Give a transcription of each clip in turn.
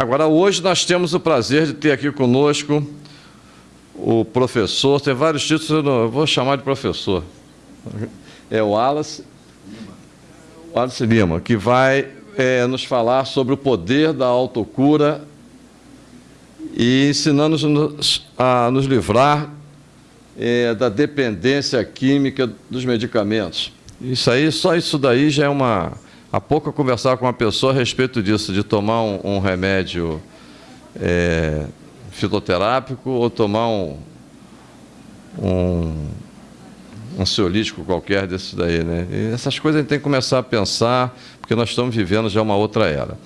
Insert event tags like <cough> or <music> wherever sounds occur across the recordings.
Agora, hoje nós temos o prazer de ter aqui conosco o professor, tem vários títulos, eu, não, eu vou chamar de professor. É o Wallace, Wallace Lima, que vai é, nos falar sobre o poder da autocura e ensinando-nos a nos livrar é, da dependência química dos medicamentos. Isso aí, só isso daí já é uma... Há pouco eu conversava com uma pessoa a respeito disso, de tomar um, um remédio é, fitoterápico ou tomar um, um ansiolítico qualquer desse daí, né? E essas coisas a gente tem que começar a pensar, porque nós estamos vivendo já uma outra era.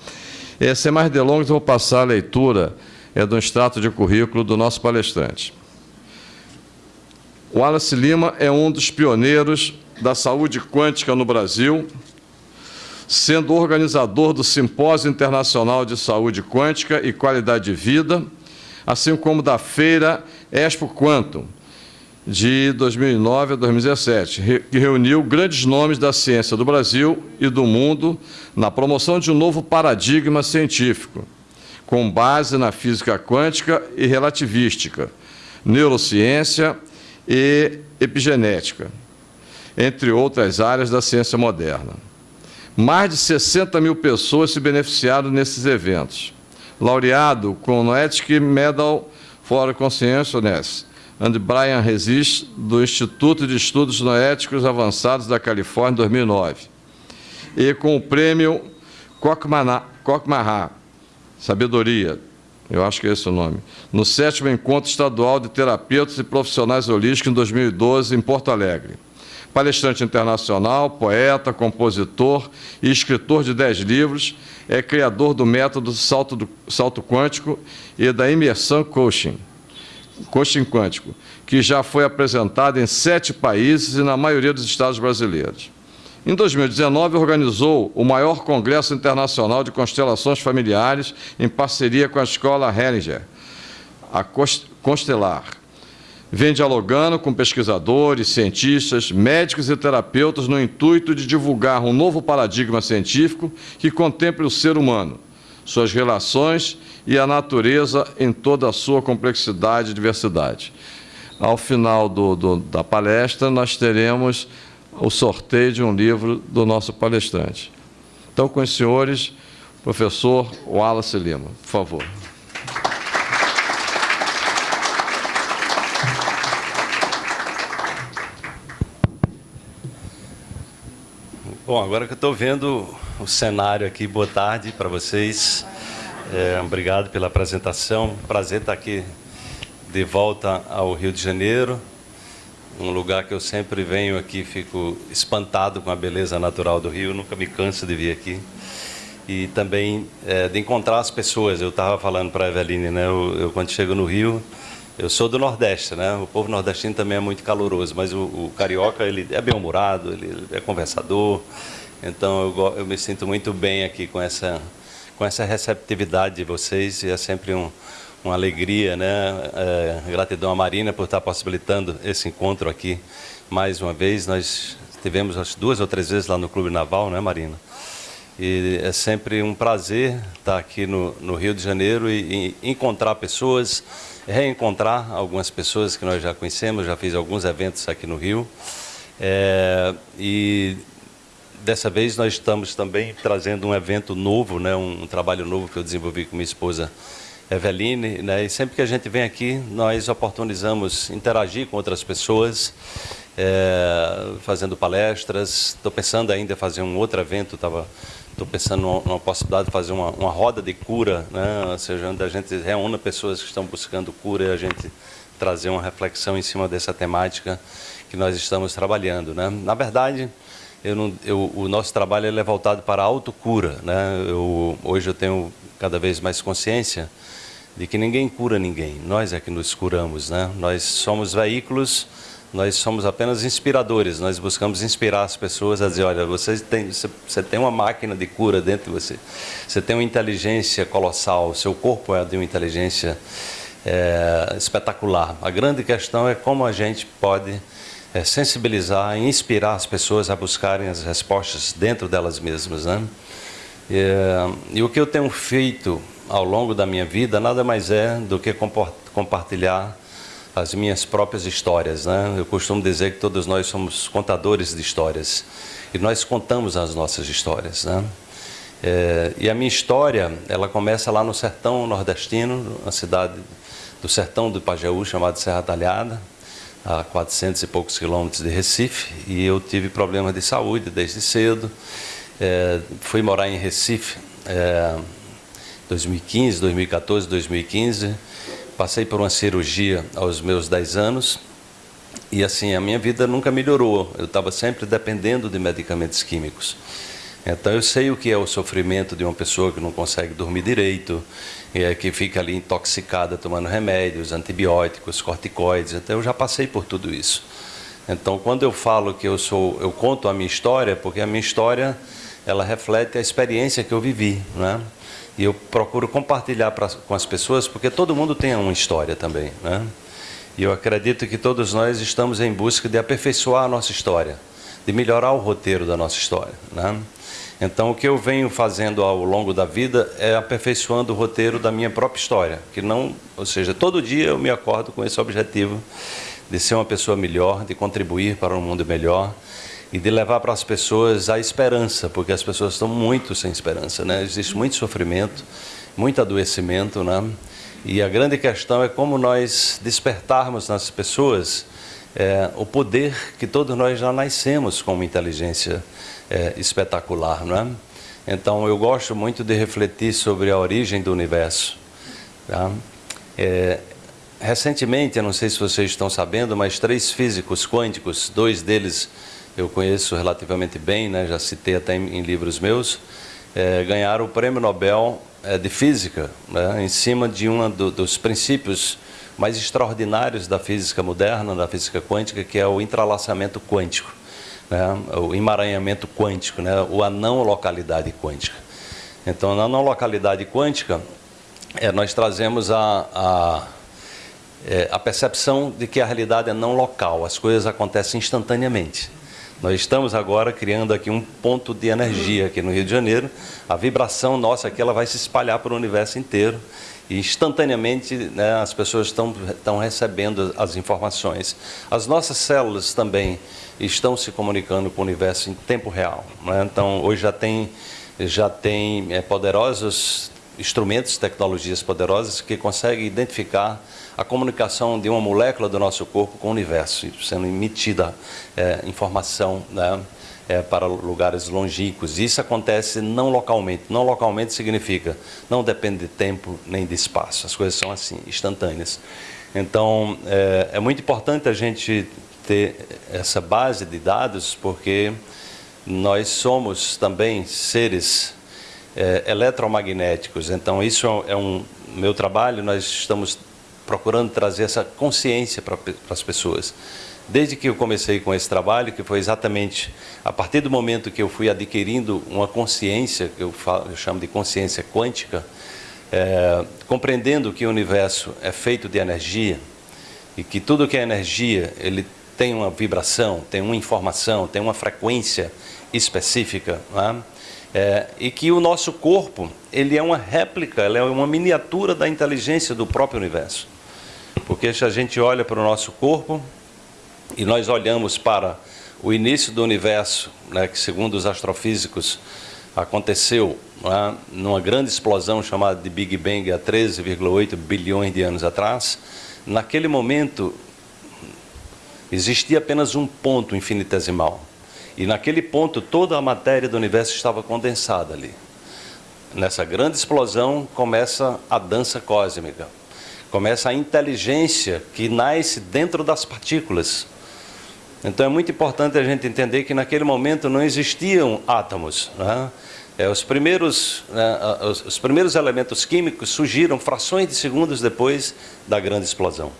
É, sem mais delongas, eu vou passar a leitura é, do extrato de currículo do nosso palestrante. O Wallace Lima é um dos pioneiros da saúde quântica no Brasil, sendo organizador do Simpósio Internacional de Saúde Quântica e Qualidade de Vida, assim como da Feira Expo Quantum, de 2009 a 2017, que reuniu grandes nomes da ciência do Brasil e do mundo na promoção de um novo paradigma científico, com base na física quântica e relativística, neurociência e epigenética, entre outras áreas da ciência moderna. Mais de 60 mil pessoas se beneficiaram nesses eventos. Laureado com o Noetic Medal for Consciousness and Brian Resist, do Instituto de Estudos Noéticos Avançados da Califórnia, em 2009. E com o prêmio Kokmahá, Sabedoria, eu acho que é esse o nome, no sétimo Encontro Estadual de Terapeutas e Profissionais Holísticos, em 2012, em Porto Alegre. Palestrante internacional, poeta, compositor e escritor de dez livros, é criador do método salto, do, salto quântico e da imersão coaching, coaching quântico, que já foi apresentado em sete países e na maioria dos estados brasileiros. Em 2019, organizou o maior congresso internacional de constelações familiares em parceria com a Escola Hellinger, a Constelar. Vem dialogando com pesquisadores, cientistas, médicos e terapeutas no intuito de divulgar um novo paradigma científico que contemple o ser humano, suas relações e a natureza em toda a sua complexidade e diversidade. Ao final do, do, da palestra, nós teremos o sorteio de um livro do nosso palestrante. Então, com os senhores, professor Wallace Lima, por favor. Bom, agora que eu estou vendo o cenário aqui, boa tarde para vocês. É, obrigado pela apresentação. Prazer estar aqui de volta ao Rio de Janeiro um lugar que eu sempre venho aqui, fico espantado com a beleza natural do Rio, nunca me canso de vir aqui. E também é, de encontrar as pessoas. Eu estava falando para a Eveline, né? Eu, eu, quando chego no Rio, eu sou do Nordeste, né? O povo nordestino também é muito caloroso, mas o, o carioca ele é bem-humorado, ele é conversador. Então eu, eu me sinto muito bem aqui com essa com essa receptividade de vocês e é sempre um uma alegria, né? É, gratidão à Marina por estar possibilitando esse encontro aqui mais uma vez. Nós tivemos acho, duas ou três vezes lá no Clube Naval, né, Marina? E é sempre um prazer estar aqui no, no Rio de Janeiro e, e, encontrar pessoas, reencontrar algumas pessoas que nós já conhecemos, já fiz alguns eventos aqui no Rio. É, e dessa vez nós estamos também trazendo um evento novo, né, um, um trabalho novo que eu desenvolvi com minha esposa Eveline, né? e sempre que a gente vem aqui, nós oportunizamos interagir com outras pessoas, é, fazendo palestras. Estou pensando ainda em fazer um outro evento, estou pensando numa, possibilidade de fazer uma, uma roda de cura, né? ou seja, onde a gente reúna pessoas que estão buscando cura e a gente trazer uma reflexão em cima dessa temática que nós estamos trabalhando. Né? Na verdade, eu não, eu, o nosso trabalho é voltado para a autocura. Né? Eu, hoje eu tenho cada vez mais consciência de que ninguém cura ninguém, nós é que nos curamos, né? Nós somos veículos, nós somos apenas inspiradores, nós buscamos inspirar as pessoas a dizer, olha, você tem, você tem uma máquina de cura dentro de você, você tem uma inteligência colossal, seu corpo é de uma inteligência é, espetacular. A grande questão é como a gente pode é, sensibilizar e inspirar as pessoas a buscarem as respostas dentro delas mesmas, né? É, e o que eu tenho feito ao longo da minha vida nada mais é do que compartilhar as minhas próprias histórias. Né? Eu costumo dizer que todos nós somos contadores de histórias e nós contamos as nossas histórias. Né? É, e a minha história, ela começa lá no sertão nordestino, na cidade do sertão do Pajeú, chamada Serra Talhada, a 400 e poucos quilômetros de Recife, e eu tive problemas de saúde desde cedo. É, fui morar em Recife é, 2015, 2014, 2015. Passei por uma cirurgia aos meus 10 anos e assim a minha vida nunca melhorou. Eu estava sempre dependendo de medicamentos químicos. Então eu sei o que é o sofrimento de uma pessoa que não consegue dormir direito, é, que fica ali intoxicada tomando remédios, antibióticos, corticoides. Então eu já passei por tudo isso. Então quando eu falo que eu sou, eu conto a minha história, porque a minha história ela reflete a experiência que eu vivi, né? E eu procuro compartilhar pra, com as pessoas, porque todo mundo tem uma história também, né? E eu acredito que todos nós estamos em busca de aperfeiçoar a nossa história, de melhorar o roteiro da nossa história, né? Então, o que eu venho fazendo ao longo da vida é aperfeiçoando o roteiro da minha própria história, que não, ou seja, todo dia eu me acordo com esse objetivo de ser uma pessoa melhor, de contribuir para um mundo melhor e de levar para as pessoas a esperança, porque as pessoas estão muito sem esperança, né? Existe muito sofrimento, muito adoecimento, né? E a grande questão é como nós despertarmos nas pessoas é, o poder que todos nós já nascemos com uma inteligência é, espetacular, não é? Então eu gosto muito de refletir sobre a origem do universo. Tá? É, recentemente, eu não sei se vocês estão sabendo, mas três físicos quânticos, dois deles eu conheço relativamente bem, né, já citei até em, em livros meus, é, ganharam o Prêmio Nobel é, de Física, né, em cima de um do, dos princípios mais extraordinários da física moderna, da física quântica, que é o entrelaçamento quântico né, o emaranhamento quântico, né, ou a não localidade quântica. Então, na não localidade quântica, é, nós trazemos a, a, é, a percepção de que a realidade é não local, as coisas acontecem instantaneamente. Nós estamos agora criando aqui um ponto de energia aqui no Rio de Janeiro. A vibração nossa aqui ela vai se espalhar para o universo inteiro e instantaneamente né, as pessoas estão, estão recebendo as informações. As nossas células também estão se comunicando com o universo em tempo real. Né? Então, hoje já tem, já tem é, poderosos instrumentos, tecnologias poderosas que conseguem identificar a comunicação de uma molécula do nosso corpo com o universo, sendo emitida é, informação né, é, para lugares longínquos. Isso acontece não localmente. Não localmente significa não depende de tempo nem de espaço. As coisas são assim, instantâneas. Então, é, é muito importante a gente ter essa base de dados, porque nós somos também seres é, eletromagnéticos. Então, isso é um meu trabalho. Nós estamos procurando trazer essa consciência para, as pessoas. Desde que eu comecei com esse trabalho, que foi exatamente a partir do momento que eu fui adquirindo uma consciência, que eu, falo, eu chamo de consciência quântica, é, compreendendo que o universo é feito de energia e que tudo que é energia ele tem uma vibração, tem uma informação, tem uma frequência específica, é? É, e que o nosso corpo ele é uma réplica, ele é uma miniatura da inteligência do próprio universo. Porque se a gente olha para o nosso corpo e nós olhamos para o início do universo, né, que segundo os astrofísicos aconteceu né, numa grande explosão chamada de Big Bang há 13,8 bilhões de anos atrás, naquele momento existia apenas um ponto infinitesimal. E naquele ponto toda a matéria do universo estava condensada ali. Nessa grande explosão começa a dança cósmica. Começa a inteligência que nasce dentro das partículas. Então é muito importante a gente entender que naquele momento não existiam átomos. Né? É, os, primeiros, né, os, os primeiros elementos químicos surgiram frações de segundos depois da grande explosão.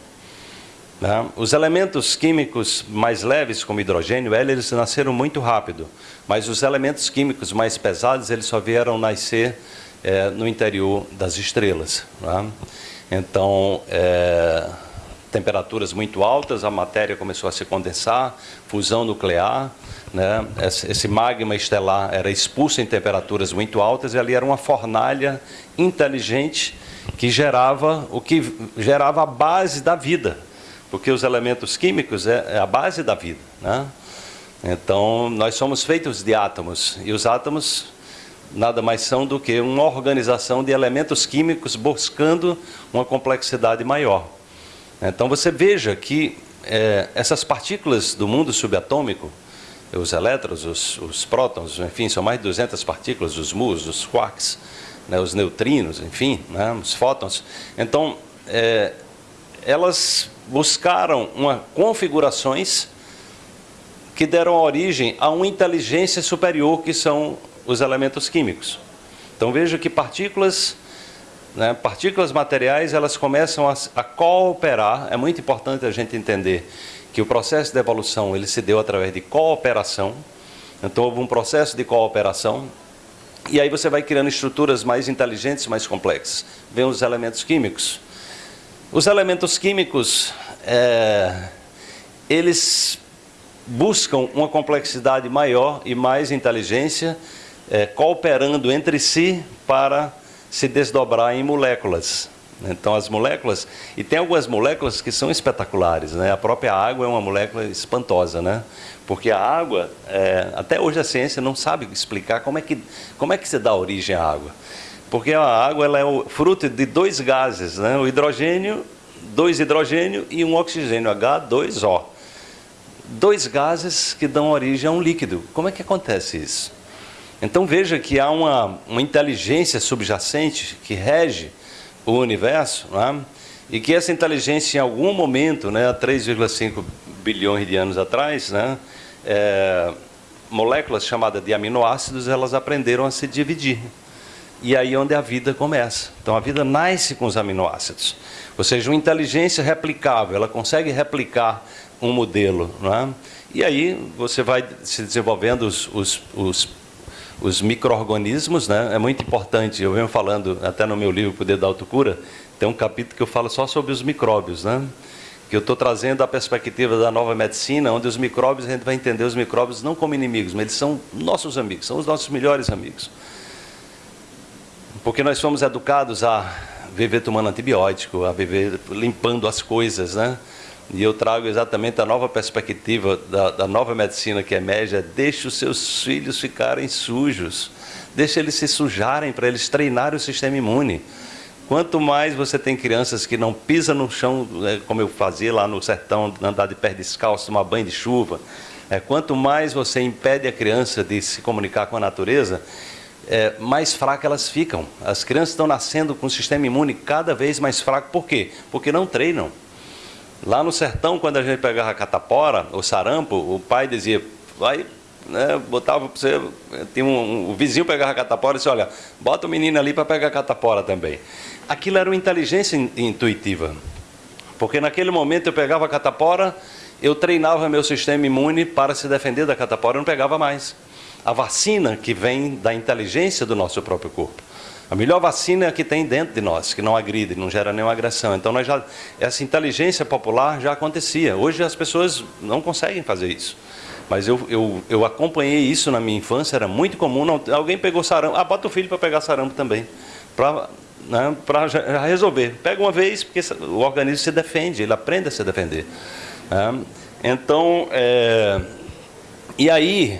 Né? Os elementos químicos mais leves, como hidrogênio, eles nasceram muito rápido, mas os elementos químicos mais pesados, eles só vieram nascer é, no interior das estrelas. Né? Então, é, temperaturas muito altas, a matéria começou a se condensar, fusão nuclear, né, esse magma estelar era expulso em temperaturas muito altas e ali era uma fornalha inteligente que gerava o que gerava a base da vida, porque os elementos químicos é, é a base da vida. Né? Então, nós somos feitos de átomos e os átomos nada mais são do que uma organização de elementos químicos buscando uma complexidade maior. Então, você veja que é, essas partículas do mundo subatômico os elétrons, os, os prótons, enfim, são mais de 200 partículas, os muons, os quarks, né, os neutrinos, enfim, né, os fótons. Então, é, elas buscaram uma configurações que deram origem a uma inteligência superior, que são os elementos químicos. Então, veja que partículas, né, partículas materiais, elas começam a, a cooperar, é muito importante a gente entender que o processo de evolução ele se deu através de cooperação. Então houve um processo de cooperação e aí você vai criando estruturas mais inteligentes, mais complexas. Vem os elementos químicos. Os elementos químicos, é, eles buscam uma complexidade maior e mais inteligência, é, cooperando entre si para se desdobrar em moléculas. Então as moléculas, e tem algumas moléculas que são espetaculares, né? A própria água é uma molécula espantosa, né? Porque a água, é, até hoje a ciência não sabe explicar como é que como é que se dá origem à água. Porque a água ela é o fruto de dois gases, né? O hidrogênio, dois hidrogênio e um oxigênio, H2O. Dois gases que dão origem a um líquido. Como é que acontece isso? Então veja que há uma, uma inteligência subjacente que rege o universo, é? e que essa inteligência, em algum momento, né, há 3,5 bilhões de anos atrás, né, é, moléculas chamadas de aminoácidos, elas aprenderam a se dividir. E aí é onde a vida começa. Então a vida nasce com os aminoácidos. Ou seja, uma inteligência replicável, ela consegue replicar um modelo. É? E aí você vai se desenvolvendo os, os, os os micro-organismos, né? é muito importante, eu venho falando até no meu livro Poder da Autocura, tem um capítulo que eu falo só sobre os micróbios, né? que eu estou trazendo a perspectiva da nova medicina, onde os micróbios, a gente vai entender os micróbios não como inimigos, mas eles são nossos amigos, são os nossos melhores amigos. Porque nós fomos educados a viver tomando antibiótico, a viver limpando as coisas, né? E eu trago exatamente a nova perspectiva da, da nova medicina que emerge: é deixe os seus filhos ficarem sujos, deixe eles se sujarem para eles treinarem o sistema imune. Quanto mais você tem crianças que não pisam no chão, né, como eu fazia lá no sertão, andar de pé descalço, tomar banho de chuva, é, quanto mais você impede a criança de se comunicar com a natureza, é, mais fracas elas ficam. As crianças estão nascendo com o sistema imune cada vez mais fraco. Por quê? Porque não treinam. Lá no sertão, quando a gente pegava a catapora, o sarampo, o pai dizia, vai, né, botava para você, tinha um, um, o vizinho pegava a catapora e disse, olha, bota o menino ali para pegar a catapora também. Aquilo era uma inteligência intuitiva, porque naquele momento eu pegava a catapora, eu treinava meu sistema imune para se defender da catapora, eu não pegava mais. A vacina que vem da inteligência do nosso próprio corpo. A melhor vacina é a que tem dentro de nós, que não agride, não gera nenhuma agressão. Então, já, essa inteligência popular já acontecia. Hoje as pessoas não conseguem fazer isso. Mas eu, eu, eu acompanhei isso na minha infância, era muito comum. Não, alguém pegou sarampo, ah, bota o filho para pegar sarampo também. Para né, resolver. Pega uma vez, porque o organismo se defende, ele aprende a se defender. Né? Então, é, e aí,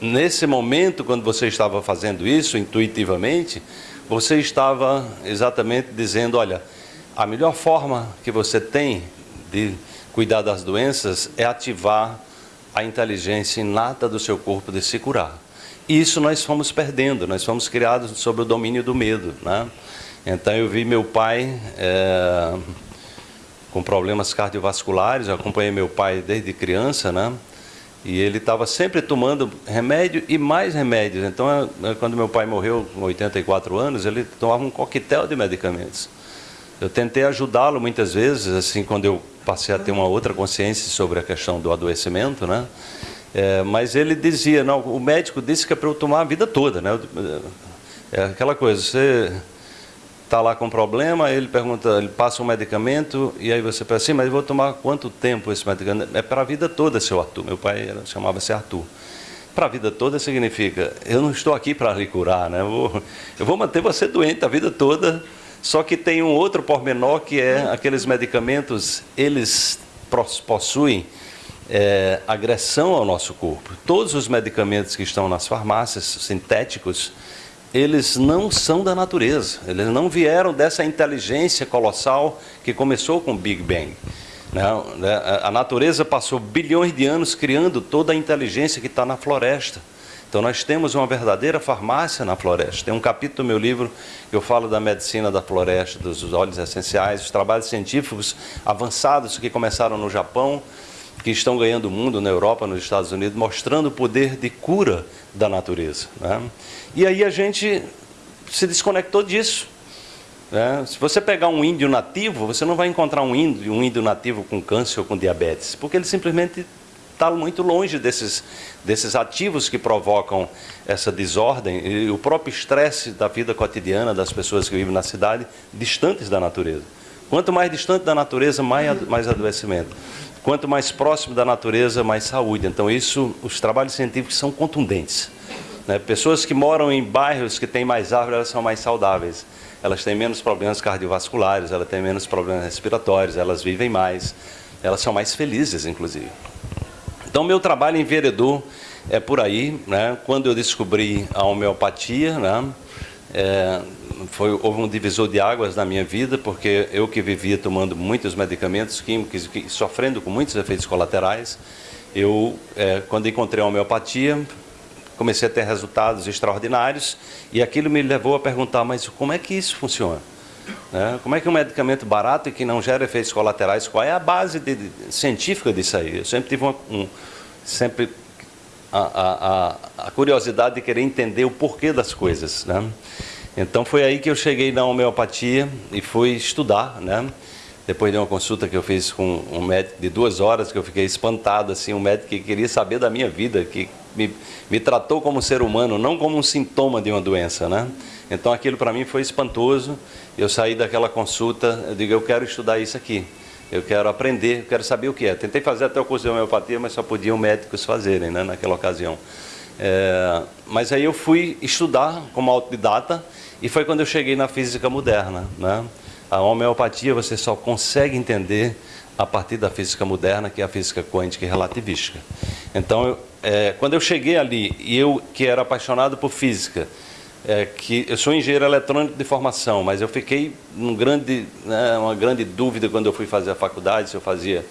nesse momento, quando você estava fazendo isso intuitivamente, você estava exatamente dizendo, olha, a melhor forma que você tem de cuidar das doenças é ativar a inteligência inata do seu corpo de se curar. E isso nós fomos perdendo, nós fomos criados sob o domínio do medo. Né? Então eu vi meu pai é, com problemas cardiovasculares, eu acompanhei meu pai desde criança, né? E ele estava sempre tomando remédio e mais remédios. Então, é, é, quando meu pai morreu com 84 anos, ele tomava um coquetel de medicamentos. Eu tentei ajudá-lo muitas vezes, assim, quando eu passei a ter uma outra consciência sobre a questão do adoecimento, né? É, mas ele dizia, não, o médico disse que é para eu tomar a vida toda, né? É aquela coisa, você está lá com problema, ele pergunta, ele passa um medicamento, e aí você pensa assim, mas eu vou tomar quanto tempo esse medicamento? É para a vida toda, seu Arthur. Meu pai chamava-se Arthur. para a vida toda significa, eu não estou aqui para lhe curar, né? eu, vou, eu vou manter você doente a vida toda, só que tem um outro pormenor que é aqueles medicamentos, eles possuem é, agressão ao nosso corpo. Todos os medicamentos que estão nas farmácias sintéticos, eles não são da natureza, eles não vieram dessa inteligência colossal que começou com o Big Bang. Não, né? a natureza passou bilhões de anos criando toda a inteligência que está na floresta. Então nós temos uma verdadeira farmácia na floresta. Tem um capítulo do meu livro que eu falo da medicina da floresta, dos óleos essenciais, os trabalhos científicos avançados que começaram no Japão, que estão ganhando o mundo na Europa, nos Estados Unidos, mostrando o poder de cura da natureza. Né? E aí a gente se desconectou disso. Né? Se você pegar um índio nativo, você não vai encontrar um índio, um índio nativo com câncer ou com diabetes, porque ele simplesmente está muito longe desses, desses ativos que provocam essa desordem e o próprio estresse da vida cotidiana das pessoas que vivem na cidade, distantes da natureza. Quanto mais distante da natureza, mais, mais adoecimento. Quanto mais próximo da natureza, mais saúde. Então, isso, os trabalhos científicos são contundentes. Né? Pessoas que moram em bairros que têm mais árvores, elas são mais saudáveis. Elas têm menos problemas cardiovasculares, elas têm menos problemas respiratórios, elas vivem mais, elas são mais felizes, inclusive. Então, meu trabalho em vereador é por aí. Né? Quando eu descobri a homeopatia, né? É, foi, houve um divisor de águas na minha vida, porque eu que vivia tomando muitos medicamentos químicos, que, sofrendo com muitos efeitos colaterais, eu, é, quando encontrei a homeopatia, comecei a ter resultados extraordinários e aquilo me levou a perguntar, mas como é que isso funciona? Né? Como é que um medicamento barato e que não gera efeitos colaterais, qual é a base de, de, científica disso aí? Eu sempre tive uma, um, sempre a, a, a, curiosidade de querer entender o porquê das coisas, né? Então foi aí que eu cheguei na homeopatia e fui estudar, né? Depois de uma consulta que eu fiz com um médico de duas horas, que eu fiquei espantado, assim, um médico que queria saber da minha vida, que me, me tratou como ser humano, não como um sintoma de uma doença, né? Então aquilo para mim foi espantoso. Eu saí daquela consulta, eu digo, eu quero estudar isso aqui. Eu quero aprender, eu quero saber o que é. Tentei fazer até o curso de homeopatia, mas só podiam médicos fazerem, né, naquela ocasião. É, mas aí eu fui estudar como autodidata e foi quando eu cheguei na física moderna. Né? A homeopatia você só consegue entender a partir da física moderna, que é a física quântica e relativística. Então, eu, é, quando eu cheguei ali, e eu que era apaixonado por física, é, que eu sou engenheiro eletrônico de formação, mas eu fiquei num grande, né, uma grande dúvida quando eu fui fazer a faculdade, se eu fazia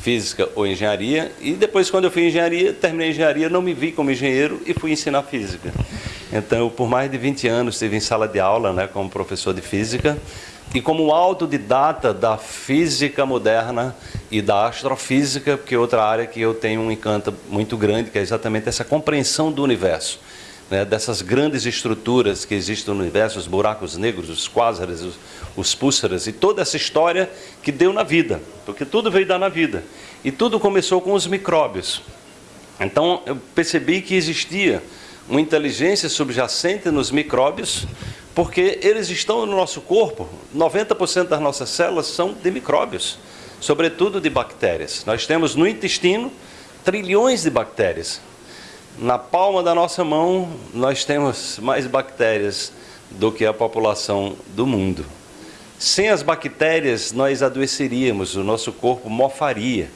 física ou engenharia, e depois quando eu fui engenharia, terminei engenharia, não me vi como engenheiro e fui ensinar física. Então, eu, por mais de 20 anos, estive em sala de aula né, como professor de física e como autodidata da física moderna e da astrofísica, porque é outra área que eu tenho um encanto muito grande, que é exatamente essa compreensão do universo. Né, dessas grandes estruturas que existem no universo, os buracos negros, os quásares, os, os e toda essa história que deu na vida, porque tudo veio dar na vida. E tudo começou com os micróbios. Então, eu percebi que existia uma inteligência subjacente nos micróbios, porque eles estão no nosso corpo. 90% das nossas células são de micróbios, sobretudo de bactérias. Nós temos no intestino trilhões de bactérias. Na palma da nossa mão, nós temos mais bactérias do que a população do mundo. Sem as bactérias, nós adoeceríamos, o nosso corpo mofaria.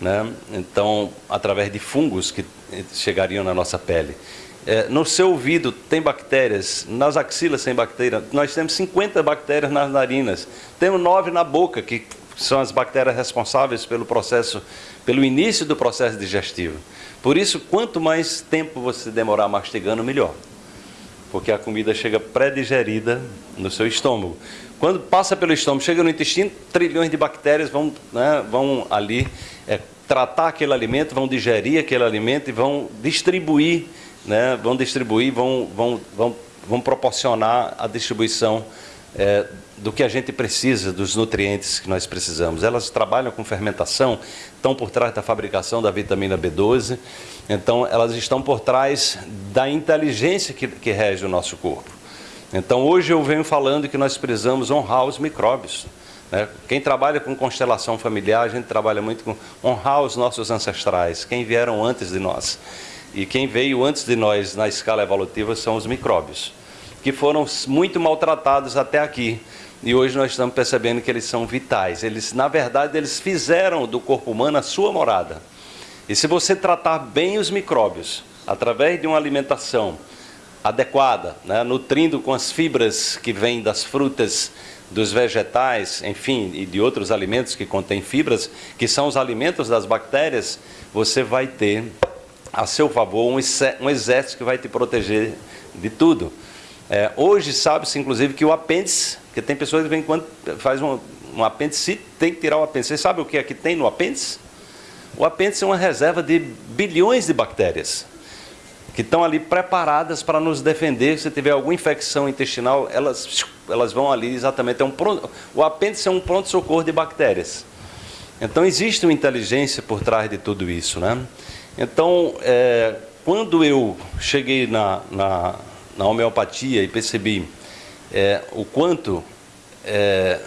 Né? Então, através de fungos que chegariam na nossa pele. É, no seu ouvido tem bactérias, nas axilas tem bactérias, nós temos 50 bactérias nas narinas, temos nove na boca, que são as bactérias responsáveis pelo processo, pelo início do processo digestivo. Por isso, quanto mais tempo você demorar mastigando, melhor. Porque a comida chega pré-digerida no seu estômago. Quando passa pelo estômago, chega no intestino, trilhões de bactérias vão, né, vão ali é, tratar aquele alimento, vão digerir aquele alimento e vão distribuir né, vão distribuir, vão, vão, vão, vão proporcionar a distribuição é, do que a gente precisa, dos nutrientes que nós precisamos. Elas trabalham com fermentação, estão por trás da fabricação da vitamina B12, então elas estão por trás da inteligência que, que rege o nosso corpo. Então hoje eu venho falando que nós precisamos honrar os micróbios. Né? Quem trabalha com constelação familiar, a gente trabalha muito com honrar os nossos ancestrais, quem vieram antes de nós. E quem veio antes de nós na escala evolutiva são os micróbios, que foram muito maltratados até aqui. E hoje nós estamos percebendo que eles são vitais. Eles, na verdade, eles fizeram do corpo humano a sua morada. E se você tratar bem os micróbios, através de uma alimentação adequada, né, nutrindo com as fibras que vêm das frutas, dos vegetais, enfim, e de outros alimentos que contêm fibras, que são os alimentos das bactérias, você vai ter a seu favor um exército que vai te proteger de tudo. É, hoje sabe-se, inclusive, que o apêndice, que tem pessoas que vêm quando faz um, um apêndice, tem que tirar o apêndice. Você sabe o que é que tem no apêndice? O apêndice é uma reserva de bilhões de bactérias que estão ali preparadas para nos defender. Se tiver alguma infecção intestinal, elas, elas vão ali exatamente. É um pronto, o apêndice é um pronto-socorro de bactérias. Então, existe uma inteligência por trás de tudo isso. Né? Então, é, quando eu cheguei na, na, na homeopatia e percebi é, o quanto é,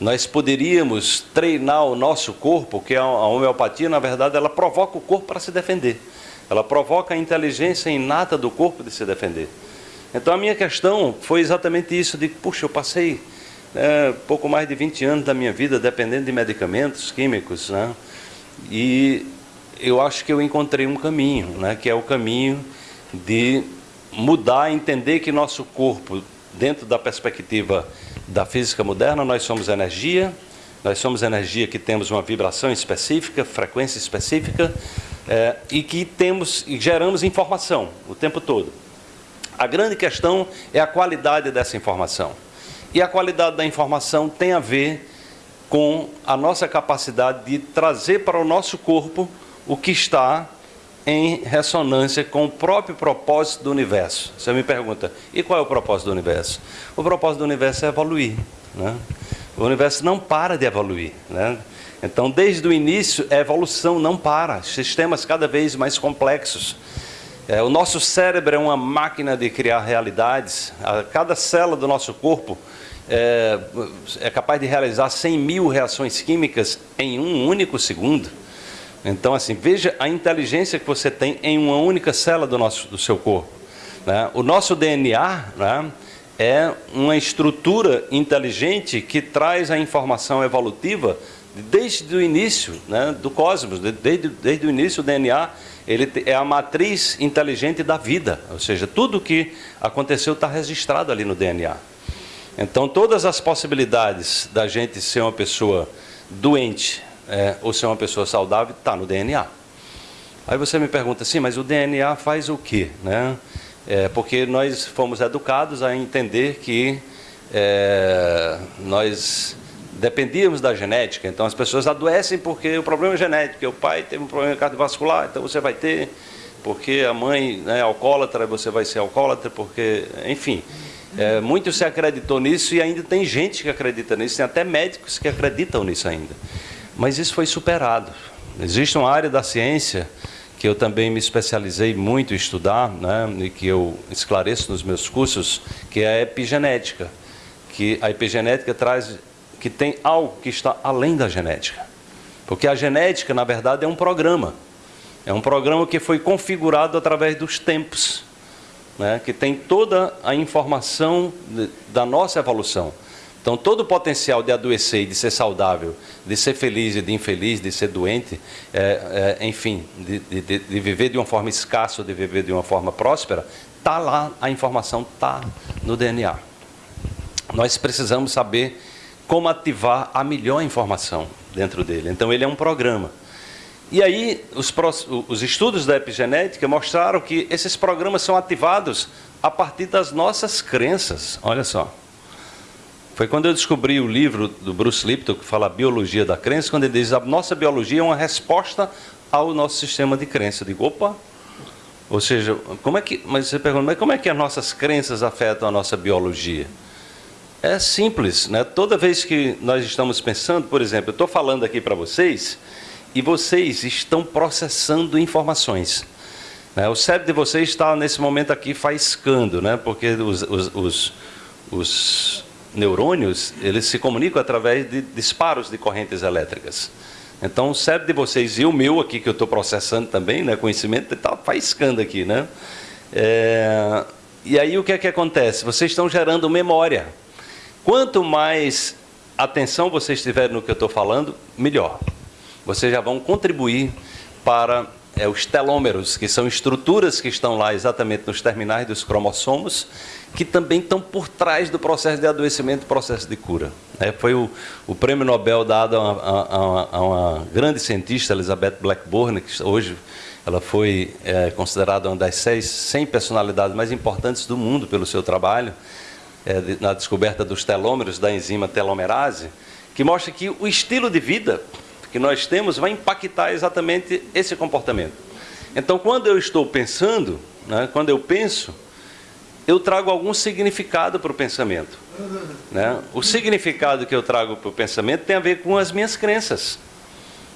nós poderíamos treinar o nosso corpo, que a homeopatia, na verdade, ela provoca o corpo para se defender. Ela provoca a inteligência inata do corpo de se defender. Então a minha questão foi exatamente isso, de, puxa, eu passei é, pouco mais de 20 anos da minha vida dependendo de medicamentos químicos, né? E eu acho que eu encontrei um caminho, né? Que é o caminho de mudar, entender que nosso corpo, dentro da perspectiva da física moderna, nós somos energia, nós somos energia que temos uma vibração específica, frequência específica, é, e que temos e geramos informação o tempo todo. A grande questão é a qualidade dessa informação. E a qualidade da informação tem a ver com a nossa capacidade de trazer para o nosso corpo o que está em ressonância com o próprio propósito do universo. Você me pergunta, e qual é o propósito do universo? O propósito do universo é evoluir. Né? O universo não para de evoluir. Né? Então, desde o início, a evolução não para, sistemas cada vez mais complexos. É, o nosso cérebro é uma máquina de criar realidades. A, cada célula do nosso corpo é, é capaz de realizar 100 mil reações químicas em um único segundo. Então, assim, veja a inteligência que você tem em uma única célula do, nosso, do seu corpo. Né? O nosso DNA né, é uma estrutura inteligente que traz a informação evolutiva desde o início né, do cosmos, desde, desde o início o DNA, ele é a matriz inteligente da vida, ou seja, tudo o que aconteceu está registrado ali no DNA. Então, todas as possibilidades da gente ser uma pessoa doente é, ou ser uma pessoa saudável está no DNA. Aí você me pergunta assim, mas o DNA faz o quê? Né? É, porque nós fomos educados a entender que é, nós dependíamos da genética, então as pessoas adoecem porque o problema é genético, o pai teve um problema cardiovascular, então você vai ter, porque a mãe é alcoólatra, você vai ser alcoólatra, porque, enfim, é, muito se acreditou nisso e ainda tem gente que acredita nisso, tem até médicos que acreditam nisso ainda. Mas isso foi superado. Existe uma área da ciência que eu também me especializei muito em estudar, né, e que eu esclareço nos meus cursos, que é a epigenética. Que a epigenética traz que tem algo que está além da genética. Porque a genética, na verdade, é um programa. É um programa que foi configurado através dos tempos, né? que tem toda a informação de, da nossa evolução. Então, todo o potencial de adoecer de ser saudável, de ser feliz e de infeliz, de ser doente, é, é, enfim, de, de, de, viver de uma forma escassa de viver de uma forma próspera, está lá, a informação está no DNA. Nós precisamos saber como ativar a melhor informação dentro dele. Então, ele é um programa. E aí, os, os estudos da epigenética mostraram que esses programas são ativados a partir das nossas crenças. Olha só. Foi quando eu descobri o livro do Bruce Lipton, que fala a biologia da crença, quando ele diz a nossa biologia é uma resposta ao nosso sistema de crença. Eu digo, opa, ou seja, como é que, mas você pergunta, mas como é que as nossas crenças afetam a nossa biologia? É simples, né? Toda vez que nós estamos pensando, por exemplo, eu estou falando aqui para vocês e vocês estão processando informações. Né? O cérebro de vocês está nesse momento aqui faiscando, né? Porque os, os, os, os neurônios eles se comunicam através de disparos de correntes elétricas. Então, o cérebro de vocês e o meu aqui, que eu estou processando também, né, conhecimento, está faiscando aqui. Né? É, e aí, o que é que acontece? Vocês estão gerando memória. Quanto mais atenção vocês tiverem no que eu estou falando, melhor. Vocês já vão contribuir para é, os telômeros, que são estruturas que estão lá exatamente nos terminais dos cromossomos, que também estão por trás do processo de adoecimento e processo de cura. É, foi o, o, prêmio Nobel dado a a, uma, a uma, grande cientista, Elizabeth Blackburn, que hoje ela foi é, considerada uma das seis, 100 personalidades mais importantes do mundo pelo seu trabalho é, na descoberta dos telômeros da enzima telomerase, que mostra que o estilo de vida que nós temos vai impactar exatamente esse comportamento. Então, quando eu estou pensando, né, quando eu penso, eu trago algum significado para o pensamento. Né? O significado que eu trago para o pensamento tem a ver com as minhas crenças.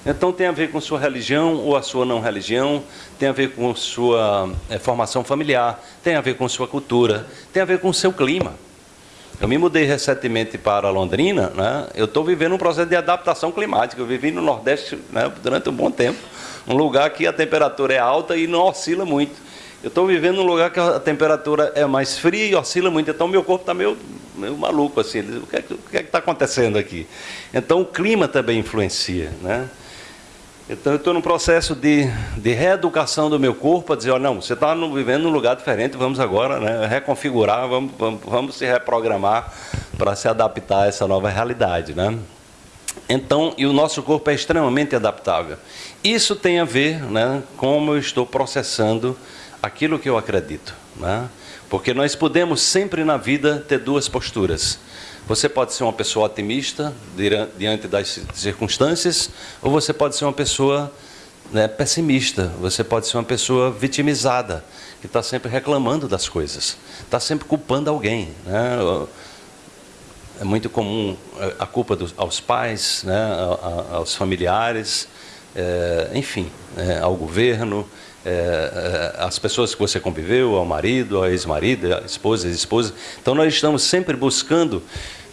Então tem a ver com sua religião ou a sua não religião, tem a ver com sua é, formação familiar, tem a ver com sua cultura, tem a ver com seu clima. Eu me mudei recentemente para Londrina, né? eu estou vivendo um processo de adaptação climática. Eu vivi no Nordeste né, durante um bom tempo, um lugar que a temperatura é alta e não oscila muito. Eu estou vivendo num lugar que a temperatura é mais fria e oscila muito, então meu corpo está meio, meio maluco assim. O que é que é está acontecendo aqui? Então o clima também influencia, né? Então eu estou num processo de, de reeducação do meu corpo, a dizer, oh, não, você está vivendo num lugar diferente, vamos agora né, reconfigurar, vamos, vamos, vamos se reprogramar para se adaptar a essa nova realidade. Né? Então, e o nosso corpo é extremamente adaptável. Isso tem a ver né, como eu estou processando aquilo que eu acredito. Né? Porque nós podemos sempre na vida ter duas posturas. Você pode ser uma pessoa otimista diante das circunstâncias, ou você pode ser uma pessoa né, pessimista, você pode ser uma pessoa vitimizada, que está sempre reclamando das coisas, está sempre culpando alguém. Né? É muito comum a culpa dos, aos pais, né, aos familiares, é, enfim, é, ao governo, é, é, as pessoas que você conviveu, ao marido, ao ex-marido, à esposa, ex-esposa. Então nós estamos sempre buscando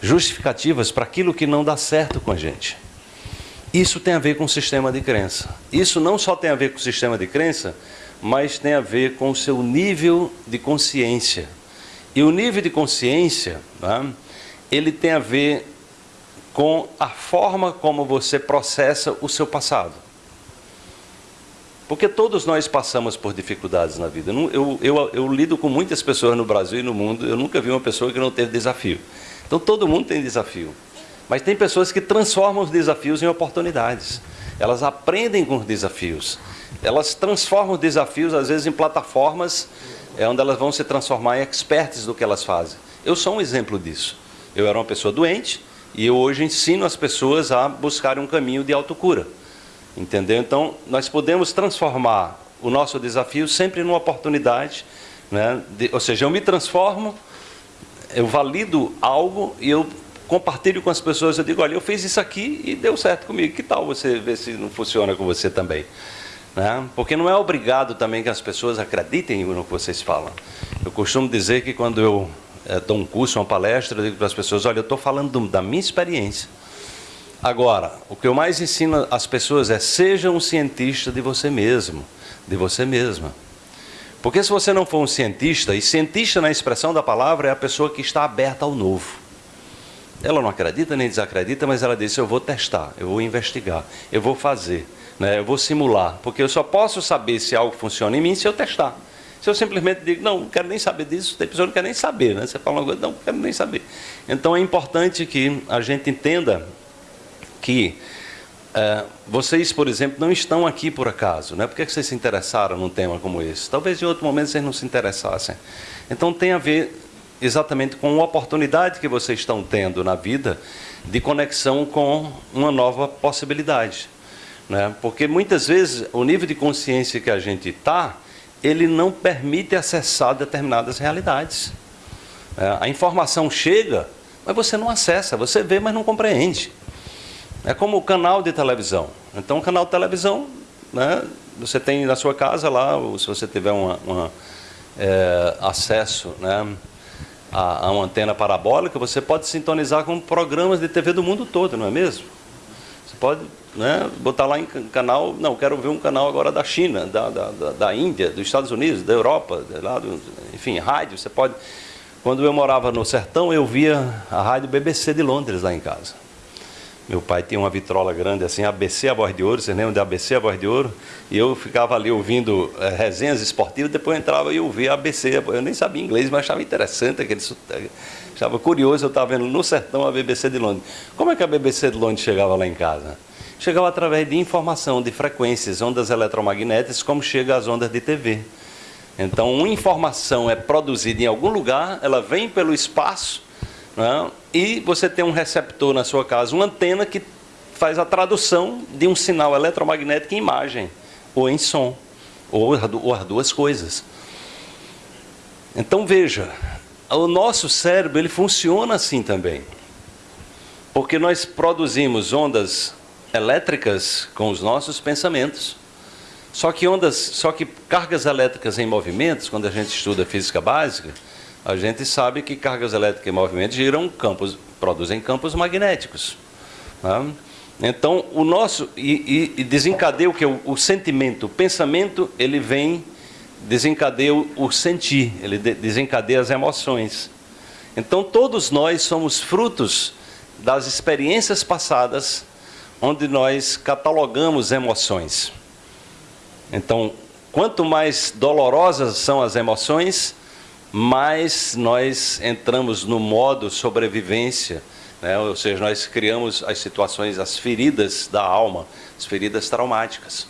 justificativas para aquilo que não dá certo com a gente. Isso tem a ver com o sistema de crença. Isso não só tem a ver com o sistema de crença, mas tem a ver com o seu nível de consciência. E o nível de consciência, né, ele tem a ver com a forma como você processa o seu passado. Porque todos nós passamos por dificuldades na vida. Eu, eu, eu, lido com muitas pessoas no Brasil e no mundo, eu nunca vi uma pessoa que não teve desafio. Então todo mundo tem desafio. Mas tem pessoas que transformam os desafios em oportunidades. Elas aprendem com os desafios. Elas transformam os desafios, às vezes, em plataformas é, onde elas vão se transformar em experts do que elas fazem. Eu sou um exemplo disso. Eu era uma pessoa doente e eu hoje ensino as pessoas a buscarem um caminho de autocura. Entendeu? Então, nós podemos transformar o nosso desafio sempre numa oportunidade, né? De, ou seja, eu me transformo, eu valido algo e eu compartilho com as pessoas, eu digo, olha, eu fiz isso aqui e deu certo comigo, que tal você ver se não funciona com você também? Né? Porque não é obrigado também que as pessoas acreditem no que vocês falam. Eu costumo dizer que quando eu é, dou um curso, uma palestra, eu digo para as pessoas, olha, eu estou falando da minha experiência. Agora, o que eu mais ensino às pessoas é seja um cientista de você mesmo, de você mesma. Porque se você não for um cientista, e cientista na expressão da palavra é a pessoa que está aberta ao novo. Ela não acredita nem desacredita, mas ela diz: eu vou testar, eu vou investigar, eu vou fazer, né? eu vou simular. Porque eu só posso saber se algo funciona em mim se eu testar. Se eu simplesmente digo, não, não quero nem saber disso, tem pessoa que não quer nem saber, né? Você fala uma coisa, não, não quero nem saber. Então é importante que a gente entenda que é, vocês, por exemplo, não estão aqui por acaso. Né? Por que vocês se interessaram num tema como esse? Talvez em outro momento vocês não se interessassem. Então tem a ver exatamente com a oportunidade que vocês estão tendo na vida de conexão com uma nova possibilidade. Né? Porque muitas vezes o nível de consciência que a gente está, ele não permite acessar determinadas realidades. É, a informação chega, mas você não acessa, você vê, mas não compreende. É como o canal de televisão. Então, o canal de televisão, né, você tem na sua casa lá, se você tiver uma, uma é, acesso né, a, a, uma antena parabólica, você pode sintonizar com programas de TV do mundo todo, não é mesmo? Você pode né, botar lá em canal, não, quero ver um canal agora da China, da, da, da, Índia, dos Estados Unidos, da Europa, lá do, enfim, rádio, você pode. Quando eu morava no sertão, eu via a rádio BBC de Londres lá em casa. Meu pai tinha uma vitrola grande assim, ABC a voz de ouro, vocês lembram de ABC a voz de ouro? E eu ficava ali ouvindo é, resenhas esportivas, depois eu entrava e ouvia ABC. Eu nem sabia inglês, mas achava interessante aquele Achava curioso, eu estava vendo no sertão a BBC de Londres. Como é que a BBC de Londres chegava lá em casa? Chegava através de informação, de frequências, ondas eletromagnéticas, como chega as ondas de TV. Então, uma informação é produzida em algum lugar, ela vem pelo espaço, né? e você tem um receptor na sua casa, uma antena que faz a tradução de um sinal eletromagnético em imagem, ou em som, ou as duas coisas. Então veja, o nosso cérebro ele funciona assim também. Porque nós produzimos ondas elétricas com os nossos pensamentos. Só que ondas, só que cargas elétricas em movimentos, quando a gente estuda física básica, a gente sabe que cargas elétricas em movimento giram campos, produzem campos magnéticos. Tá? Então, o nosso e, e desencadeia o que o, o, sentimento, o pensamento, ele vem desencadeia o, o sentir, ele de, desencadeia as emoções. Então, todos nós somos frutos das experiências passadas, onde nós catalogamos emoções. Então, quanto mais dolorosas são as emoções, mais nós entramos no modo sobrevivência, né? ou seja, nós criamos as situações, as feridas da alma, as feridas traumáticas.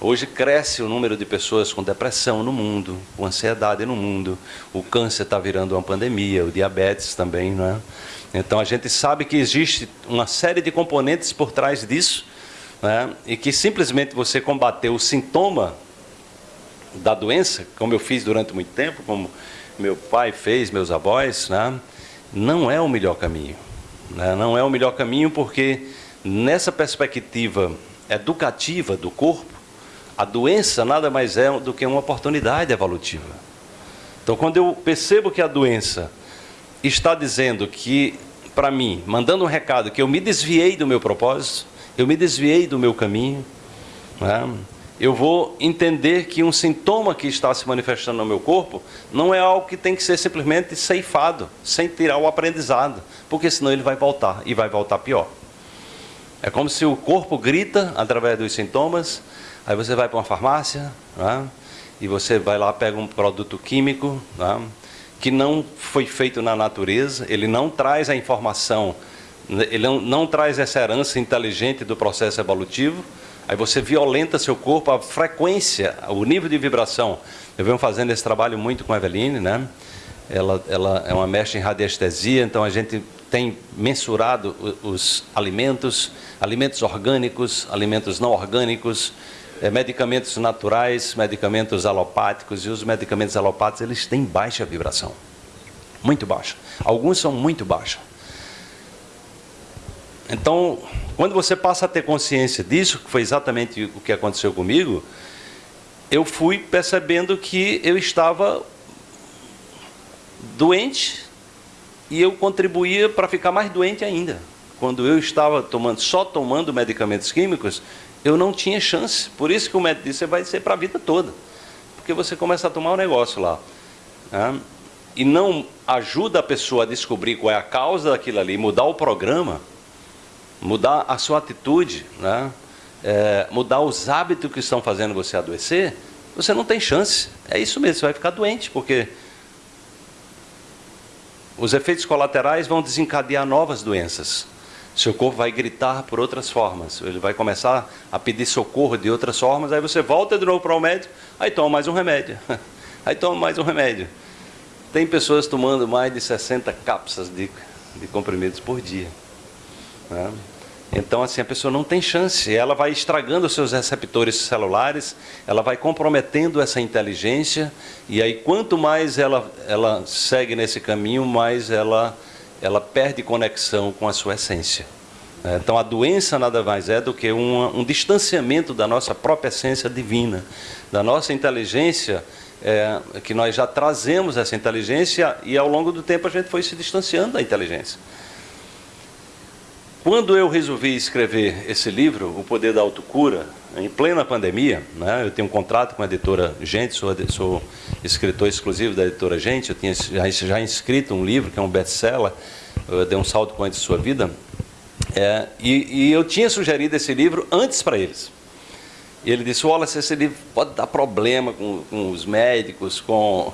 Hoje cresce o número de pessoas com depressão no mundo, com ansiedade no mundo, o câncer está virando uma pandemia, o diabetes também, não é? Então a gente sabe que existe uma série de componentes por trás disso, né? e que simplesmente você combater o sintoma da doença, como eu fiz durante muito tempo, como meu pai fez, meus avós, né? não é o melhor caminho. Né? Não é o melhor caminho porque nessa perspectiva educativa do corpo, a doença nada mais é do que uma oportunidade evolutiva. Então, quando eu percebo que a doença está dizendo que, para mim, mandando um recado que eu me desviei do meu propósito, eu me desviei do meu caminho, né? Eu vou entender que um sintoma que está se manifestando no meu corpo não é algo que tem que ser simplesmente ceifado, sem tirar o aprendizado, porque senão ele vai voltar e vai voltar pior. É como se o corpo grita através dos sintomas, aí você vai para uma farmácia, né, e você vai lá, pega um produto químico, né, que não foi feito na natureza, ele não traz a informação, ele não, não traz essa herança inteligente do processo evolutivo, Aí você violenta seu corpo, a frequência, o nível de vibração. Eu venho fazendo esse trabalho muito com a Eveline, né? Ela, ela é uma mestre em radiestesia, então a gente tem mensurado os alimentos, alimentos orgânicos, alimentos não orgânicos, é, medicamentos naturais, medicamentos alopáticos, e os medicamentos alopáticos eles têm baixa vibração, muito baixa. Alguns são muito baixos. Então, quando você passa a ter consciência disso, que foi exatamente o que aconteceu comigo, eu fui percebendo que eu estava doente e eu contribuía para ficar mais doente ainda. Quando eu estava tomando, só tomando medicamentos químicos, eu não tinha chance. Por isso que o médico disse, você vai ser para a vida toda. Porque você começa a tomar um negócio lá. Né? E não ajuda a pessoa a descobrir qual é a causa daquilo ali, mudar o programa mudar a sua atitude, né? É, mudar os hábitos que estão fazendo você adoecer, você não tem chance. É isso mesmo, você vai ficar doente, porque os efeitos colaterais vão desencadear novas doenças. Seu corpo vai gritar por outras formas. Ele vai começar a pedir socorro de outras formas. Aí você volta de novo para o médico, aí toma mais um remédio. <laughs> Aí toma mais um remédio. Tem pessoas tomando mais de 60 cápsulas de, de comprimidos por dia. Né? Então, assim, a pessoa não tem chance, ela vai estragando os seus receptores celulares, ela vai comprometendo essa inteligência, e aí quanto mais ela, ela segue nesse caminho, mais ela, ela perde conexão com a sua essência. Então, a doença nada mais é do que um, um distanciamento da nossa própria essência divina, da nossa inteligência, é, que nós já trazemos essa inteligência, e ao longo do tempo a gente foi se distanciando da inteligência. Quando eu resolvi escrever esse livro, O Poder da Autocura, em plena pandemia, né, eu tenho um contrato com a editora Gente, sou, sou escritor exclusivo da editora Gente, eu tinha já, já inscrito um livro que é um best-seller, Dei um salto quanto sua vida, é, e, e eu tinha sugerido esse livro antes para eles. E ele disse, olha, esse livro pode dar problema com, com os médicos, com,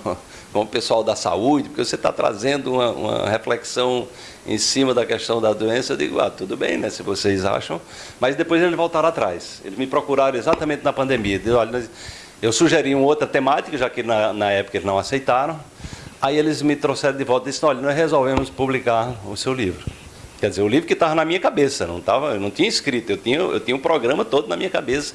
com o pessoal da saúde, porque você está trazendo uma, uma, reflexão em cima da questão da doença. Eu digo, ah, tudo bem, né, se vocês acham. Mas depois eles voltaram atrás. Eles me procuraram exatamente na pandemia. Eu, olha, eu sugeri uma outra temática, já que na, na época eles não aceitaram. Aí eles me trouxeram de volta e disseram, olha, nós resolvemos publicar o seu livro. Quer dizer, o livro que estava na minha cabeça, não tava, eu não tinha escrito, eu tinha, eu tinha um programa todo na minha cabeça,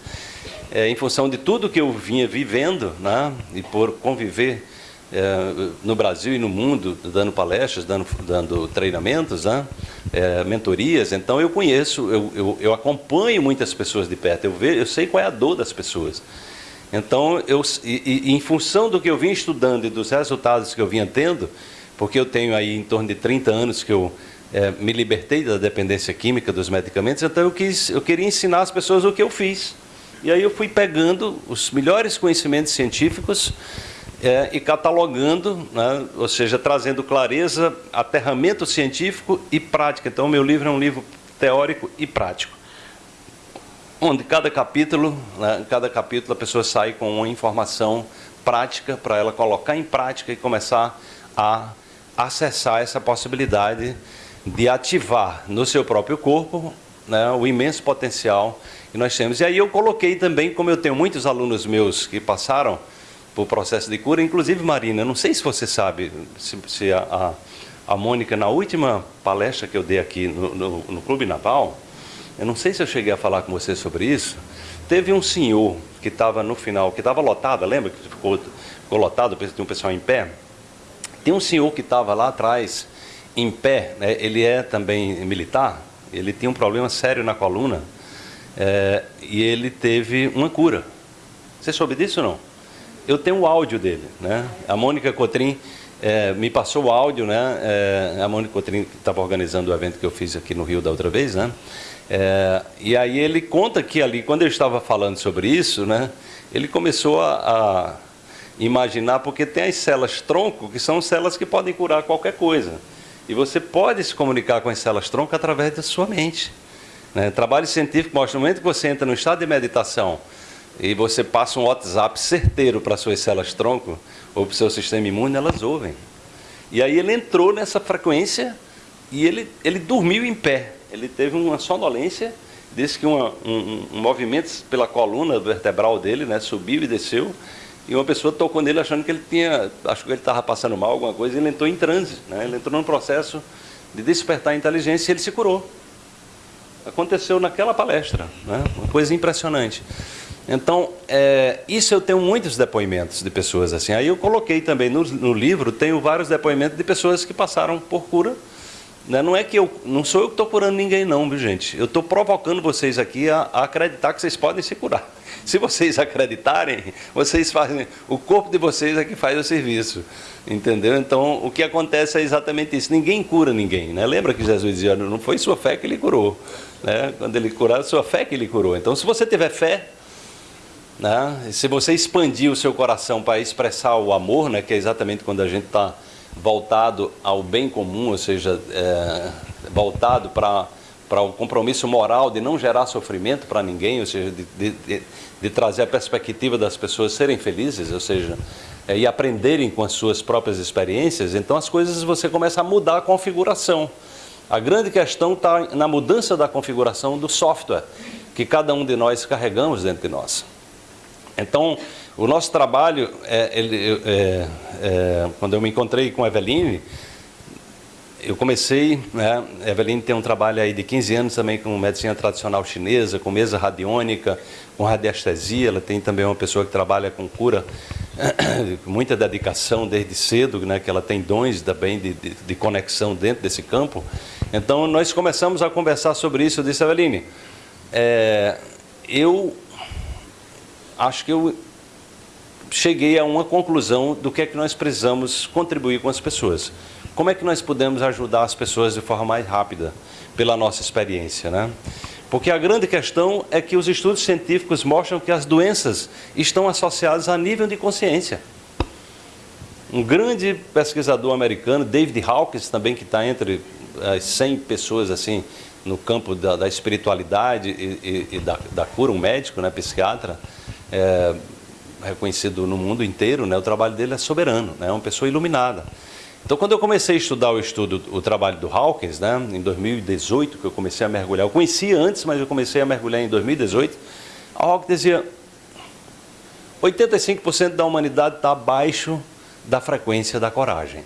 é, em função de tudo que eu vinha vivendo, né, e por conviver é, no Brasil e no mundo, dando palestras, dando, dando treinamentos, né, é, mentorias. Então eu conheço, eu, eu, eu, acompanho muitas pessoas de perto, eu, vejo, eu sei qual é a dor das pessoas. Então, eu, e, e, em função do que eu vim estudando e dos resultados que eu vinha tendo, porque eu tenho aí em torno de 30 anos que eu é, me libertei da dependência química dos medicamentos, então eu, quis, eu queria ensinar as pessoas o que eu fiz. E aí eu fui pegando os melhores conhecimentos científicos é, e catalogando, né, ou seja, trazendo clareza, aterramento científico e prática. Então, meu livro é um livro teórico e prático, onde cada capítulo, né, cada capítulo a pessoa sai com uma informação prática para ela colocar em prática e começar a acessar essa possibilidade de ativar no seu próprio corpo né, o imenso potencial que nós temos. E aí eu coloquei também, como eu tenho muitos alunos meus que passaram por processo de cura, inclusive Marina, não sei se você sabe, se, se a, a, a, Mônica, na última palestra que eu dei aqui no, no, no Clube Naval, eu não sei se eu cheguei a falar com você sobre isso, teve um senhor que estava no final, que estava lotado, lembra que ficou, ficou lotado, tinha um pessoal em pé? Tem um senhor que estava lá atrás, em pé, né, ele é também militar, ele tinha um problema sério na coluna é, e ele teve uma cura. Você soube disso ou não? Eu tenho o áudio dele, né? A Mônica Cotrim é, me passou o áudio, né? É, a Mônica Cotrim estava organizando o evento que eu fiz aqui no Rio da outra vez, né? É, e aí ele conta que ali, quando eu estava falando sobre isso, né? Ele começou a, a imaginar, porque tem as células tronco, que são células que podem curar qualquer coisa. E você pode se comunicar com as células tronco através da sua mente. Né? Trabalho científico mostra no momento que você entra no estado de meditação e você passa um WhatsApp certeiro para suas células tronco ou para o seu sistema imune, elas ouvem. E aí ele entrou nessa frequência e ele, ele dormiu em pé. Ele teve uma sonolência, disse que uma, um, um movimento pela coluna vertebral dele né, subiu e desceu e uma pessoa tocou nele achando que ele tinha, acho que ele estava passando mal, alguma coisa, e ele entrou em transe, né? ele entrou num processo de despertar a inteligência e ele se curou. Aconteceu naquela palestra, né? uma coisa impressionante. Então, é, isso eu tenho muitos depoimentos de pessoas assim. Aí eu coloquei também no, no livro, tenho vários depoimentos de pessoas que passaram por cura. Né? Não é que eu, não sou eu que estou curando ninguém não, viu gente? Eu estou provocando vocês aqui a, a acreditar que vocês podem se curar. <laughs> Se vocês acreditarem, vocês fazem, o corpo de vocês é que faz o serviço. Entendeu? Então, o que acontece é exatamente isso. Ninguém cura ninguém, né? Lembra que Jesus dizia, não foi sua fé que ele curou, né? Quando ele curar, sua fé que ele curou. Então, se você tiver fé, né? Se você expandir o seu coração para expressar o amor, né? Que é exatamente quando a gente está voltado ao bem comum, ou seja, é, voltado para o compromisso moral de não gerar sofrimento para ninguém, ou seja, de, de, de, trazer a perspectiva das pessoas serem felizes, ou seja, é, e aprenderem com as suas próprias experiências, então as coisas você começa a mudar a configuração. A grande questão está na mudança da configuração do software que cada um de nós carregamos dentro de nós. Então, o nosso trabalho, é, ele, é, é, quando eu me encontrei com a Eveline, eu comecei, né, a Eveline tem um trabalho aí de 15 anos também com medicina tradicional chinesa, com mesa radiônica, com radiestesia, ela tem também uma pessoa que trabalha com cura, com <coughs> muita dedicação desde cedo, né, que ela tem dons também de, de, de, conexão dentro desse campo. Então, nós começamos a conversar sobre isso, eu disse, Eveline, é, eu acho que eu cheguei a uma conclusão do que é que nós precisamos contribuir com as pessoas. Como é que nós podemos ajudar as pessoas de forma mais rápida, pela nossa experiência, né? Porque a grande questão é que os estudos científicos mostram que as doenças estão associadas a nível de consciência. Um grande pesquisador americano, David Hawkins, também que está entre as 100 pessoas assim no campo da, da espiritualidade e, e, e da, da, cura, um médico, né, psiquiatra, é, reconhecido no mundo inteiro, né, o trabalho dele é soberano, né, é uma pessoa iluminada. Então, quando eu comecei a estudar o estudo, o trabalho do Hawkins, né, em 2018, que eu comecei a mergulhar, eu conhecia antes, mas eu comecei a mergulhar em 2018, a Hawkins dizia 85% da humanidade está abaixo da frequência da coragem.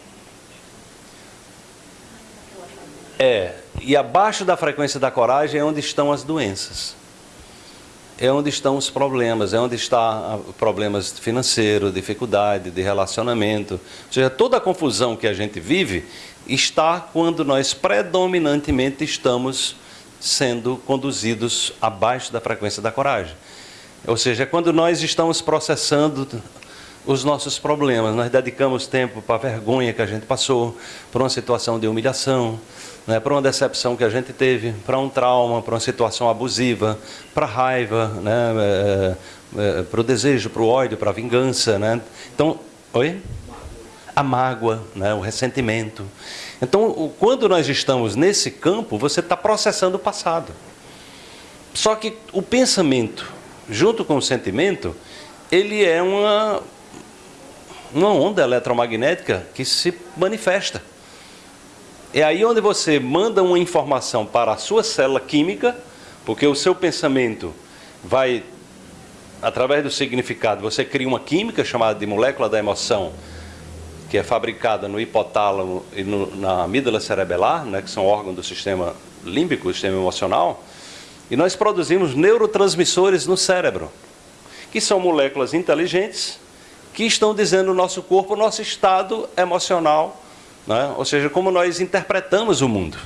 É, e abaixo da frequência da coragem é onde estão as doenças. É onde estão os problemas, é onde está problemas financeiros, dificuldade de relacionamento. Ou seja, toda a confusão que a gente vive está quando nós predominantemente estamos sendo conduzidos abaixo da frequência da coragem. Ou seja, é quando nós estamos processando os nossos problemas, nós dedicamos tempo para a vergonha que a gente passou, para uma situação de humilhação, né, para uma decepção que a gente teve, para um trauma, para uma situação abusiva, para raiva, né, é, é, para o desejo, para o ódio, para a vingança. Né? Então, oi? A mágoa, né, o ressentimento. Então, quando nós estamos nesse campo, você está processando o passado. Só que o pensamento, junto com o sentimento, ele é uma, uma onda eletromagnética que se manifesta. É aí onde você manda uma informação para a sua célula química, porque o seu pensamento vai, através do significado, você cria uma química chamada de molécula da emoção, que é fabricada no hipotálamo e no, na amígdala cerebelar, né, que são órgãos do sistema límbico, sistema emocional, e nós produzimos neurotransmissores no cérebro, que são moléculas inteligentes que estão dizendo no nosso corpo o nosso estado emocional né? ou seja, como nós interpretamos o mundo.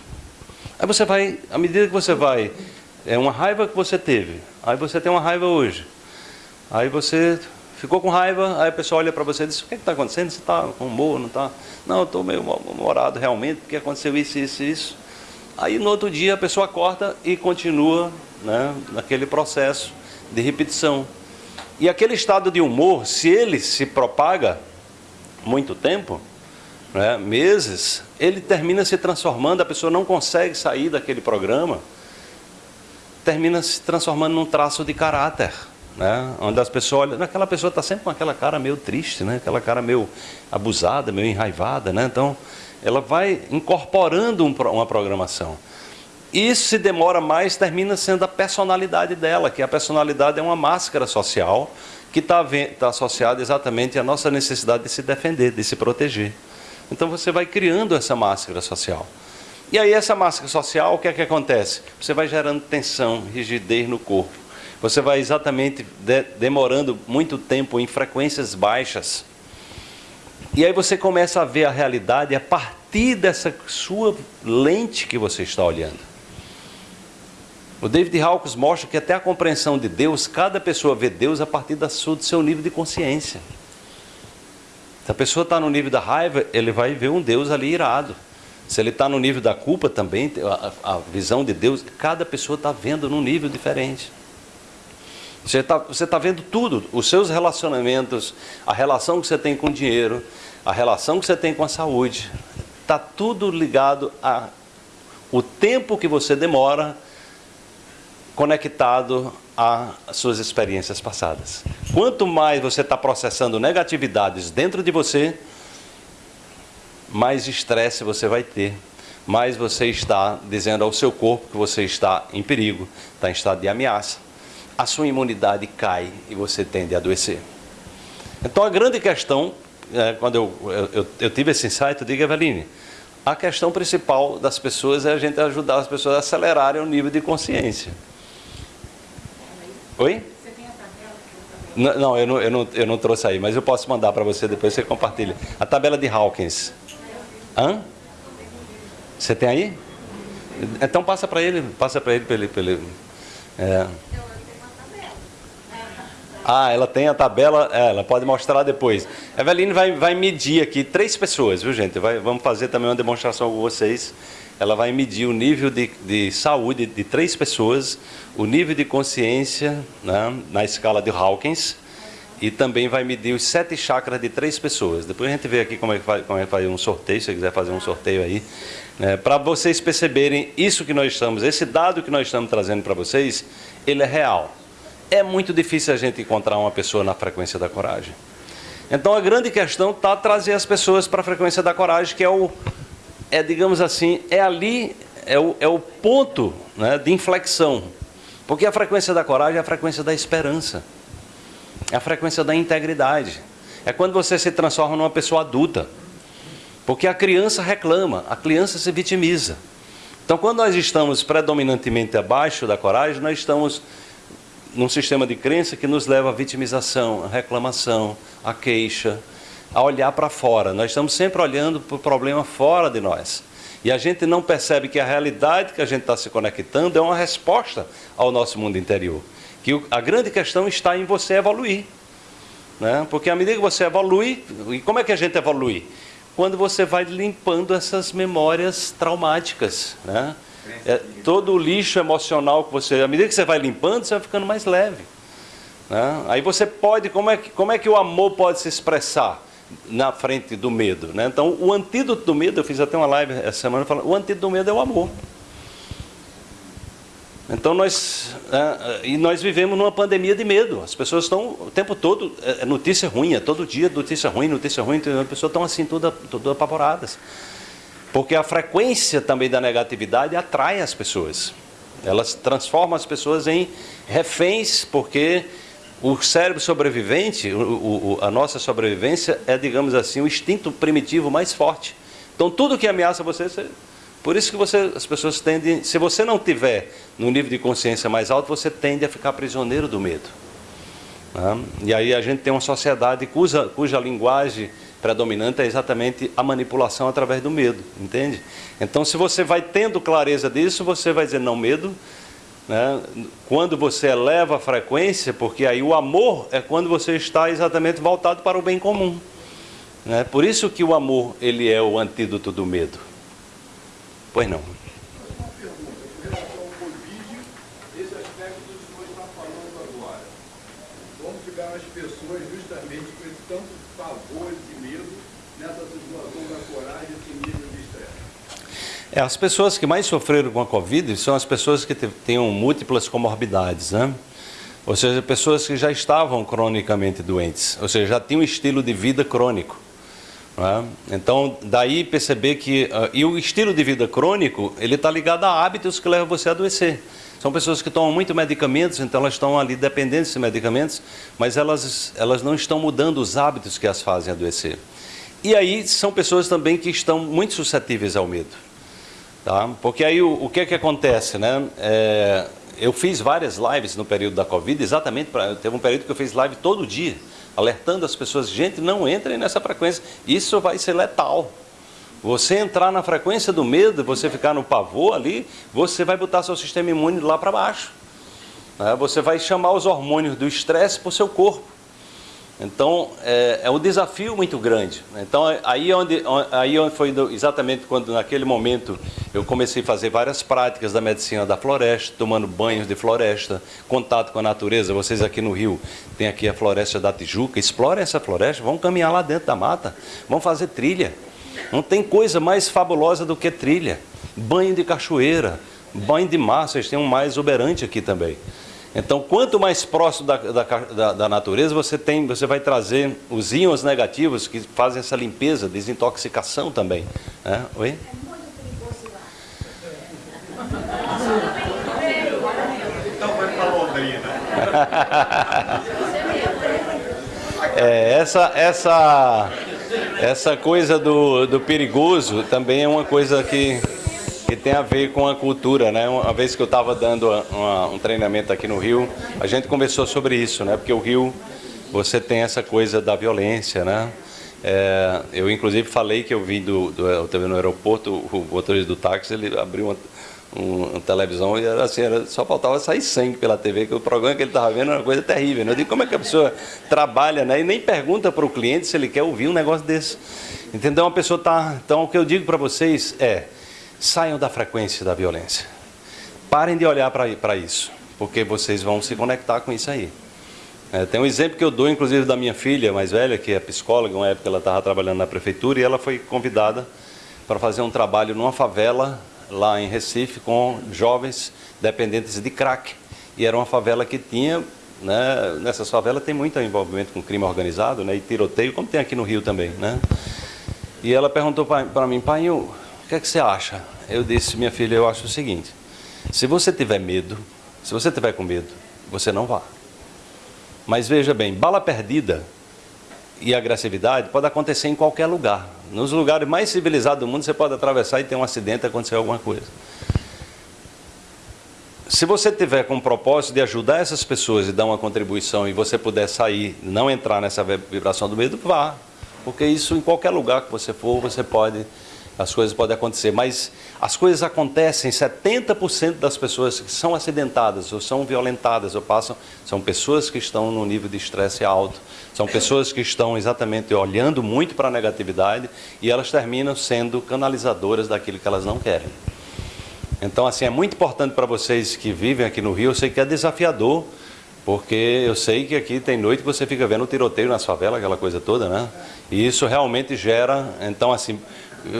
Aí você vai, à medida que você vai, é uma raiva que você teve, aí você tem uma raiva hoje, aí você ficou com raiva, aí a pessoa olha para você e diz, o que está acontecendo? Você está com humor, não está? Não, eu estou meio mal-humorado realmente, porque aconteceu isso, isso, isso. Aí no outro dia a pessoa corta e continua né, naquele processo de repetição. E aquele estado de humor, se ele se propaga muito tempo, né, meses, ele termina se transformando, a pessoa não consegue sair daquele programa, termina se transformando num traço de caráter. Né, onde as pessoas olham, aquela pessoa está sempre com aquela cara meio triste, né, aquela cara meio abusada, meio enraivada. Né, então, ela vai incorporando um, uma programação. Isso se demora mais, termina sendo a personalidade dela, que a personalidade é uma máscara social que está tá associada exatamente à nossa necessidade de se defender, de se proteger. Então você vai criando essa máscara social. E aí essa máscara social, o que é que acontece? Você vai gerando tensão, rigidez no corpo. Você vai exatamente de, demorando muito tempo em frequências baixas. E aí você começa a ver a realidade a partir dessa sua lente que você está olhando. O David Hawkins mostra que até a compreensão de Deus, cada pessoa vê Deus a partir da sua, do seu nível de consciência. Se a pessoa está no nível da raiva, ele vai ver um Deus ali irado. Se ele está no nível da culpa também, a, visão de Deus, cada pessoa está vendo num nível diferente. Você está tá vendo tudo, os seus relacionamentos, a relação que você tem com o dinheiro, a relação que você tem com a saúde. Está tudo ligado a o tempo que você demora conectado às suas experiências passadas. Quanto mais você está processando negatividades dentro de você, mais estresse você vai ter, mais você está dizendo ao seu corpo que você está em perigo, está em estado de ameaça. A sua imunidade cai e você tende a adoecer. Então a grande questão, é, quando eu, eu, eu, tive esse insight, eu digo, Eveline, a questão principal das pessoas é a gente ajudar as pessoas a acelerarem o nível de consciência. Oi? Você tem a tabela? Não, eu não, eu, não, eu não trouxe aí, mas eu posso mandar para você depois, você compartilha. A tabela de Hawkins. Hã? Você tem aí? Então passa para ele, passa para ele, para ele, ele é. Ah, ela tem a tabela, é, ela pode mostrar depois. Eveline vai, vai medir aqui três pessoas, viu gente? Vai, vamos fazer também uma demonstração com vocês. Ela vai medir o nível de, de saúde de três pessoas, o nível de consciência né, na escala de Hawkins e também vai medir os sete chakras de três pessoas. Depois a gente vê aqui como é que faz, como é que faz um sorteio, se você quiser fazer um sorteio aí. Né, para vocês perceberem isso que nós estamos, esse dado que nós estamos trazendo para vocês, ele é real é muito difícil a gente encontrar uma pessoa na frequência da coragem. Então a grande questão está trazer as pessoas para a frequência da coragem, que é o, é digamos assim, é ali, é o, é o ponto né, de inflexão. Porque a frequência da coragem é a frequência da esperança, é a frequência da integridade. É quando você se transforma numa pessoa adulta. Porque a criança reclama, a criança se vitimiza. Então, quando nós estamos predominantemente abaixo da coragem, nós estamos num sistema de crença que nos leva à vitimização, à reclamação, à queixa, a olhar para fora. Nós estamos sempre olhando para o problema fora de nós. E a gente não percebe que a realidade que a gente está se conectando é uma resposta ao nosso mundo interior. Que a grande questão está em você evoluir. Né? Porque à medida que você evolui, e como é que a gente evolui? Quando você vai limpando essas memórias traumáticas. Né? É, todo o lixo emocional que você, à medida que você vai limpando, você vai ficando mais leve. Né? Aí você pode, como é, que, como é que o amor pode se expressar na frente do medo? Né? Então, o antídoto do medo, eu fiz até uma live essa semana falando, o antídoto do medo é o amor. Então nós é, e nós vivemos numa pandemia de medo. As pessoas estão o tempo todo é, é notícia ruim, é todo dia notícia ruim, notícia ruim. As pessoas estão assim todas, todas apavoradas. Porque a frequência também da negatividade atrai as pessoas. Elas transformam as pessoas em reféns, porque o cérebro sobrevivente, o, o, a nossa sobrevivência é, digamos assim, o instinto primitivo mais forte. Então, tudo que ameaça você, você por isso que você, as pessoas tendem, se você não tiver no nível de consciência mais alto, você tende a ficar prisioneiro do medo. Né? E aí a gente tem uma sociedade cuja, cuja linguagem predominante é exatamente a manipulação através do medo, entende? Então, se você vai tendo clareza disso, você vai dizer não medo. Né? Quando você eleva a frequência, porque aí o amor é quando você está exatamente voltado para o bem comum. Né? Por isso que o amor ele é o antídoto do medo. Pois não. É, as pessoas que mais sofreram com a Covid são as pessoas que tenham múltiplas comorbidades, né? Ou seja, pessoas que já estavam cronicamente doentes, ou seja, já tinham um estilo de vida crônico. Né? Então, daí perceber que... Uh, e o estilo de vida crônico, ele está ligado a hábitos que levam você a adoecer. São pessoas que tomam muito medicamentos, então elas estão ali dependentes desses medicamentos, mas elas, elas não estão mudando os hábitos que as fazem adoecer. E aí são pessoas também que estão muito suscetíveis ao medo. Tá? Porque aí o, o que é que acontece, né? É, eu fiz várias lives no período da Covid, exatamente, pra, teve um período que eu fiz live todo dia, alertando as pessoas, gente, não entrem nessa frequência, isso vai ser letal. Você entrar na frequência do medo, você ficar no pavor ali, você vai botar seu sistema imune lá para baixo. Né? Você vai chamar os hormônios do estresse para o seu corpo. Então, é, é, um desafio muito grande. Então, aí onde, aí onde foi exatamente quando, naquele momento, eu comecei a fazer várias práticas da medicina da floresta, tomando banhos de floresta, contato com a natureza. Vocês aqui no Rio tem aqui a floresta da Tijuca. Explorem essa floresta, vão caminhar lá dentro da mata, vão fazer trilha. Não tem coisa mais fabulosa do que trilha. Banho de cachoeira, banho de mar, vocês têm um mais exuberante aqui também. Então, quanto mais próximo da, da, da, natureza, você, tem, você vai trazer os íons negativos que fazem essa limpeza, desintoxicação também. É? Oi? É muito perigoso lá. Então vai para Londrina. <laughs> É, essa, essa, essa coisa do, do perigoso também é uma coisa que que tem a ver com a cultura, né? Uma vez que eu estava dando uma, um treinamento aqui no Rio, a gente conversou sobre isso, né? Porque o Rio, você tem essa coisa da violência, né? É, eu inclusive falei que eu vim do, do eu no aeroporto, o motorista do táxi ele abriu uma, uma televisão e era assim, era, só faltava sair sangue pela TV, que o programa que ele estava vendo era uma coisa terrível. Né? Eu digo, como é que a pessoa trabalha né? e nem pergunta para o cliente se ele quer ouvir um negócio desse. Entendeu? Uma pessoa está. Então, o que eu digo para vocês é: saiam da frequência da violência. Parem de olhar para isso, porque vocês vão se conectar com isso aí. É, tem um exemplo que eu dou, inclusive, da minha filha mais velha, que é psicóloga, uma época ela estava trabalhando na prefeitura e ela foi convidada para fazer um trabalho numa favela lá em Recife com jovens dependentes de crack. E era uma favela que tinha, né, nessas favelas tem muito envolvimento com crime organizado né, e tiroteio, como tem aqui no Rio também. Né? E ela perguntou para mim, pai, que é que você acha? Eu disse, minha filha, eu acho o seguinte, se você tiver medo, se você tiver com medo, você não vá. Mas veja bem, bala perdida e agressividade pode acontecer em qualquer lugar. Nos lugares mais civilizados do mundo, você pode atravessar e ter um acidente, acontecer alguma coisa. Se você tiver com o propósito de ajudar essas pessoas e dar uma contribuição e você puder sair, não entrar nessa vibração do medo, vá. Porque isso em qualquer lugar que você for, você pode as coisas podem acontecer, mas as coisas acontecem, 70% das pessoas que são acidentadas ou são violentadas ou passam, são pessoas que estão no nível de estresse alto, são pessoas que estão exatamente olhando muito para a negatividade e elas terminam sendo canalizadoras daquilo que elas não querem. Então, assim, é muito importante para vocês que vivem aqui no Rio, eu sei que é desafiador, porque eu sei que aqui tem noite que você fica vendo o tiroteio nas favelas, aquela coisa toda, né? E isso realmente gera, então assim,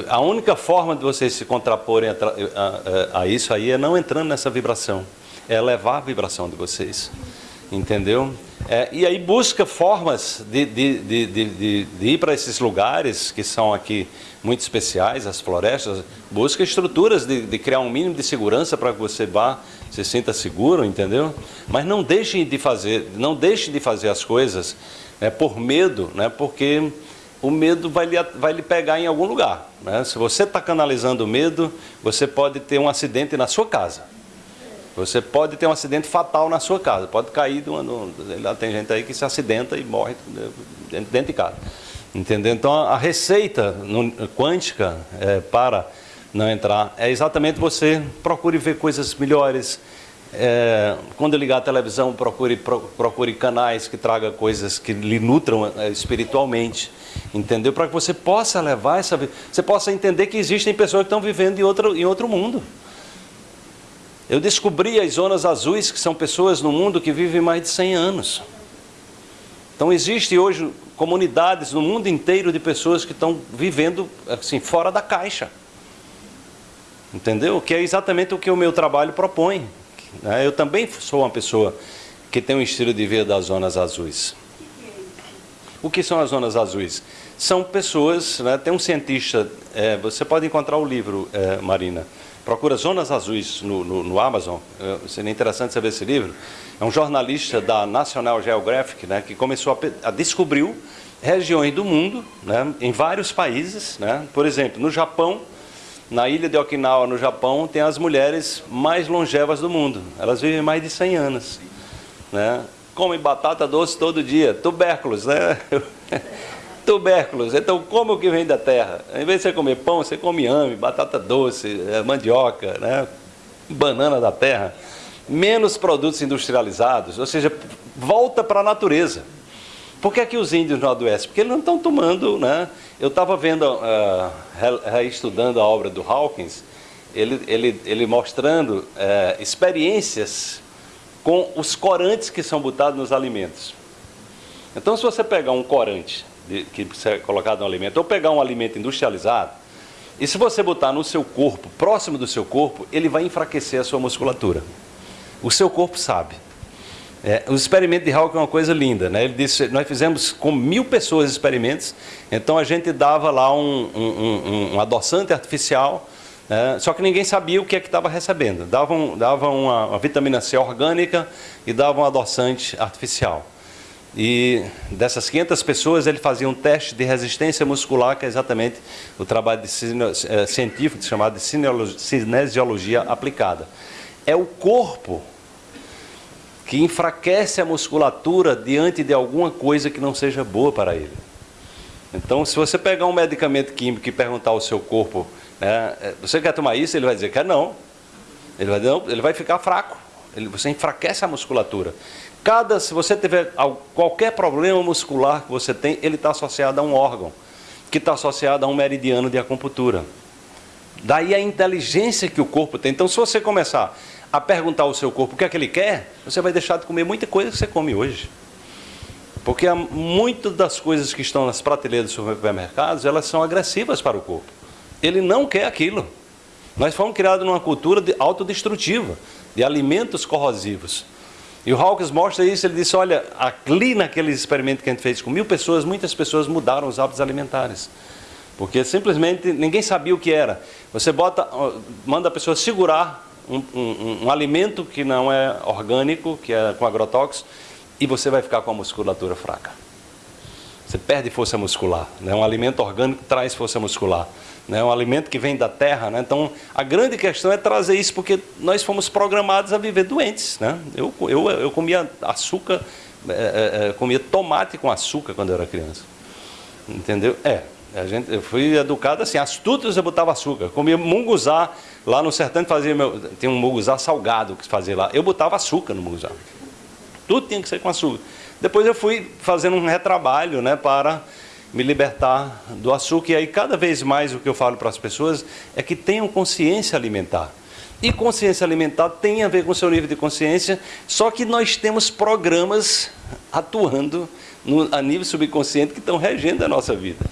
a única forma de vocês se contraporem a, a, a, isso aí é não entrando nessa vibração, é levar a vibração de vocês, entendeu? É, e aí busca formas de, de, de, de, ir para esses lugares que são aqui muito especiais, as florestas, busca estruturas de, de criar um mínimo de segurança para que você vá, se sinta seguro, entendeu? Mas não deixem de fazer, não deixem de fazer as coisas né, por medo, né, porque o medo vai lhe, vai lhe pegar em algum lugar. Né? Se você está canalizando o medo, você pode ter um acidente na sua casa. Você pode ter um acidente fatal na sua casa. Pode cair de uma. Tem gente aí que se acidenta e morre dentro de casa. Entendeu? Então a receita quântica é, para não entrar é exatamente você procure ver coisas melhores, é, quando ligar a televisão, procure, procure canais que tragam coisas que lhe nutram é, espiritualmente, entendeu? Para que você possa levar essa você possa entender que existem pessoas que estão vivendo em outro, em outro mundo. Eu descobri as zonas azuis, que são pessoas no mundo que vivem mais de 100 anos. Então, existe hoje comunidades no mundo inteiro de pessoas que estão vivendo assim, fora da caixa. Entendeu? Que é exatamente o que o meu trabalho propõe. Né? Eu também sou uma pessoa que tem um estilo de vida das zonas azuis. O que são as zonas azuis? São pessoas, né? tem um cientista, é, você pode encontrar o livro, é, Marina, procura Zonas Azuis no, no, no Amazon, é, seria interessante saber esse livro. É um jornalista da National Geographic né, que começou a, a descobriu regiões do mundo, né, em vários países, né, por exemplo, no Japão, na ilha de Okinawa, no Japão, tem as mulheres mais longevas do mundo. Elas vivem mais de 100 anos. Né? Comem batata doce todo dia, tubérculos, né? <laughs> tubérculos. Então, como o que vem da terra? Em vez de você comer pão, você come ame, batata doce, é, mandioca, né? banana da terra. Menos produtos industrializados, ou seja, volta para a natureza. Por que, é que os índios não adoecem? Porque eles não estão tomando, né? Eu estava vendo, uh, reestudando a obra do Hawkins, ele, ele, ele mostrando uh, experiências com os corantes que são botados nos alimentos. Então, se você pegar um corante de, que é colocado no alimento, ou pegar um alimento industrializado, e se você botar no seu corpo, próximo do seu corpo, ele vai enfraquecer a sua musculatura. O seu corpo sabe. É, o experimento de Hawking é uma coisa linda. Né? Ele disse, nós fizemos com mil pessoas experimentos, então a gente dava lá um, um, um, um adoçante artificial, né? só que ninguém sabia o que é que estava recebendo. Dava, dava uma, uma, vitamina C orgânica e dava um adoçante artificial. E dessas 500 pessoas ele fazia um teste de resistência muscular, que é exatamente o trabalho é, científico chamado de cinesiologia aplicada. É o corpo que enfraquece a musculatura diante de alguma coisa que não seja boa para ele. Então, se você pegar um medicamento químico e perguntar ao seu corpo, né, é, você quer tomar isso? Ele vai dizer, quer não. Ele vai, ele vai ficar fraco. Ele, você enfraquece a musculatura. Cada, se você tiver qualquer problema muscular que você tem, ele está associado a um órgão, que está associado a um meridiano de acupuntura. Daí a inteligência que o corpo tem. Então, se você começar a perguntar ao seu corpo o que é que ele quer, você vai deixar de comer muita coisa que você come hoje. Porque muitas das coisas que estão nas prateleiras dos supermercados, elas são agressivas para o corpo. Ele não quer aquilo. Nós fomos criados numa cultura de autodestrutiva, de alimentos corrosivos. E o Hawkins mostra isso, ele disse, olha, ali naquele experimento que a gente fez com mil pessoas, muitas pessoas mudaram os hábitos alimentares. Porque simplesmente ninguém sabia o que era. Você bota, manda a pessoa segurar um, um, um alimento que não é orgânico, que é com agrotóxicos, e você vai ficar com a musculatura fraca. Você perde força muscular. Né? Um alimento orgânico traz força muscular. Né? Um alimento que vem da terra. Né? Então, a grande questão é trazer isso, porque nós fomos programados a viver doentes. Né? Eu, eu, eu comia açúcar, é, é, comia tomate com açúcar quando eu era criança. Entendeu? É, a gente, eu fui educado assim, as tutas eu botava açúcar. Comia munguzá, lá no sertão fazia meu, tem um munguzá salgado que fazia lá. Eu botava açúcar no munguzá. Tudo tinha que ser com açúcar. Depois eu fui fazendo um retrabalho né, para me libertar do açúcar. E aí, cada vez mais, o que eu falo para as pessoas é que tenham consciência alimentar. E consciência alimentar tem a ver com o seu nível de consciência, só que nós temos programas atuando no, a nível subconsciente que estão regendo a nossa vida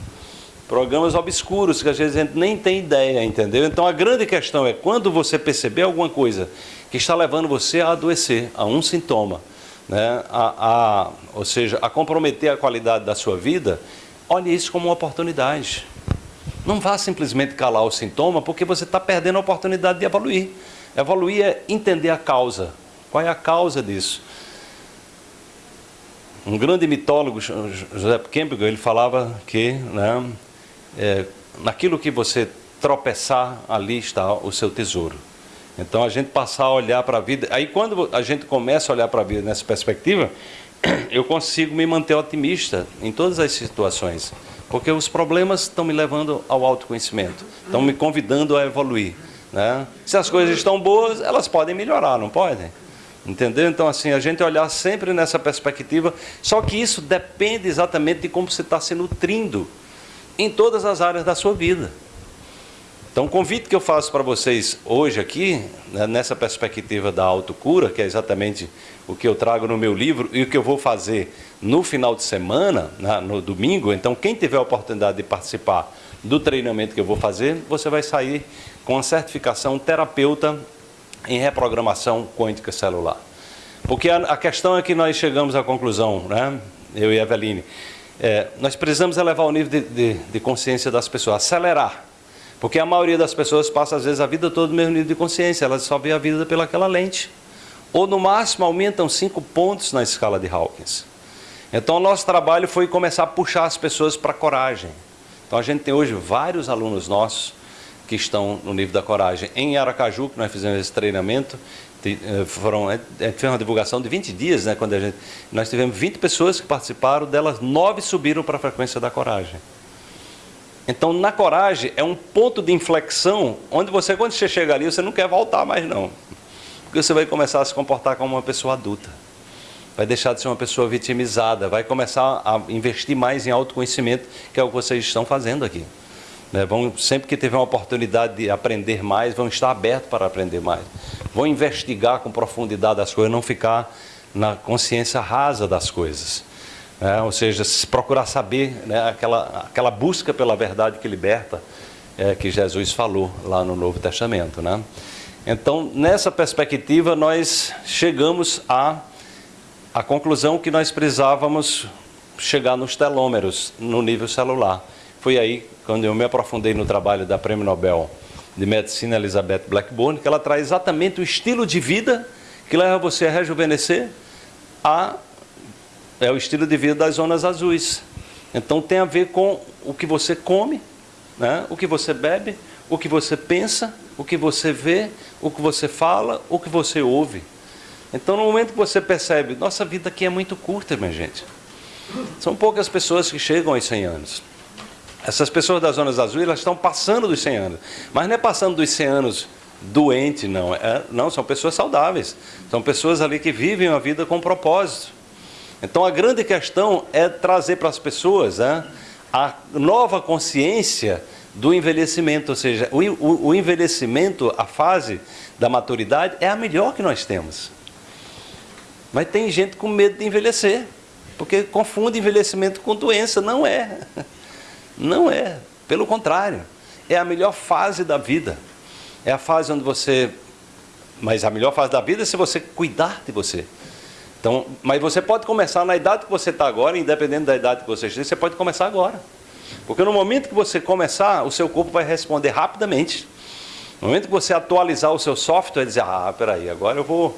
programas obscuros que às vezes a gente nem tem ideia, entendeu? Então a grande questão é quando você perceber alguma coisa que está levando você a adoecer, a um sintoma, né? a, a, ou seja, a comprometer a qualidade da sua vida, olhe isso como uma oportunidade. Não vá simplesmente calar o sintoma, porque você está perdendo a oportunidade de evoluir. Evoluir é entender a causa. Qual é a causa disso? Um grande mitólogo, José Campbell, ele falava que né, é, naquilo que você tropeçar, ali está o seu tesouro. Então a gente passar a olhar para a vida. Aí quando a gente começa a olhar para a vida nessa perspectiva, <clears throat> eu consigo me manter otimista em todas as situações. Porque os problemas estão me levando ao autoconhecimento, estão me convidando a evoluir. Né? Se as coisas estão boas, elas podem melhorar, não podem? Entendeu? Então, assim, a gente olhar sempre nessa perspectiva, só que isso depende exatamente de como você está se nutrindo em todas as áreas da sua vida. Então, o convite que eu faço para vocês hoje aqui, né, nessa perspectiva da autocura, que é exatamente o que eu trago no meu livro e o que eu vou fazer no final de semana, né, no domingo. Então, quem tiver a oportunidade de participar do treinamento que eu vou fazer, você vai sair com a certificação terapeuta em reprogramação quântica celular. Porque a, a questão é que nós chegamos à conclusão, né, eu e a Eveline, é, nós precisamos elevar o nível de, de, de, consciência das pessoas, acelerar. Porque a maioria das pessoas passa, às vezes, a vida toda no mesmo nível de consciência, elas só vê a vida pelaquela lente. Ou, no máximo, aumentam cinco pontos na escala de Hawkins. Então, o nosso trabalho foi começar a puxar as pessoas para a coragem. Então, a gente tem hoje vários alunos nossos que estão no nível da coragem. Em Aracaju, que nós fizemos esse treinamento, foram, a gente fez uma divulgação de 20 dias, né, quando a gente, nós tivemos 20 pessoas que participaram, delas 9 subiram para a frequência da coragem. Então, na coragem, é um ponto de inflexão, onde você, quando você chega ali, você não quer voltar mais não. Porque você vai começar a se comportar como uma pessoa adulta. Vai deixar de ser uma pessoa vitimizada, vai começar a investir mais em autoconhecimento, que é o que vocês estão fazendo aqui. Né? Vão, sempre que tiver uma oportunidade de aprender mais, vão estar abertos para aprender mais. Vão investigar com profundidade as coisas, não ficar na consciência rasa das coisas. Né? Ou seja, procurar saber né? aquela, aquela busca pela verdade que liberta, é, que Jesus falou lá no Novo Testamento. Né? Então, nessa perspectiva, nós chegamos à, à conclusão que nós precisávamos chegar nos telômeros, no nível celular. Foi aí quando eu me aprofundei no trabalho da Prêmio Nobel de Medicina Elizabeth Blackburn, que ela traz exatamente o estilo de vida que leva você a rejuvenescer a é o estilo de vida das zonas azuis. Então tem a ver com o que você come, né? o que você bebe, o que você pensa, o que você vê, o que você fala, o que você ouve. Então no momento que você percebe, nossa vida aqui é muito curta, minha gente. São poucas pessoas que chegam aos 100 anos. Essas pessoas das zonas azuis, elas estão passando dos 100 anos. Mas não é passando dos 100 anos doente, não. É, não, são pessoas saudáveis. São pessoas ali que vivem a vida com propósito. Então a grande questão é trazer para as pessoas né, a nova consciência do envelhecimento, ou seja, o, o, o envelhecimento, a fase da maturidade é a melhor que nós temos. Mas tem gente com medo de envelhecer, porque confunde envelhecimento com doença. Não é. <laughs> Não é. Pelo contrário, é a melhor fase da vida. É a fase onde você. Mas a melhor fase da vida é se você cuidar de você. Então, mas você pode começar na idade que você está agora, independente da idade que você esteja, você pode começar agora. Porque no momento que você começar, o seu corpo vai responder rapidamente. No momento que você atualizar o seu software, dizer, ah, peraí, agora eu vou,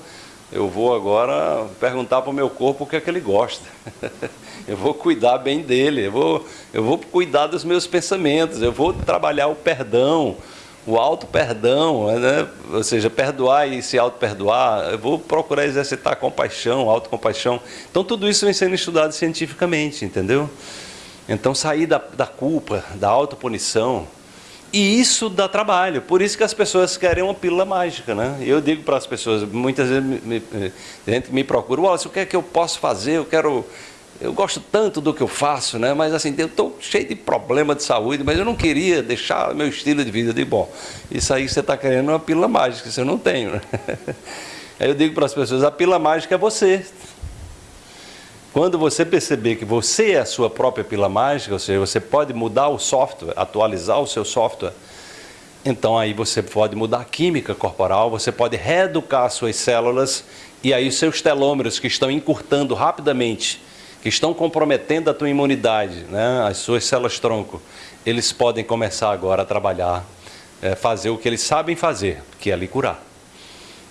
eu vou agora perguntar para o meu corpo o que é que ele gosta. <laughs> eu vou cuidar bem dele, eu vou, eu vou cuidar dos meus pensamentos, eu vou trabalhar o perdão, o auto-perdão, né? ou seja, perdoar e se auto-perdoar, eu vou procurar exercitar compaixão, autocompaixão. Então, tudo isso vem sendo estudado cientificamente, entendeu? Então, sair da, da culpa, da autopunição, e isso dá trabalho, por isso que as pessoas querem uma pílula mágica, né? Eu digo para as pessoas, muitas vezes me, me, me procura, o que é que eu posso fazer? Eu quero eu gosto tanto do que eu faço, né? mas assim, eu estou cheio de problema de saúde, mas eu não queria deixar meu estilo de vida. Digo, bom, isso aí você está querendo uma pílula mágica, isso eu não tenho. Né? <laughs> Aí eu digo para as pessoas, a pílula mágica é você. Quando você perceber que você é a sua própria pílula mágica, ou seja, você pode mudar o software, atualizar o seu software, então aí você pode mudar a química corporal, você pode reeducar as suas células, e aí os seus telômeros que estão encurtando rapidamente, que estão comprometendo a tua imunidade, né, as suas células tronco, eles podem começar agora a trabalhar, é, fazer o que eles sabem fazer, que é lhe curar.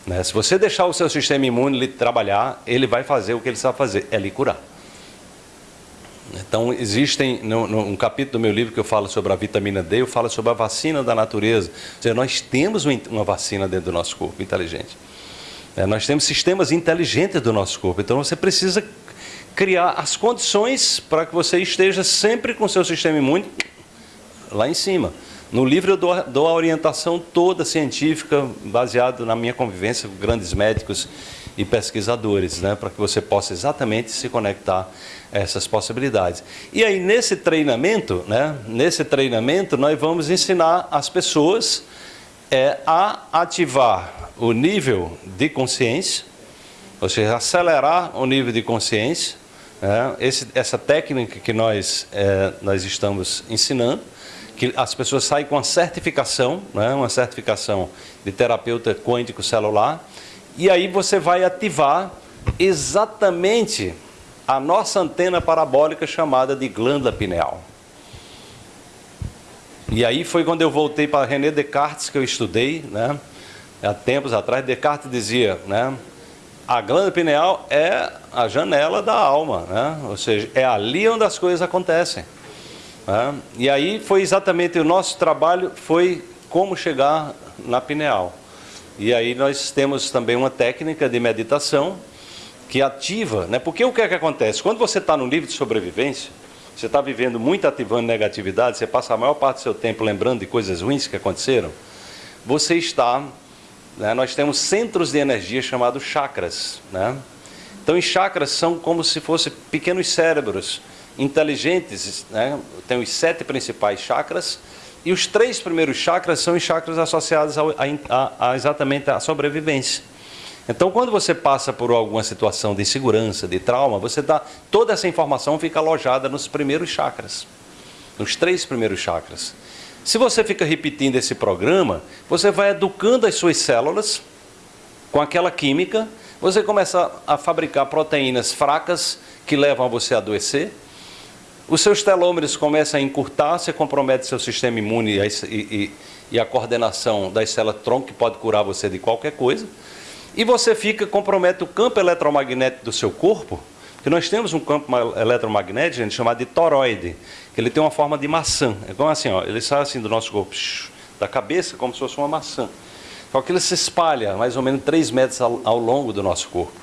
Né? Se você deixar o seu sistema imune trabalhar, ele vai fazer o que ele sabe fazer, é lhe curar. Então, existem, num, capítulo do meu livro que eu falo sobre a vitamina D, eu falo sobre a vacina da natureza. Ou seja, nós temos uma vacina dentro do nosso corpo inteligente. É, nós temos sistemas inteligentes do nosso corpo. Então, você precisa criar as condições para que você esteja sempre com seu sistema imune lá em cima. No livro eu dou, dou a orientação toda científica, baseado na minha convivência com grandes médicos e pesquisadores, né, para que você possa exatamente se conectar a essas possibilidades. E aí nesse treinamento, né, nesse treinamento nós vamos ensinar as pessoas é, a ativar o nível de consciência, ou seja, acelerar o nível de consciência, é, esse, essa técnica que nós, é, nós estamos ensinando, que as pessoas saem com uma certificação, né, uma certificação de terapeuta quântico celular, e aí você vai ativar exatamente a nossa antena parabólica chamada de glândula pineal. E aí foi quando eu voltei para René Descartes, que eu estudei, né, há tempos atrás, Descartes dizia, né, a glândula pineal é a janela da alma, né? ou seja, é ali onde as coisas acontecem. Né? E aí foi exatamente o nosso trabalho, foi como chegar na pineal. E aí nós temos também uma técnica de meditação que ativa, né? porque o que é que acontece? Quando você está no nível de sobrevivência, você está vivendo muito ativando negatividade, você passa a maior parte do seu tempo lembrando de coisas ruins que aconteceram, você está né, nós temos centros de energia chamados chakras. Né? Então, os chakras são como se fossem pequenos cérebros inteligentes. Né? Tem os sete principais chakras. E os três primeiros chakras são os chakras associados a, a, a exatamente à sobrevivência. Então, quando você passa por alguma situação de insegurança, de trauma, você dá toda essa informação fica alojada nos primeiros chakras, nos três primeiros chakras. Se você fica repetindo esse programa, você vai educando as suas células com aquela química, você começa a fabricar proteínas fracas que levam a você a adoecer, os seus telômeros começam a encurtar, você compromete seu sistema imune e, e, e a coordenação das células tronco que pode curar você de qualquer coisa, e você fica, compromete o campo eletromagnético do seu corpo, que nós temos um campo eletromagnético gente, chamado de toroide, que ele tem uma forma de maçã. É como assim, ó, ele sai assim do nosso corpo, da cabeça, como se fosse uma maçã. Só que ele se espalha mais ou menos 3 metros ao, ao longo do nosso corpo.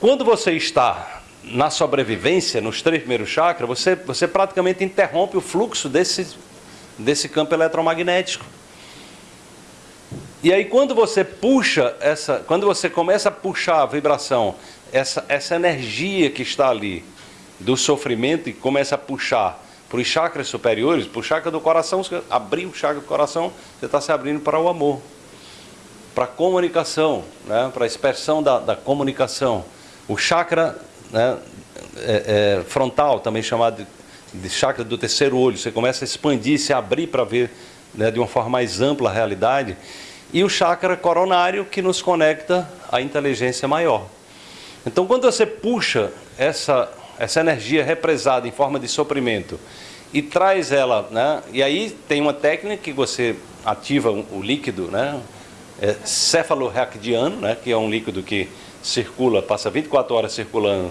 Quando você está na sobrevivência, nos três primeiros chakras, você, você praticamente interrompe o fluxo desse, desse campo eletromagnético. E aí quando você puxa essa, quando você começa a puxar a vibração, essa, essa energia que está ali do sofrimento e começa a puxar para os chakras superiores, para o chakra do coração, você abrir o chakra do coração, você está se abrindo para o amor, para a comunicação, né? para a expressão da, da comunicação. O chakra né, é, é, frontal, também chamado de, de chakra do terceiro olho, você começa a expandir, se abrir para ver né, de uma forma mais ampla a realidade e o chakra coronário que nos conecta à inteligência maior. Então, quando você puxa essa, essa energia represada em forma de soprimento e traz ela, né, e aí tem uma técnica que você ativa o líquido, né, é cefalorraquidiano, né, que é um líquido que circula, passa 24 horas circulando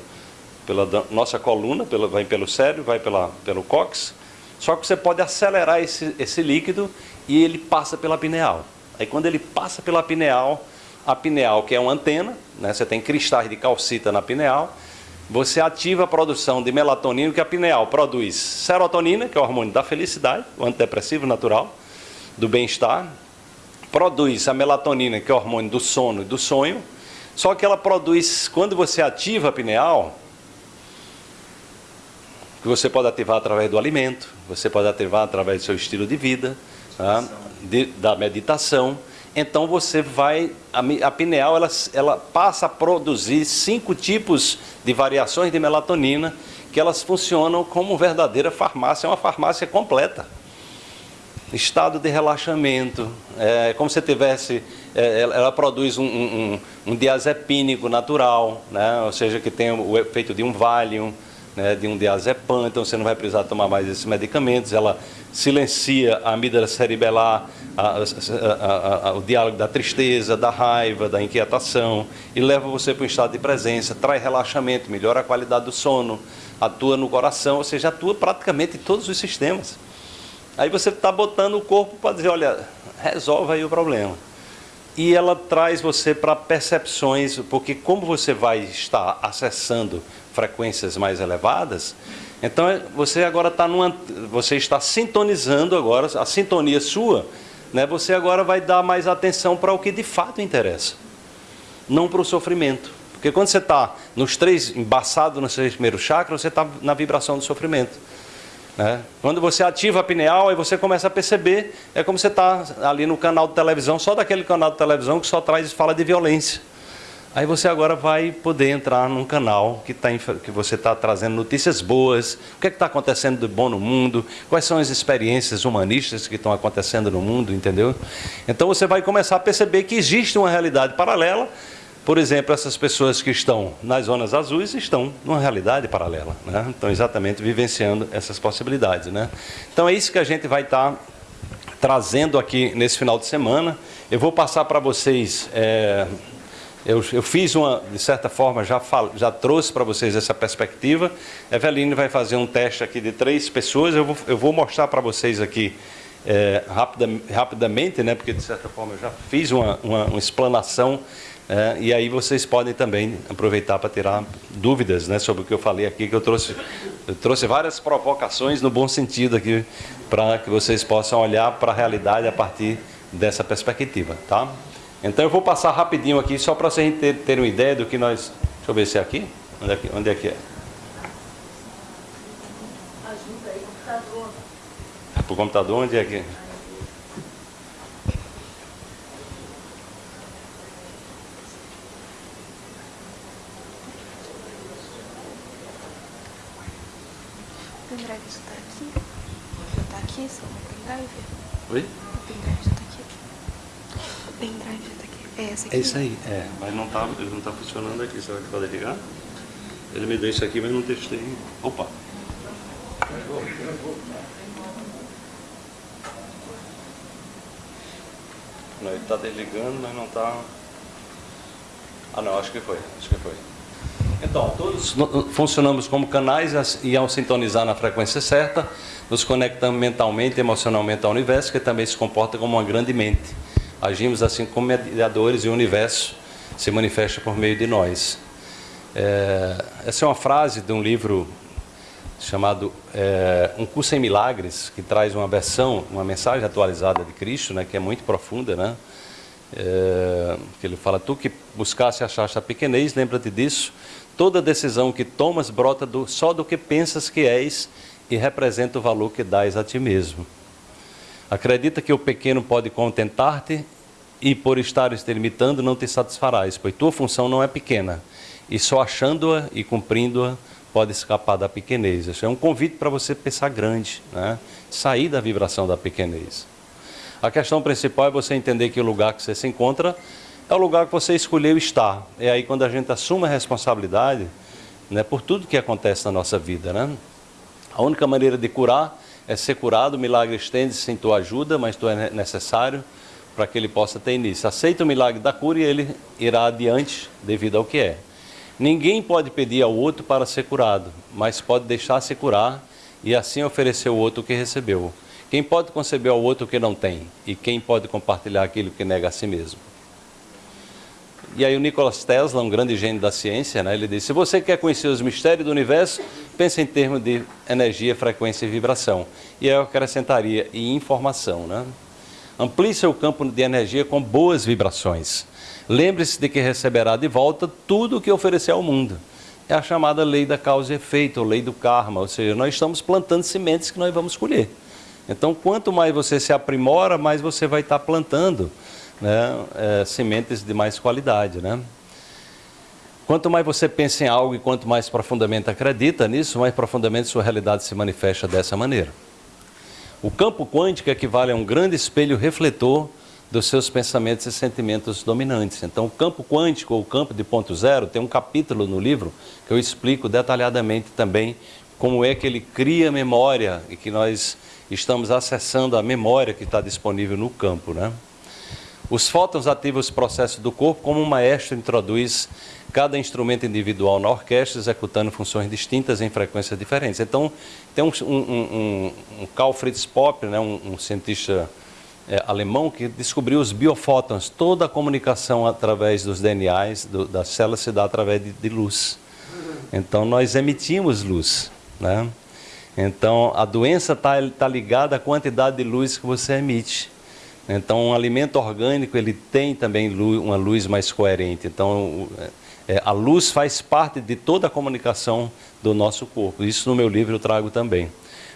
pela nossa coluna, pela, vai pelo cérebro, vai pela, pelo cóccix, só que você pode acelerar esse, esse líquido e ele passa pela pineal. Aí quando ele passa pela pineal, a pineal que é uma antena, né, você tem cristais de calcita na pineal, você ativa a produção de melatonina, que a pineal produz serotonina, que é o hormônio da felicidade, o antidepressivo natural, do bem-estar, produz a melatonina, que é o hormônio do sono e do sonho, só que ela produz, quando você ativa a pineal, que você pode ativar através do alimento, você pode ativar através do seu estilo de vida, tá? de, da meditação, então você vai, a, pineal ela, ela passa a produzir cinco tipos de variações de melatonina que elas funcionam como verdadeira farmácia, é uma farmácia completa. Estado de relaxamento, é como se tivesse, é, ela produz um, um, um diazepínico natural, né? ou seja, que tem o efeito de um Valium, né? de um diazepam, então você não vai precisar tomar mais esses medicamentos, ela silencia a amígdala cerebelar, a, a, a, o diálogo da tristeza, da raiva, da inquietação, e leva você para um estado de presença, traz relaxamento, melhora a qualidade do sono, atua no coração, ou seja, atua praticamente em todos os sistemas. Aí você está botando o corpo para dizer, olha, resolve aí o problema. E ela traz você para percepções, porque como você vai estar acessando frequências mais elevadas, então é, você agora está numa, você está sintonizando agora a sintonia sua, né? Você agora vai dar mais atenção para o que de fato interessa, não para o sofrimento, porque quando você está nos três embaçado nos três primeiros chakras, você está na vibração do sofrimento. Né? Quando você ativa a pineal, aí você começa a perceber, é como você está ali no canal de televisão, só daquele canal de televisão que só traz fala de violência. Aí você agora vai poder entrar num canal que, tá, que você está trazendo notícias boas, o que é está acontecendo de bom no mundo, quais são as experiências humanistas que estão acontecendo no mundo, entendeu? Então você vai começar a perceber que existe uma realidade paralela. Por exemplo, essas pessoas que estão nas zonas azuis estão numa realidade paralela, né? estão exatamente vivenciando essas possibilidades. Né? Então é isso que a gente vai estar tá trazendo aqui nesse final de semana. Eu vou passar para vocês. É eu, eu, fiz uma, de certa forma, já, falo, já trouxe para vocês essa perspectiva. Eveline vai fazer um teste aqui de três pessoas. Eu vou, eu vou mostrar para vocês aqui é, rapida, rapidamente, né, porque de certa forma eu já fiz uma, uma, uma explanação. É, e aí vocês podem também aproveitar para tirar dúvidas né, sobre o que eu falei aqui, que eu trouxe, eu trouxe várias provocações no bom sentido aqui, para que vocês possam olhar para a realidade a partir dessa perspectiva. Tá? Então eu vou passar rapidinho aqui, só para vocês terem ter uma ideia do que nós... Deixa eu ver se é aqui. Onde é que, onde é, que é? Ajuda aí, computador. Para o computador, onde é que... O pendrive está aqui? Está aqui, só o pendrive? Oi? É essa aqui? É isso aí, é. Mas não está ele não tá funcionando aqui. Será que pode ligar? Ele me deu isso aqui, mas não testei. Opa! Não, ele está desligando, mas não está... Ah não, acho que foi, acho que foi. Então, todos funcionamos como canais e ao sintonizar na frequência certa, nos conectamos mentalmente e emocionalmente ao universo, que também se comporta como uma grande mente. Agimos assim como mediadores e o universo se manifesta por meio de nós. É, essa é uma frase de um livro chamado é, Um Curso em Milagres, que traz uma versão, uma mensagem atualizada de Cristo, né, que é muito profunda, né? é, que ele fala, tu que buscasse achar a pequenez, lembra-te disso, toda decisão que tomas brota do, só do que pensas que és e representa o valor que dás a ti mesmo. Acredita que o pequeno pode contentar-te e por estares te limitando não te satisfarás, pois tua função não é pequena, e só achando-a e cumprindo-a pode escapar da pequenez. Isso é um convite para você pensar grande, né? sair da vibração da pequenez. A questão principal é você entender que o lugar que você se encontra é o lugar que você escolheu estar. É aí quando a gente assume a responsabilidade né, por tudo que acontece na nossa vida. Né? A única maneira de curar é ser curado, o milagre estende-se sem tua ajuda, mas tu é necessário para que ele possa ter início. Aceita o milagre da cura e ele irá adiante devido ao que é. Ninguém pode pedir ao outro para ser curado, mas pode deixar-se curar e assim oferecer ao outro o que recebeu. Quem pode conceber ao outro o que não tem? E quem pode compartilhar aquilo que nega a si mesmo? E aí o Nikola Tesla, um grande gênio da ciência, né, ele disse, se você quer conhecer os mistérios do universo, pense em termos de energia, frequência e vibração. E aí eu acrescentaria, e informação. Né? Amplie seu campo de energia com boas vibrações. Lembre-se de que receberá de volta tudo o que oferecer ao mundo. É a chamada lei da causa e efeito, ou lei do karma, ou seja, nós estamos plantando sementes que nós vamos colher. Então, quanto mais você se aprimora, mais você vai estar plantando né, é, sementes de mais qualidade. Né? Quanto mais você pensa em algo e quanto mais profundamente acredita nisso, mais profundamente sua realidade se manifesta dessa maneira. O campo quântico equivale a um grande espelho refletor dos seus pensamentos e sentimentos dominantes. Então, o campo quântico, ou campo de ponto zero, tem um capítulo no livro que eu explico detalhadamente também como é que ele cria memória e que nós estamos acessando a memória que está disponível no campo. Né? Os fótons ativam os processos do corpo como um maestro introduz cada instrumento individual na orquestra, executando funções distintas em frequências diferentes. Então, tem um, um, um, um Karl Fritz Popper, né, um, cientista é, alemão, que descobriu os biofótons. Toda a comunicação através dos DNAs do, das células se dá através de, de luz. Então, nós emitimos luz. Né? Então, a doença está tá ligada à quantidade de luz que você emite. Então, um alimento orgânico, ele tem também luz, uma luz mais coerente. Então, é, a luz faz parte de toda a comunicação do nosso corpo. Isso no meu livro eu trago também.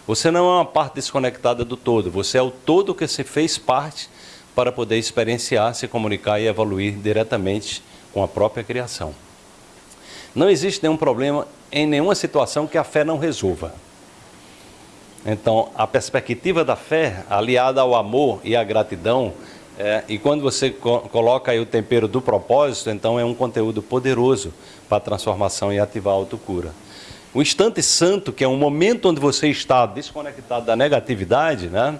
Você não é uma parte desconectada do todo, você é o todo que se fez parte para poder experienciar, se comunicar e evoluir diretamente com a própria criação. Não existe nenhum problema em nenhuma situação que a fé não resolva. Então, a perspectiva da fé, aliada ao amor e à gratidão, é, e quando você co coloca aí o tempero do propósito, então é um conteúdo poderoso para a transformação e ativar a autocura. O instante santo, que é um momento onde você está desconectado da negatividade, né,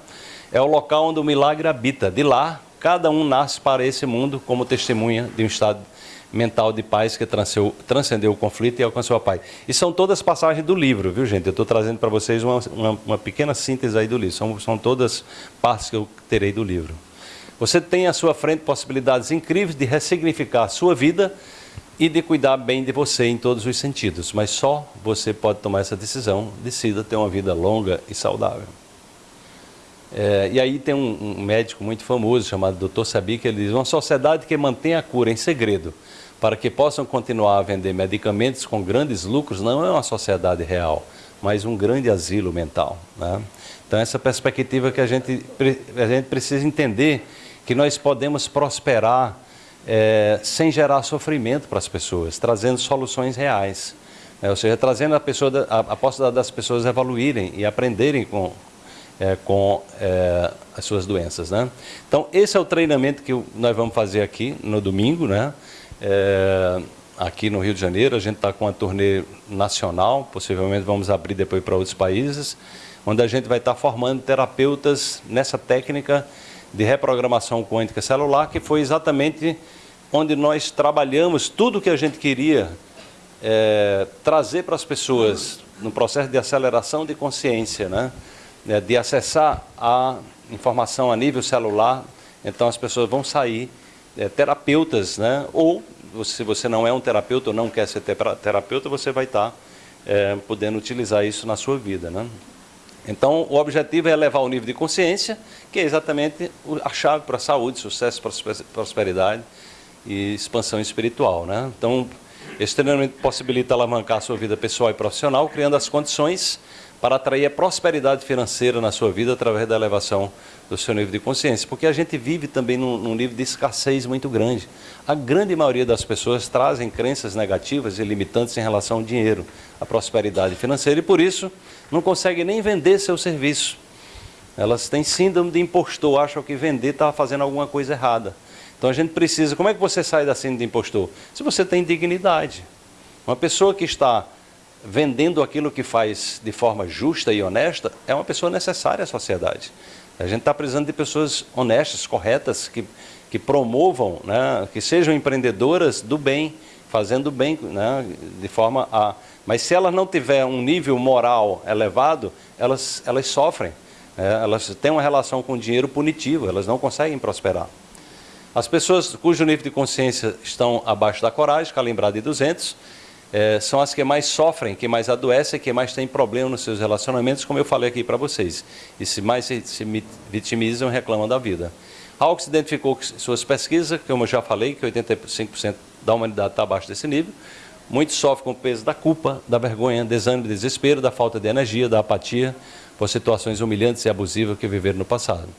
é o local onde o milagre habita. De lá, cada um nasce para esse mundo como testemunha de um estado mental de paz que transcendeu o conflito e alcançou a paz. E são todas passagens do livro, viu gente? Eu estou trazendo para vocês uma, uma, uma, pequena síntese aí do livro. São, são todas partes que eu terei do livro. Você tem à sua frente possibilidades incríveis de ressignificar a sua vida e de cuidar bem de você em todos os sentidos. Mas só você pode tomar essa decisão. Decida ter uma vida longa e saudável. É, e aí tem um, um, médico muito famoso chamado Dr. Sabi que ele diz, uma sociedade que mantém a cura em segredo para que possam continuar a vender medicamentos com grandes lucros, não é uma sociedade real, mas um grande asilo mental. Né? Então, essa perspectiva que a gente, a gente precisa entender que nós podemos prosperar é, sem gerar sofrimento para as pessoas, trazendo soluções reais. É, ou seja, trazendo a, pessoa, a, a possibilidade das pessoas evoluírem e aprenderem com, é, com é, as suas doenças. Né? Então, esse é o treinamento que nós vamos fazer aqui no domingo, né? É, aqui no Rio de Janeiro. A gente está com uma turnê nacional, possivelmente vamos abrir depois para outros países, onde a gente vai estar tá formando terapeutas nessa técnica de reprogramação quântica celular, que foi exatamente onde nós trabalhamos tudo o que a gente queria é, trazer para as pessoas no processo de aceleração de consciência, né? É, de acessar a informação a nível celular. Então as pessoas vão sair é, terapeutas, né? ou se você não é um terapeuta ou não quer ser terapeuta, você vai estar é, podendo utilizar isso na sua vida. Né? Então, o objetivo é elevar o nível de consciência, que é exatamente a chave para a saúde, sucesso, prosperidade e expansão espiritual. Né? Então, esse treinamento possibilita alavancar a sua vida pessoal e profissional, criando as condições para atrair a prosperidade financeira na sua vida através da elevação do seu nível de consciência. Porque a gente vive também num, num nível de escassez muito grande. A grande maioria das pessoas trazem crenças negativas e limitantes em relação ao dinheiro, à prosperidade financeira, e por isso não conseguem nem vender seu serviço. Elas têm síndrome de impostor, acham que vender está fazendo alguma coisa errada. Então a gente precisa, como é que você sai da síndrome de impostor? Se você tem dignidade. Uma pessoa que está vendendo aquilo que faz de forma justa e honesta, é uma pessoa necessária à sociedade. A gente está precisando de pessoas honestas, corretas, que, que promovam, né, que sejam empreendedoras do bem, fazendo bem, né, de forma a... Mas se elas não tiver um nível moral elevado, elas, elas sofrem. É, elas têm uma relação com o dinheiro punitivo, elas não conseguem prosperar. As pessoas cujo nível de consciência estão abaixo da coragem, calibrado de 200, é, são as que mais sofrem, que mais adoecem, que mais têm problema nos seus relacionamentos, como eu falei aqui para vocês. E se mais se, se vitimizam, reclamam da vida. Hawks identificou que suas pesquisas, como eu já falei, que 85% da humanidade está abaixo desse nível. Muitos sofrem com o peso da culpa, da vergonha, desânimo, desespero, da falta de energia, da apatia, por situações humilhantes e abusivas que viveram no passado.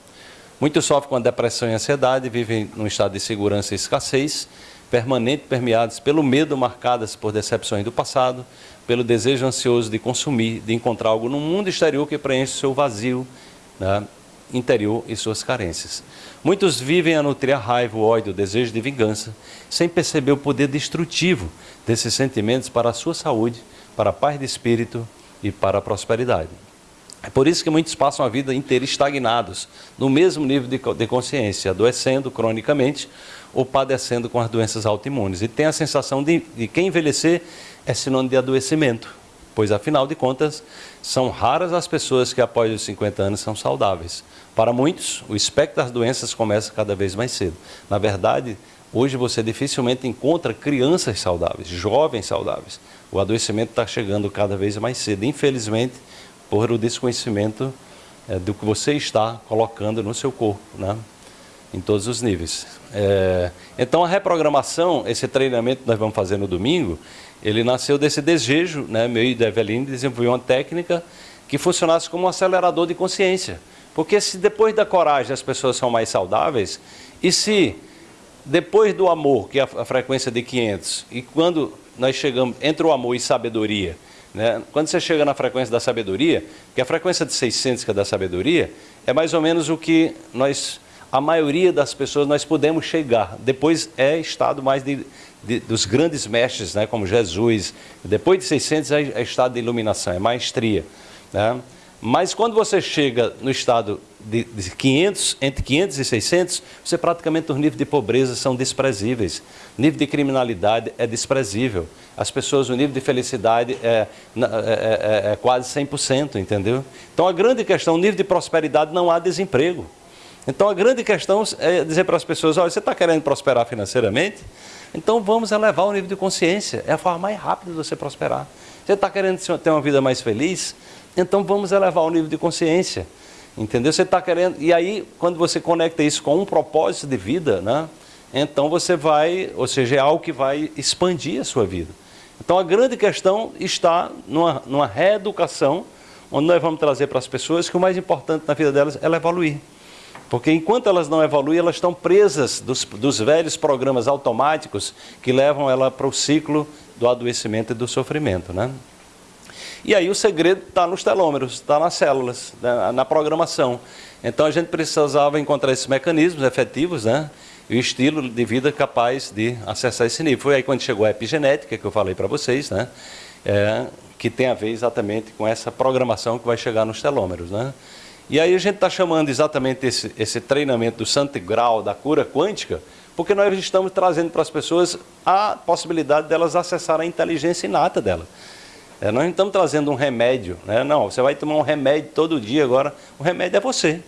Muitos sofrem com a depressão e ansiedade, vivem num estado de segurança e escassez, permanente permeados pelo medo, marcadas por decepções do passado, pelo desejo ansioso de consumir, de encontrar algo no mundo exterior que preenche seu vazio né, interior e suas carências. Muitos vivem a nutrir a raiva, o ódio, o desejo de vingança, sem perceber o poder destrutivo desses sentimentos para a sua saúde, para a paz de espírito e para a prosperidade. É por isso que muitos passam a vida inteira estagnados, no mesmo nível de consciência, adoecendo cronicamente ou padecendo com as doenças autoimunes. E tem a sensação de, que envelhecer é sinônimo de adoecimento, pois afinal de contas, são raras as pessoas que após os 50 anos são saudáveis. Para muitos, o espectro das doenças começa cada vez mais cedo. Na verdade, hoje você dificilmente encontra crianças saudáveis, jovens saudáveis. O adoecimento está chegando cada vez mais cedo, infelizmente, por o desconhecimento é, do que você está colocando no seu corpo. Né? em todos os níveis. É, então a reprogramação, esse treinamento que nós vamos fazer no domingo, ele nasceu desse desejo, né, meu e da Eveline, uma técnica que funcionasse como um acelerador de consciência. Porque se depois da coragem as pessoas são mais saudáveis, e se depois do amor, que é a frequência de 500, e quando nós chegamos entre o amor e sabedoria, né, quando você chega na frequência da sabedoria, que a frequência de 600 que é da sabedoria, é mais ou menos o que nós a maioria das pessoas nós podemos chegar. Depois é estado mais de, de, dos grandes mestres, né, como Jesus. Depois de 600 é, é estado de iluminação, é maestria. Né? Mas quando você chega no estado de, de 500, entre 500 e 600, você praticamente os níveis de pobreza são desprezíveis. O nível de criminalidade é desprezível. As pessoas, o nível de felicidade é, é, é, é quase 100%, entendeu? Então a grande questão, o nível de prosperidade, não há desemprego. Então a grande questão é dizer para as pessoas, olha, você está querendo prosperar financeiramente? Então vamos elevar o nível de consciência. É a forma mais rápida de você prosperar. Você está querendo ter uma vida mais feliz? Então vamos elevar o nível de consciência. Entendeu? Você está querendo. E aí, quando você conecta isso com um propósito de vida, né? Então você vai, ou seja, é algo que vai expandir a sua vida. Então a grande questão está numa, numa reeducação, onde nós vamos trazer para as pessoas que o mais importante na vida delas é evoluir. Porque enquanto elas não evoluem, elas estão presas dos, dos velhos programas automáticos que levam ela para o ciclo do adoecimento e do sofrimento. Né? E aí o segredo está nos telômeros, está nas células, né? na programação. Então a gente precisava encontrar esses mecanismos efetivos, né? E o estilo de vida capaz de acessar esse nível. Foi aí quando chegou a epigenética, que eu falei para vocês, né? É, que tem a ver exatamente com essa programação que vai chegar nos telômeros, né? E aí a gente está chamando exatamente esse, esse treinamento do santo grau, da cura quântica, porque nós estamos trazendo para as pessoas a possibilidade delas acessarem a inteligência inata dela. É, nós não estamos trazendo um remédio, né? não, você vai tomar um remédio todo dia agora, o remédio é você.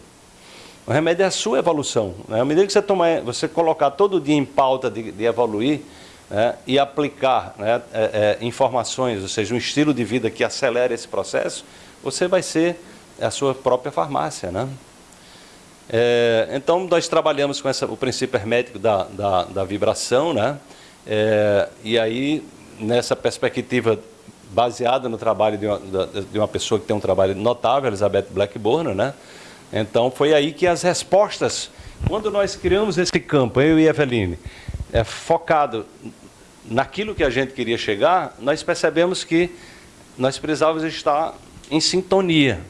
O remédio é a sua evolução. Né? À medida que você, tomar, você colocar todo dia em pauta de, de evoluir né? e aplicar né? é, é, informações, ou seja, um estilo de vida que acelere esse processo, você vai ser a sua própria farmácia, né? É, então, nós trabalhamos com essa, o princípio hermético da, da, da vibração, né? É, e aí, nessa perspectiva baseada no trabalho de uma, de uma pessoa que tem um trabalho notável, Elizabeth Blackburn, né? Então, foi aí que as respostas, quando nós criamos esse campo, eu e Eveline, é, focado naquilo que a gente queria chegar, nós percebemos que nós precisávamos estar em sintonia.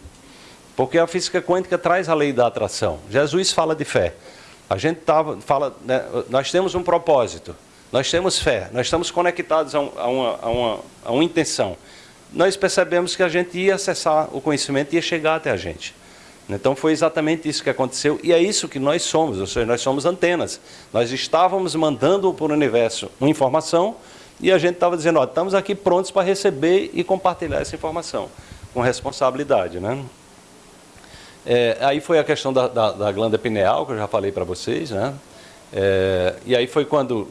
Porque a física quântica traz a lei da atração. Jesus fala de fé. A gente tava, fala, né, nós temos um propósito, nós temos fé, nós estamos conectados a, um, a, uma, a, uma, a uma intenção. Nós percebemos que a gente ia acessar o conhecimento ia chegar até a gente. Então foi exatamente isso que aconteceu e é isso que nós somos, ou seja, nós somos antenas. Nós estávamos mandando para o universo uma informação e a gente estava dizendo, ó, estamos aqui prontos para receber e compartilhar essa informação com responsabilidade, né? É, aí foi a questão da, da, da, glândula pineal, que eu já falei para vocês, né? É, e aí foi quando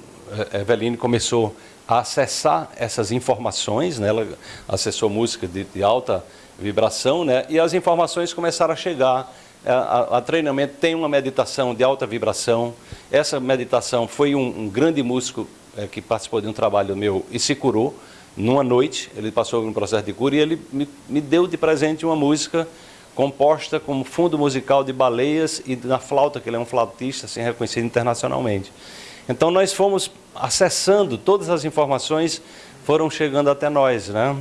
a Eveline começou a acessar essas informações, né? ela acessou música de, de alta vibração, né? e as informações começaram a chegar. A, a, a, treinamento tem uma meditação de alta vibração. Essa meditação foi um, um grande músico é, que participou de um trabalho meu e se curou numa noite. Ele passou por um processo de cura e ele me, me deu de presente uma música composta como fundo musical de baleias e na flauta, que ele é um flautista assim, reconhecido internacionalmente. Então nós fomos acessando, todas as informações foram chegando até nós, né?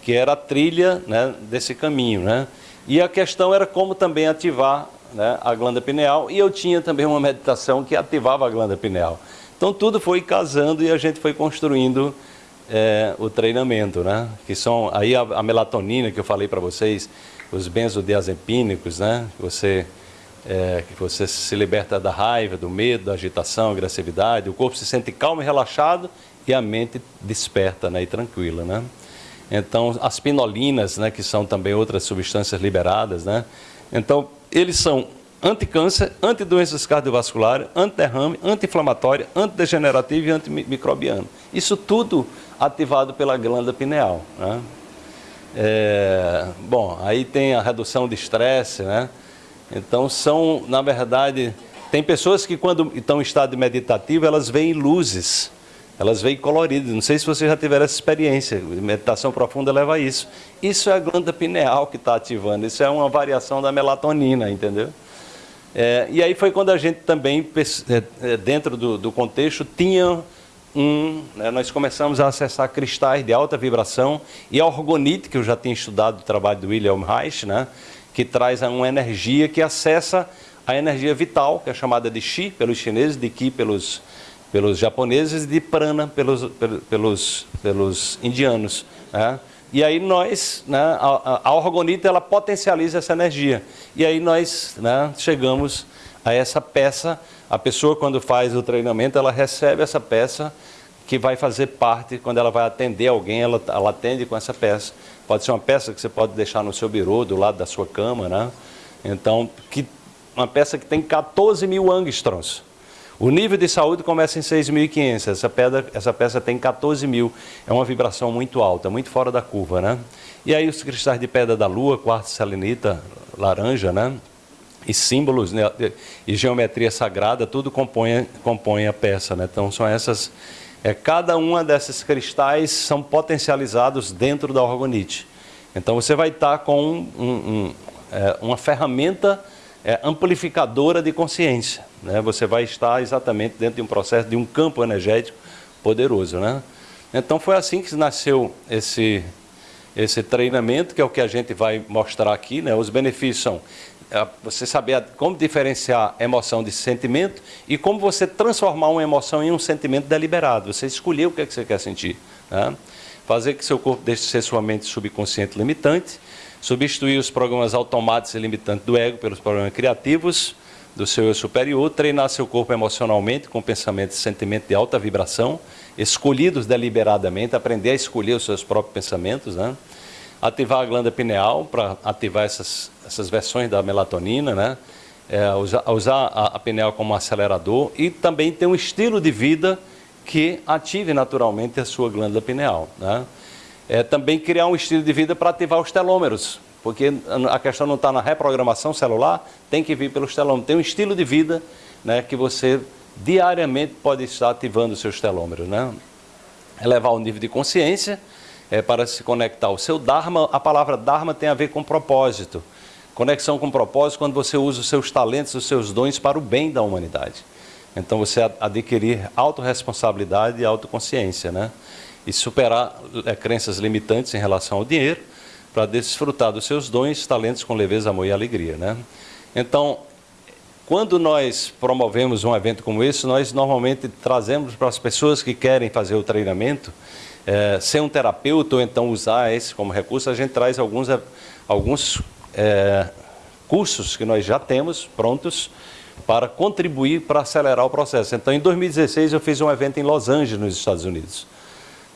que era a trilha né, desse caminho. Né? E a questão era como também ativar né, a glândula pineal, e eu tinha também uma meditação que ativava a glândula pineal. Então tudo foi casando e a gente foi construindo é, o treinamento, né? que são aí a, a melatonina que eu falei para vocês, os benzodiazepínicos, né? Você, é, você se liberta da raiva, do medo, da agitação, agressividade, o corpo se sente calmo e relaxado e a mente desperta né? e tranquila, né? Então, as pinolinas, né? Que são também outras substâncias liberadas, né? Então, eles são anticâncer, antidoenças cardiovasculares, anti-derrame, anti-inflamatória, antidegenerativa e antimicrobiana. Isso tudo ativado pela glândula pineal, né? É, bom, aí tem a redução de estresse, né? Então são, na verdade, tem pessoas que quando estão em estado meditativo, elas veem luzes, elas veem coloridas. Não sei se vocês já tiveram essa experiência, meditação profunda leva a isso. Isso é a glândula pineal que está ativando, isso é uma variação da melatonina, entendeu? É, e aí foi quando a gente também, é, é, dentro do, do contexto, tinha um, né, nós começamos a acessar cristais de alta vibração e a orgonite, que eu já tinha estudado o trabalho do William Reich, né, que traz uma energia que acessa a energia vital, que é chamada de Qi pelos chineses, de Qi pelos, pelos japoneses e de Prana pelos, pelos, pelos indianos. Né? E aí nós, né, a, a orgonite, ela potencializa essa energia. E aí nós né, chegamos a essa peça a pessoa, quando faz o treinamento, ela recebe essa peça que vai fazer parte, quando ela vai atender alguém, ela, ela atende com essa peça. Pode ser uma peça que você pode deixar no seu birô, do lado da sua cama, né? Então, que, uma peça que tem 14 mil angstroms. O nível de saúde começa em 6.500, essa, pedra, essa peça tem 14 mil. É uma vibração muito alta, muito fora da curva, né? E aí os cristais de pedra da lua, quartzo selenita, laranja, né? E símbolos né, e geometria sagrada, tudo compõe, compõe a peça. Né? Então, são essas. É, cada uma desses cristais são potencializados dentro da orgonite. Então, você vai estar com um, um, é, uma ferramenta é, amplificadora de consciência. Né? Você vai estar exatamente dentro de um processo de um campo energético poderoso. Né? Então, foi assim que nasceu esse, esse treinamento, que é o que a gente vai mostrar aqui. Né? Os benefícios são você saber como diferenciar emoção de sentimento e como você transformar uma emoção em um sentimento deliberado. Você escolher o que, é que você quer sentir. Né? Fazer que seu corpo deixe de ser sua mente subconsciente limitante, substituir os programas automáticos e limitantes do ego pelos programas criativos do seu eu superior, treinar seu corpo emocionalmente com pensamentos e sentimentos de alta vibração, escolhidos deliberadamente, aprender a escolher os seus próprios pensamentos, né? ativar a glândula pineal para ativar essas, essas versões da melatonina, né? É, usar, usar a, a pineal como acelerador e também ter um estilo de vida que ative naturalmente a sua glândula pineal. Né? É, também criar um estilo de vida para ativar os telômeros, porque a questão não está na reprogramação celular, tem que vir pelos telômeros. Tem um estilo de vida né, que você diariamente pode estar ativando os seus telômeros. Né? Elevar o nível de consciência é, para se conectar ao seu Dharma. A palavra Dharma tem a ver com propósito. Conexão com propósito quando você usa os seus talentos, os seus dons para o bem da humanidade. Então você adquirir autorresponsabilidade e autoconsciência, né? E superar é, crenças limitantes em relação ao dinheiro para desfrutar dos seus dons, talentos com leveza, amor e alegria, né? Então, quando nós promovemos um evento como esse, nós normalmente trazemos para as pessoas que querem fazer o treinamento, é, ser um terapeuta ou então usar esse como recurso, a gente traz alguns, alguns é, cursos que nós já temos prontos para contribuir para acelerar o processo. Então, em 2016, eu fiz um evento em Los Angeles, nos Estados Unidos,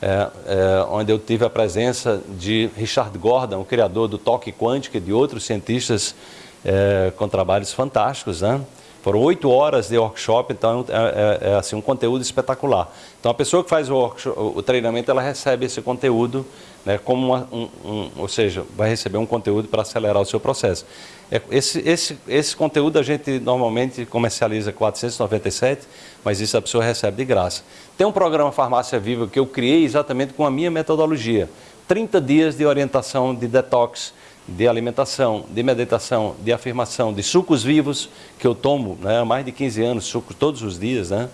é, é, onde eu tive a presença de Richard Gordon, o criador do toque quântico e de outros cientistas é, com trabalhos fantásticos, né? Foram oito horas de workshop, então é, é, é, assim, um conteúdo espetacular. Então a pessoa que faz o, o treinamento, ela recebe esse conteúdo, né, como uma, um, um, ou seja, vai receber um conteúdo para acelerar o seu processo. É, esse, esse, esse conteúdo a gente normalmente comercializa 497, mas isso a pessoa recebe de graça. Tem um programa Farmácia Viva que eu criei exatamente com a minha metodologia. 30 dias de orientação de detox, de alimentação, de meditação, de afirmação, de sucos vivos, que eu tomo né, há mais de 15 anos, sucos todos os dias. Né?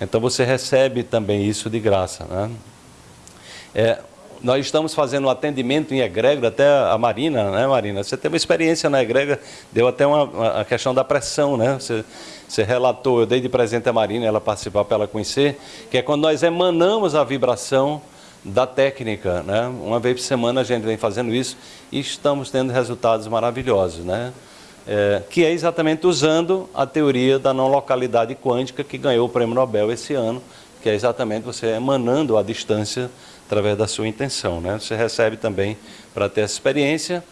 Então você recebe também isso de graça. Né? É, nós estamos fazendo atendimento em egrégora, até a Marina, né, Marina? Você teve uma experiência na egrégora, deu até uma, uma, a questão da pressão, né? Você, você relatou, eu dei de presente a Marina, ela participar para ela conhecer, que é quando nós emanamos a vibração da técnica, né? Uma vez por semana a gente vem fazendo isso e estamos tendo resultados maravilhosos, né? É, que é exatamente usando a teoria da não localidade quântica que ganhou o prêmio Nobel esse ano, que é exatamente você emanando a distância através da sua intenção. Né? Você recebe também para ter essa experiência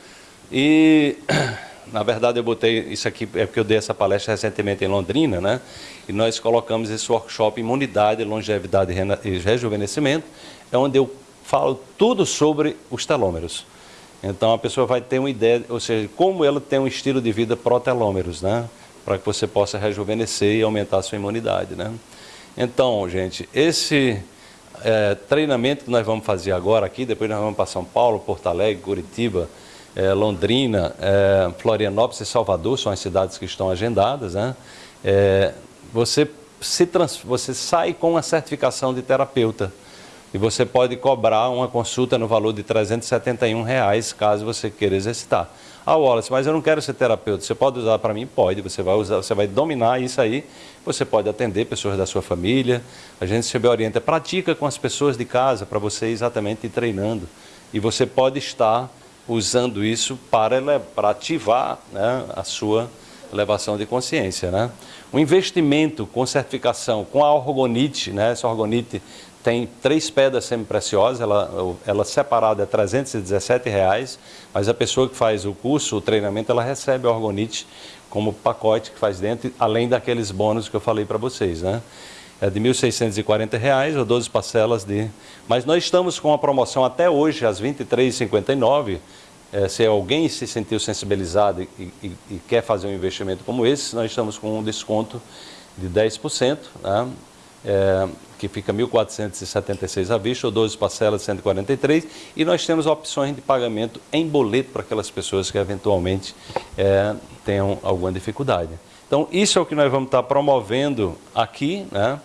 e, <clears throat> na verdade, eu botei isso aqui, é porque eu dei essa palestra recentemente em Londrina, né? e nós colocamos esse workshop Imunidade, Longevidade e Rejuvenescimento, é onde eu falo tudo sobre os telômeros. Então a pessoa vai ter uma ideia, ou seja, como ela tem um estilo de vida pró-telômeros, né? Para que você possa rejuvenescer e aumentar a sua imunidade, né? Então, gente, esse é, treinamento que nós vamos fazer agora aqui, depois nós vamos para São Paulo, Porto Alegre, Curitiba, é, Londrina, é, Florianópolis e Salvador, são as cidades que estão agendadas, né? É, você, se trans, você sai com uma certificação de terapeuta e você pode cobrar uma consulta no valor de 371 reais, caso você queira exercitar. Ah, Wallace, mas eu não quero ser terapeuta. Você pode usar para mim? Pode. Você vai usar, você vai dominar isso aí. Você pode atender pessoas da sua família. A gente se orienta, pratica com as pessoas de casa para você exatamente ir treinando. E você pode estar usando isso para, para ativar né, a sua elevação de consciência. Né? O investimento com certificação, com a orgonite, né, essa orgonite tem três pedras semi-preciosas, ela, ela separada é 317 reais, mas a pessoa que faz o curso, o treinamento, ela recebe a orgonite como pacote que faz dentro, além daqueles bônus que eu falei para vocês, né? É de 1.640 reais ou 12 parcelas de... Mas nós estamos com a promoção até hoje, às R$ 23,59, é, se alguém se sentiu sensibilizado e, e, e, quer fazer um investimento como esse, nós estamos com um desconto de 10%, né? é, que fica 1.476 à vista, ou 12 parcelas de 143, e nós temos opções de pagamento em boleto para aquelas pessoas que eventualmente é, tenham alguma dificuldade. Então, isso é o que nós vamos estar promovendo aqui, né?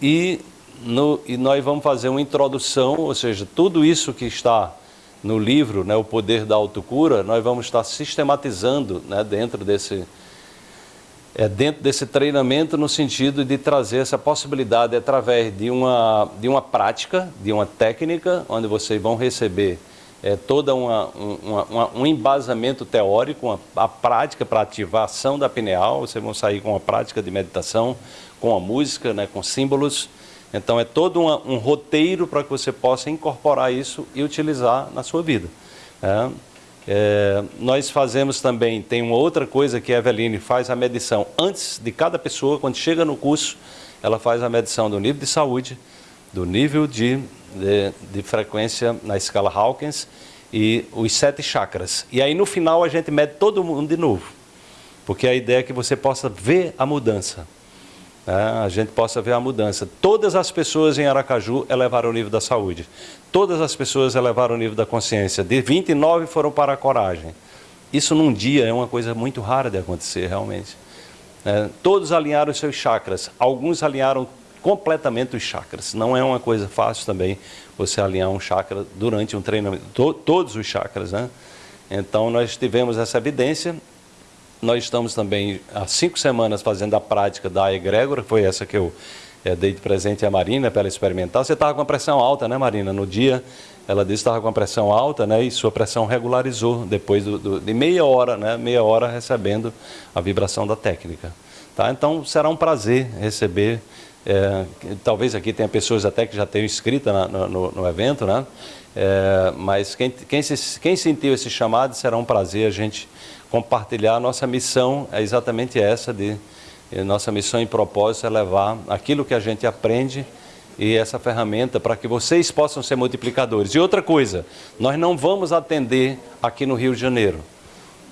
e, no, e nós vamos fazer uma introdução, ou seja, tudo isso que está no livro, né, O Poder da Autocura, nós vamos estar sistematizando né, dentro desse é, dentro desse treinamento no sentido de trazer essa possibilidade através de uma, de uma prática, de uma técnica, onde vocês vão receber é, todo um embasamento teórico, uma, a prática para ativação da pineal, vocês vão sair com uma prática de meditação, com a música, né, com símbolos. Então é todo uma, um roteiro para que você possa incorporar isso e utilizar na sua vida. É. É, nós fazemos também, tem uma outra coisa que a Eveline faz a medição antes de cada pessoa, quando chega no curso, ela faz a medição do nível de saúde, do nível de, de, de frequência na escala Hawkins e os sete chakras. E aí no final a gente mede todo mundo de novo, porque a ideia é que você possa ver a mudança. Né? A gente possa ver a mudança. Todas as pessoas em Aracaju elevaram o nível da saúde. Todas as pessoas elevaram o nível da consciência. De 29 foram para a coragem. Isso num dia é uma coisa muito rara de acontecer, realmente. É, todos alinharam os seus chakras. Alguns alinharam completamente os chakras. Não é uma coisa fácil também você alinhar um chakra durante um treinamento, to, todos os chakras, né? Então nós tivemos essa evidência. Nós estamos também há cinco semanas fazendo a prática da egrégora, foi essa que eu é, dei de presente à Marina para ela experimentar. Você estava com a pressão alta, né, Marina? No dia, ela disse que estava com a pressão alta, né? E sua pressão regularizou depois do, do, de meia hora, né? Meia hora recebendo a vibração da técnica. Tá? Então será um prazer receber é, talvez aqui tenha pessoas até que já tenham inscrito na, no, no, evento, né? É, mas quem, quem, se, quem sentiu esse chamado, será um prazer a gente compartilhar. Nossa missão é exatamente essa, de nossa missão e propósito é levar aquilo que a gente aprende e essa ferramenta para que vocês possam ser multiplicadores. E outra coisa, nós não vamos atender aqui no Rio de Janeiro.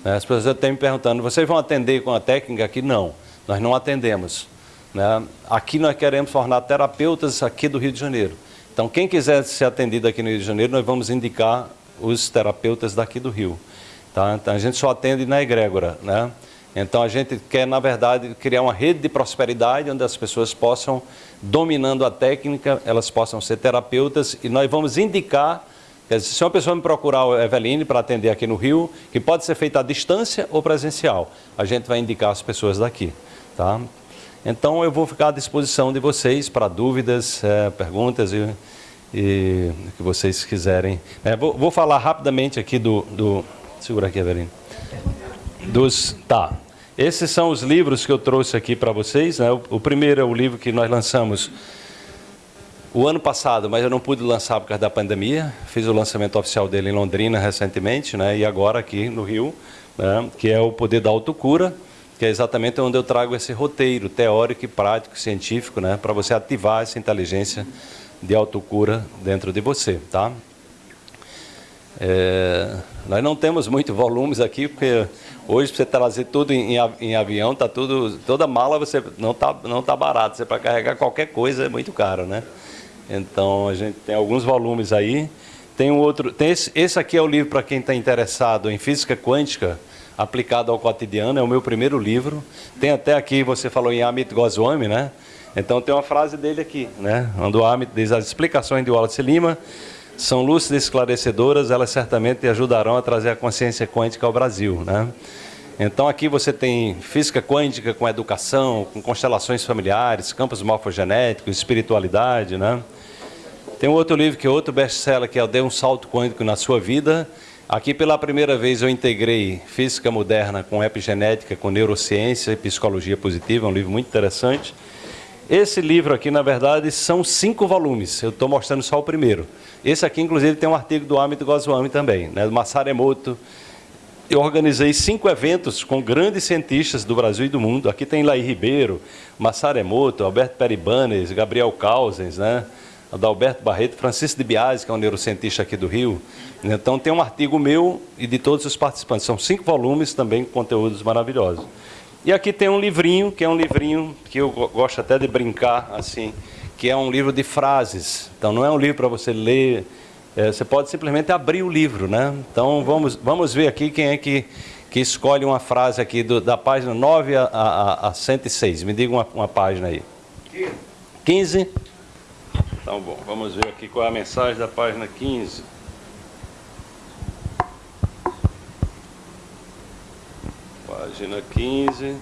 As pessoas estão me perguntando, vocês vão atender com a técnica aqui? Não, nós não atendemos. Né? Aqui nós queremos formar terapeutas aqui do Rio de Janeiro. Então, quem quiser ser atendido aqui no Rio de Janeiro, nós vamos indicar os terapeutas daqui do Rio. Tá? Então, a gente só atende na egrégora. Né? Então, a gente quer, na verdade, criar uma rede de prosperidade onde as pessoas possam, dominando a técnica, elas possam ser terapeutas e nós vamos indicar Dizer, se uma pessoa me procurar o Eveline para atender aqui no Rio, que pode ser feita à distância ou presencial, a gente vai indicar as pessoas daqui. Tá? Então eu vou ficar à disposição de vocês para dúvidas, é, perguntas e, e que vocês quiserem. É, vou, vou, falar rapidamente aqui do, do segura aqui, Evelino. Dos, tá. Esses são os livros que eu trouxe aqui para vocês. Né? O, primeiro é o livro que nós lançamos o ano passado, mas eu não pude lançar por causa da pandemia. Fiz o lançamento oficial dele em Londrina recentemente, né? E agora aqui no Rio, né? que é o Poder da Autocura que é exatamente onde eu trago esse roteiro teórico e prático, científico, né, para você ativar essa inteligência de autocura dentro de você, tá? É, nós não temos muitos <laughs> volumes aqui, porque hoje você trazer tudo em, em avião, tá tudo, toda mala você não tá não tá barato, você para carregar qualquer coisa é muito caro, né? Então a gente tem alguns volumes aí, tem um outro, tem esse, esse aqui é o livro para quem está interessado em física quântica aplicado ao cotidiano, é o meu primeiro livro. Tem até aqui, você falou em Amit Goswami, né? Então tem uma frase dele aqui, né? Onde o Amit diz, as explicações de Wallace Lima são lúcidas e esclarecedoras, elas certamente ajudarão a trazer a consciência quântica ao Brasil, né? Então aqui você tem física quântica com educação, com constelações familiares, campos morfogenéticos, espiritualidade, né? Tem um outro livro que é outro best-seller que é o Dê um Salto Quântico na Sua Vida, Aqui pela primeira vez eu integrei física moderna com epigenética, com neurociência e psicologia positiva, é um livro muito interessante. Esse livro aqui, na verdade, são cinco volumes, eu estou mostrando só o primeiro. Esse aqui, inclusive, tem um artigo do Amit Goswami também, né, do Masaru Emoto. Eu organizei cinco eventos com grandes cientistas do Brasil e do mundo. Aqui tem Laí Ribeiro, Masaru Emoto, Alberto Peribanes, Gabriel Causens, né? Adalberto Barreto, Francisco de Biasi, que é um neurocientista aqui do Rio. Então tem um artigo meu e de todos os participantes. São cinco volumes também com conteúdos maravilhosos. E aqui tem um livrinho, que é um livrinho que eu gosto até de brincar, assim, que é um livro de frases. Então não é um livro para você ler, é, você pode simplesmente abrir o livro, né? Então vamos, vamos ver aqui quem é que, que escolhe uma frase aqui do, da página 9 a, a, a 106. Me diga uma, uma página aí. 15. Então, bom, vamos ver aqui qual é a mensagem da página 15. Página 15.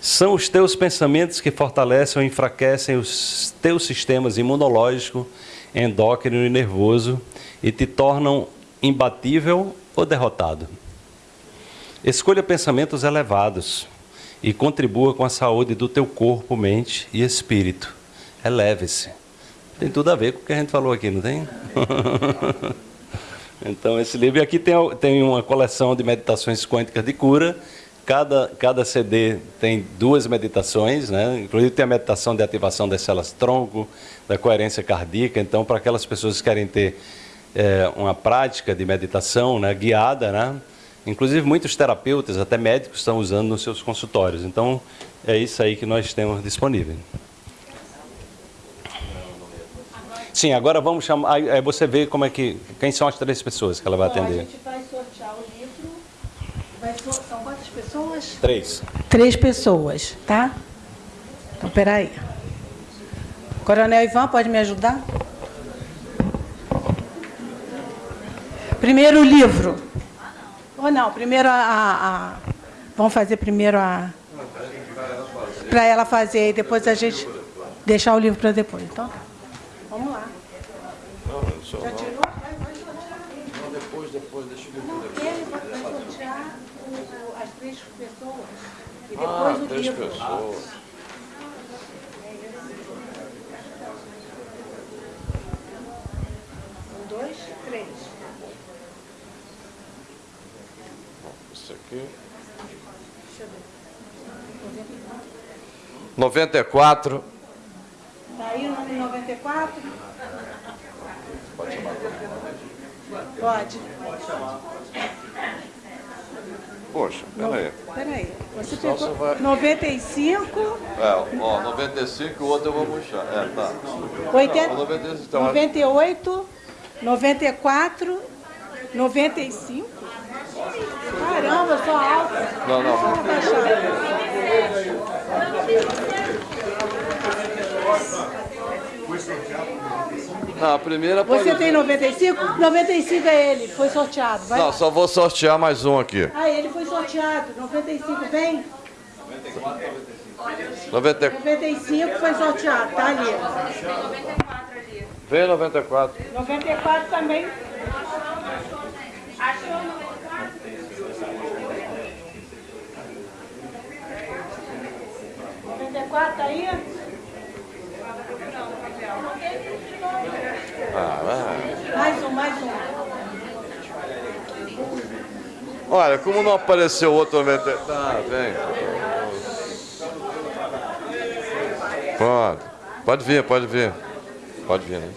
São os teus pensamentos que fortalecem ou enfraquecem os teus sistemas imunológico, endócrino e nervoso e te tornam imbatível ou derrotado. Escolha pensamentos elevados e contribua com a saúde do teu corpo, mente e espírito. Eleve-se. Tem tudo a ver com o que a gente falou aqui, não tem? <laughs> então, esse livro aqui tem, tem uma coleção de meditações quânticas de cura, Cada, cada CD tem duas meditações, né? inclusive tem a meditação de ativação das células tronco, da coerência cardíaca. Então, para aquelas pessoas que querem ter é, uma prática de meditação né, guiada, né? inclusive muitos terapeutas, até médicos, estão usando nos seus consultórios. Então, é isso aí que nós temos disponível. Sim, agora vamos chamar. Aí você vê como é que. Quem são as três pessoas que ela vai atender? A gente vai sortear o livro. Vai so... São quantas pessoas? Três. Três pessoas, tá? Então, peraí. Coronel Ivan, pode me ajudar? Primeiro o livro. Ou não, primeiro a, a, a... Vamos fazer primeiro a... Para ela fazer e depois a gente deixar o livro para depois. Então, vamos lá. Já tirou? Vai, vai. Não, depois, depois, deixa eu ver. Não, ele vai o- as três pessoas. E depois Ah, o três livro. pessoas. Um, dois, três. Isso aqui. 94. Tá aí o número 94? Pode. Poxa, peraí. Peraí. Você Então pegou você vai- 95, É, ó, 95 o outro eu vou puxar. É, tá. 80, Não, 95, então, 98, 94, 95. Caramba, eu sou alta. Não, não. Vou baixar. Não, a primeira pode... Você tem 95? 95 é ele, foi sorteado. Vai Não, lá. só vou sortear mais um aqui. Ah, ele foi sorteado. 95 vem? 90... 95 foi sorteado, tá ali. Vem 94. 94 também. Achou? 94 tá aí? Ah, vai. Mais um, mais um. Olha, como não apareceu outro 90... Tá, vem. Pode. Pode vir, pode vir. Pode vir, né?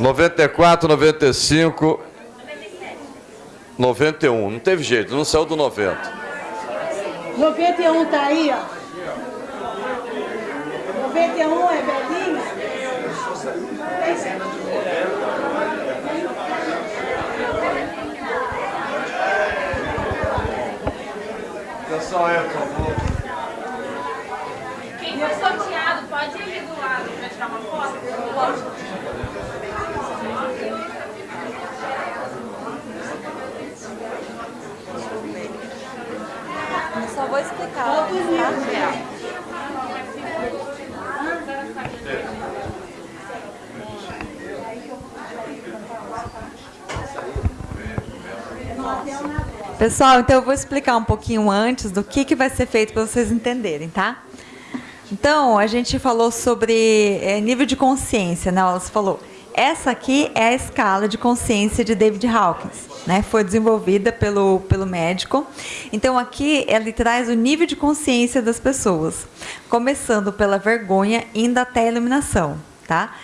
94, 95... 91. Não teve jeito, não saiu do 90. 91 tá aí, ó. 91 é velhinho? Atenção aí, por favor. Quem foi sorteado pode ir do lado para tirar uma foto? Eu só vou explicar. tá? Pessoal, então eu vou explicar um pouquinho antes do que, que vai ser feito para vocês entenderem, tá? Então, a gente falou sobre é, nível de consciência, né? Ela falou. Essa aqui é a escala de consciência de David Hawkins, né? Foi desenvolvida pelo, pelo médico. Então, aqui ele traz o nível de consciência das pessoas, começando pela vergonha, indo até a iluminação, tá?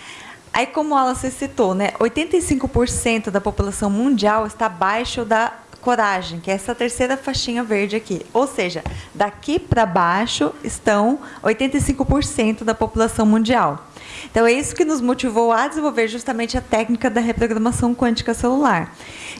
Aí, como ela se citou, né? 85% da população mundial está abaixo da coragem, que é essa terceira faixinha verde aqui. Ou seja, daqui para baixo estão 85% da população mundial. Então, é isso que nos motivou a desenvolver justamente a técnica da reprogramação quântica celular.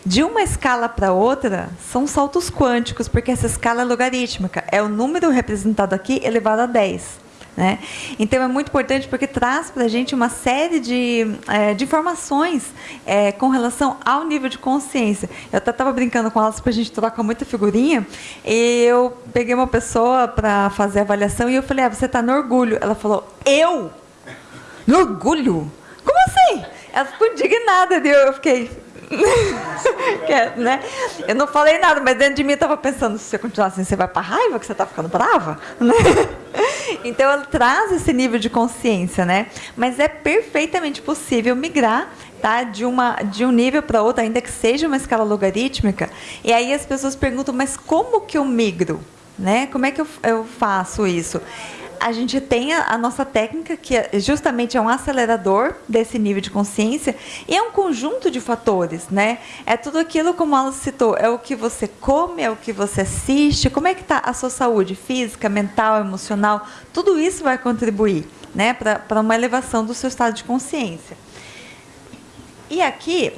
De uma escala para outra, são saltos quânticos, porque essa escala é logarítmica. É o número representado aqui elevado a 10. Né? Então é muito importante porque traz para a gente uma série de, é, de informações é, com relação ao nível de consciência. Eu até estava brincando com elas para a gente trocar muita figurinha e eu peguei uma pessoa para fazer a avaliação e eu falei: ah, você está no orgulho? Ela falou: eu? No orgulho? Como assim? Ela ficou indignada, eu fiquei. <laughs> que, é, né? Eu não falei nada, mas dentro de mim eu estava pensando: se você continuar assim, você vai para raiva que você está ficando brava? Né? <laughs> Então ela traz esse nível de consciência, né? Mas é perfeitamente possível migrar tá? de, uma, de um nível para outro, ainda que seja uma escala logarítmica. E aí as pessoas perguntam, mas como que eu migro? Né? Como é que eu, eu faço isso? A gente tem a, a, nossa técnica, que é, justamente é um acelerador desse nível de consciência, e é um conjunto de fatores, né? É tudo aquilo, como ela citou, é o que você come, é o que você assiste, como é que está a sua saúde física, mental, emocional, tudo isso vai contribuir né, para uma elevação do seu estado de consciência. E aqui,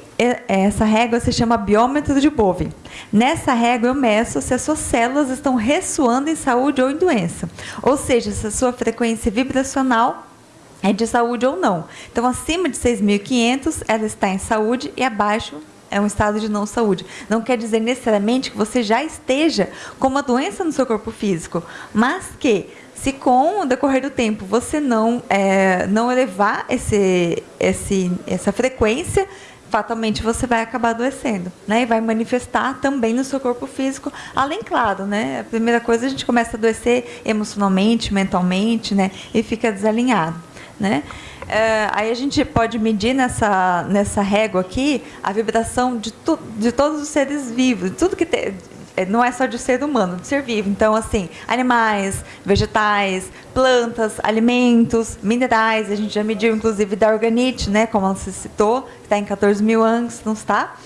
essa régua se chama biômetro de Bove. Nessa régua eu meço se as suas células estão ressoando em saúde ou em doença. Ou seja, se a sua frequência vibracional é de saúde ou não. Então, acima de 6.500, ela está em saúde e abaixo é um estado de não saúde. Não quer dizer necessariamente que você já esteja com uma doença no seu corpo físico, mas que se com o decorrer do tempo você não, é, não elevar esse, esse, essa frequência, fatalmente você vai acabar adoecendo, né? E vai manifestar também no seu corpo físico, além, claro, né? A primeira coisa a gente começa a adoecer emocionalmente, mentalmente, né? E fica desalinhado, né? É, aí a gente pode medir nessa, nessa régua aqui a vibração de, tu, de todos os seres vivos, tudo que tem, não é só de ser humano, de ser vivo. Então, assim, animais, vegetais, plantas, alimentos, minerais. A gente já mediu, inclusive, da organite, né? Como você citou, que está em 14 mil anos, não está?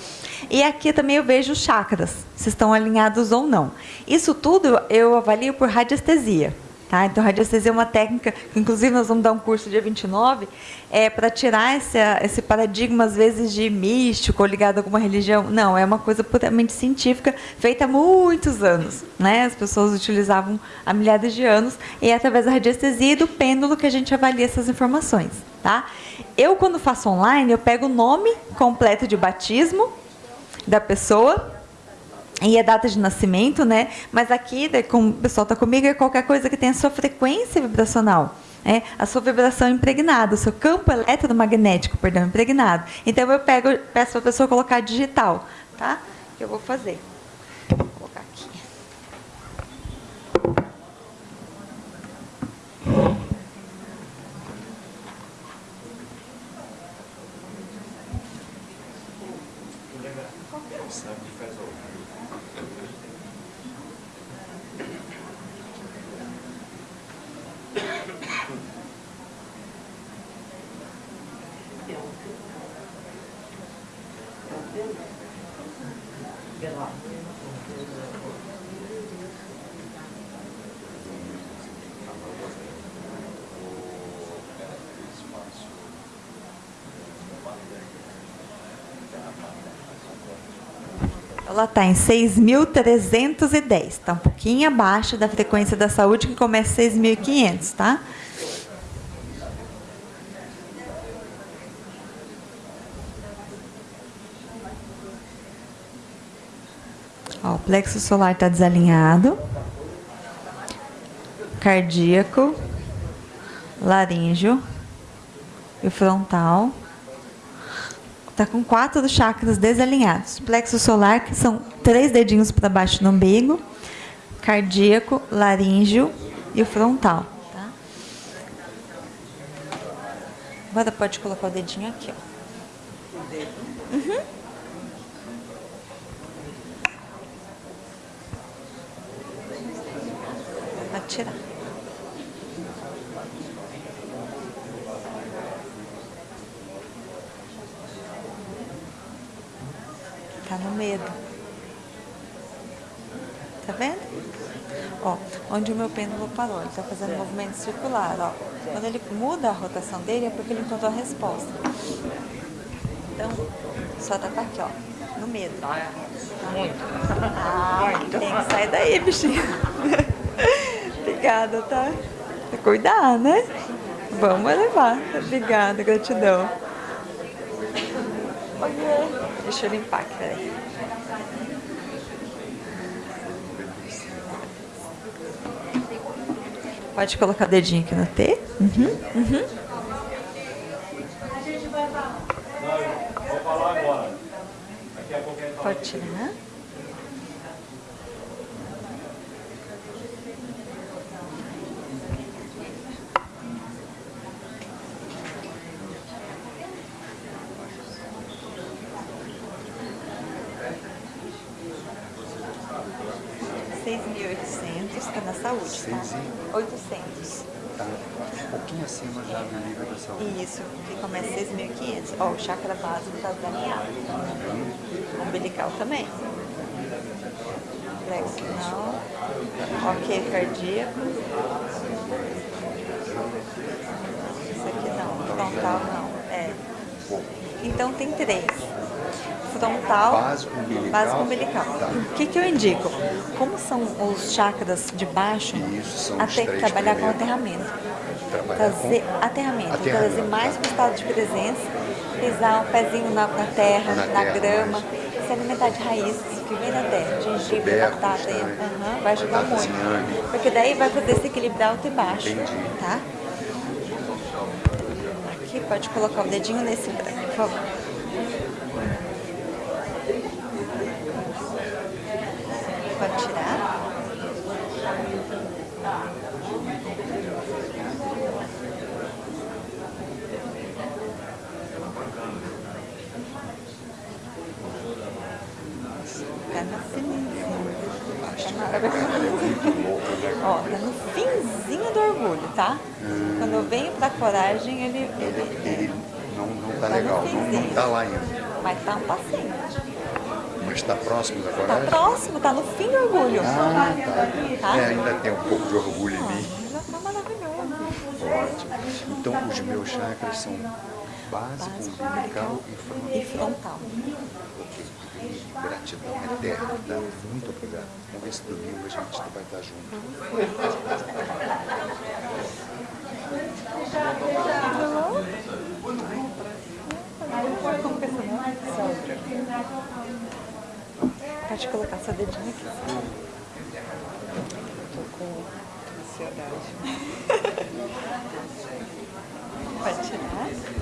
E aqui também eu vejo chakras, se estão alinhados ou não. Isso tudo eu avalio por radiestesia. Tá? Então, radiestesia é uma técnica, que inclusive nós vamos dar um curso dia 29, é, para tirar esse, esse paradigma, às vezes, de místico ou ligado a alguma religião. Não, é uma coisa puramente científica, feita há muitos anos. Né? As pessoas utilizavam há milhares de anos, e é através da radiestesia e do pêndulo que a gente avalia essas informações. Tá? Eu, quando faço online, eu pego o nome completo de batismo da pessoa, e a data de nascimento, né? Mas aqui, como o pessoal está comigo, é qualquer coisa que tenha sua frequência vibracional. É, a sua vibração impregnada, o seu campo eletromagnético, perdão, impregnado. Então eu pego, peço para a pessoa colocar digital, tá? Que eu vou fazer. Ela está em 6.310, está um pouquinho abaixo da frequência da saúde, que começa em 6.500, tá? Ó, o plexo solar está desalinhado. Cardíaco, laríngeo e frontal. Está com quatro dos chakras desalinhados. Plexo solar, que são três dedinhos para baixo no umbigo. Cardíaco, laríngeo e o frontal. Tá? Agora pode colocar o dedinho aqui. Ó. Uhum. Pode Tá no medo. Tá vendo? Ó, onde o meu pêndulo parou, ele tá fazendo movimento circular, ó. Quando ele muda a rotação dele é porque ele encontrou a resposta. Então, só tá aqui, ó, no medo. Muito. Ah, Muito. tem que sair daí, bichinho. <laughs> Obrigada, tá? Cuidar, né? Vamos levar. Obrigada, gratidão. Deixa eu limpar aqui, peraí. Pode colocar o dedinho aqui no T. Uhum, uhum. Pode tirar. 800 e... 800. Tá é um pouquinho acima já da nível da saúde. Isso, que começa 6.500. Ó, o chakra básico está daniado. Umbilical também. Plexo não. Ok, cardíaco. Isso aqui não. Frontal não. É. Então tem três. Frontal, Básico, umbilical. básico umbilical. Tá. O que, que eu indico? Como são os chakras de baixo, Isso, até trabalhar com primeiros. aterramento. Trabalhar Trazer com aterramento, aterramento, trazer mais tá. para o estado de presença, pisar um pezinho na, na terra, Na na, terra, grama, mais. se alimentar de raízes que vem da terra, gengibre, batata, aham, vai ajudar muito. Porque daí vai poder se equilibrar alto e baixo, Entendi. tá? Pode colocar o dedinho nesse branco, por favor. Pode tirar. Tá no finzinho. Tá maravilhoso. Ó, tá no finzinho do orgulho, tá? Quando eu venho pra coragem, ele, ele, Ele não, não tá Tá legal, não, não tá lá ainda. mas tá um passinho. Mas tá próximo da Tá coragem? próximo, tá no fim do orgulho. Ah, Tá? tá. É, ainda tem um pouco de orgulho em mim. Já tá maravilhoso. Ótimo. Então, os meus chakras são básico, umbilical e frontal. E frontal. Gratidão eterna, tá? Muito obrigado. Vamos ver se domingo a gente vai estar junto. Pode colocar seu dedinho aqui. Tô com ansiedade. <laughs> Pode tirar.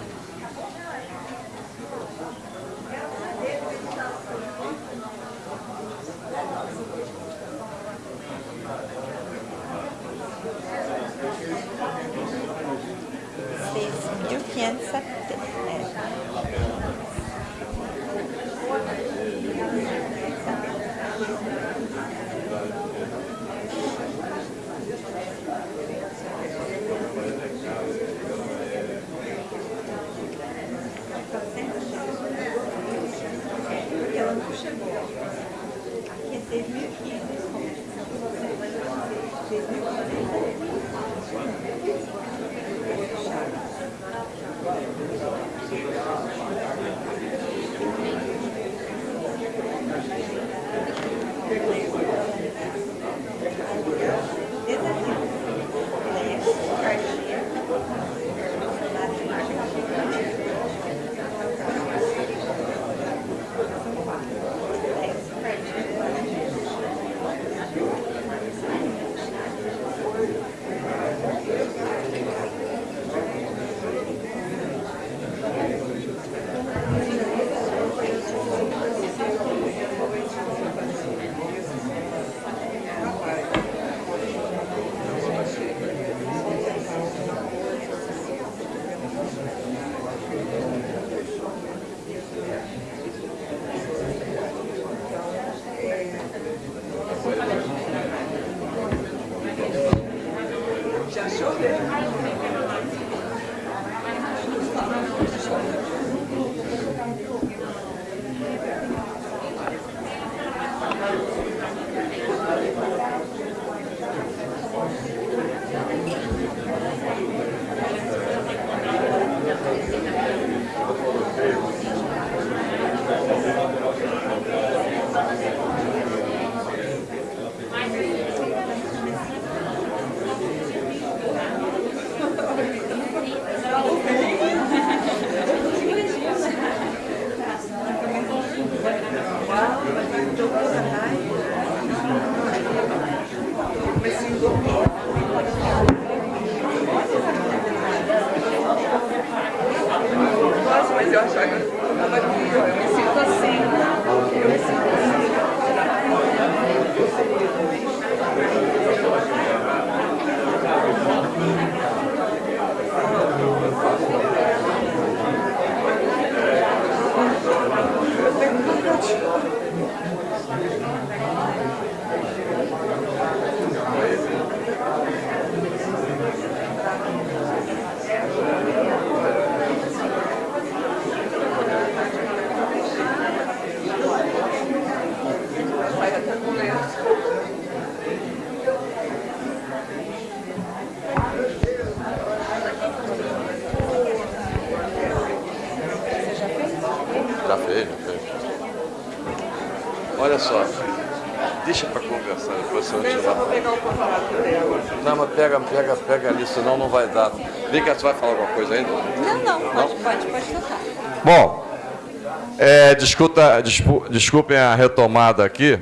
Despu- desculpem a retomada aqui,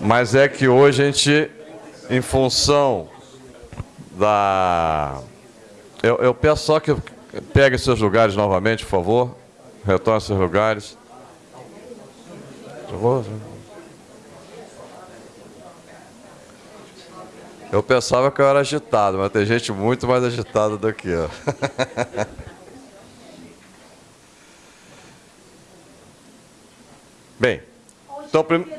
mas é que hoje a gente, em função da... Eu, eu peço só que pegue seus lugares novamente, por favor. Retorne seus lugares. Eu pensava que eu era agitado, mas tem gente muito mais agitada do que eu. <laughs> Bem, então prim...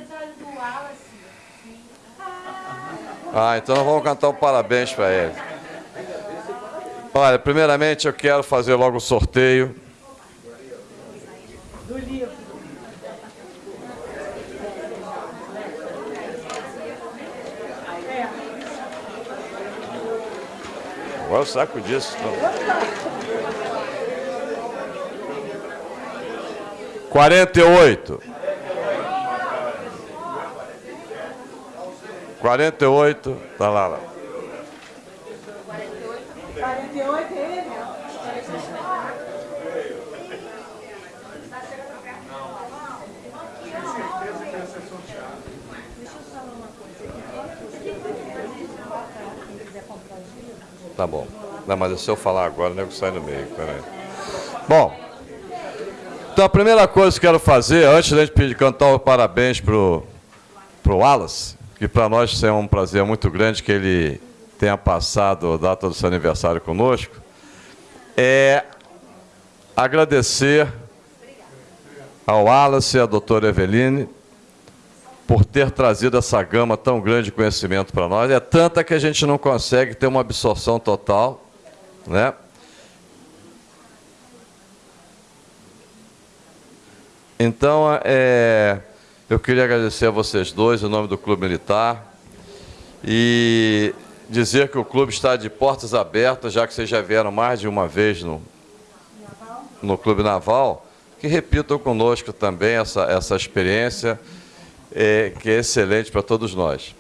Ah, então nós vamos cantar um parabéns para ele. Olha, primeiramente eu quero fazer logo o sorteio. Agora o saco disso. Quarenta e oito. Quarenta e oito. Tá lá, lá. 48 é ele? Tá bom. Não, mas se eu falar agora, o nego sai no meio. Peraí. Bom, então a primeira coisa que eu quero fazer, antes da gente pedir, cantar o parabéns pro, pro Wallace, que para nós é um prazer muito grande que ele tenha passado a data do seu aniversário conosco, é agradecer ao Wallace e à doutora Eveline por ter trazido essa gama tão grande de conhecimento para nós. É tanta que a gente não consegue ter uma absorção total, né? Então, é, eu queria agradecer a vocês dois, em nome do Clube Militar, e dizer que o clube está de portas abertas, já que vocês já vieram mais de uma vez no, no Clube Naval, que repitam conosco também essa, essa experiência, é, que é excelente para todos nós.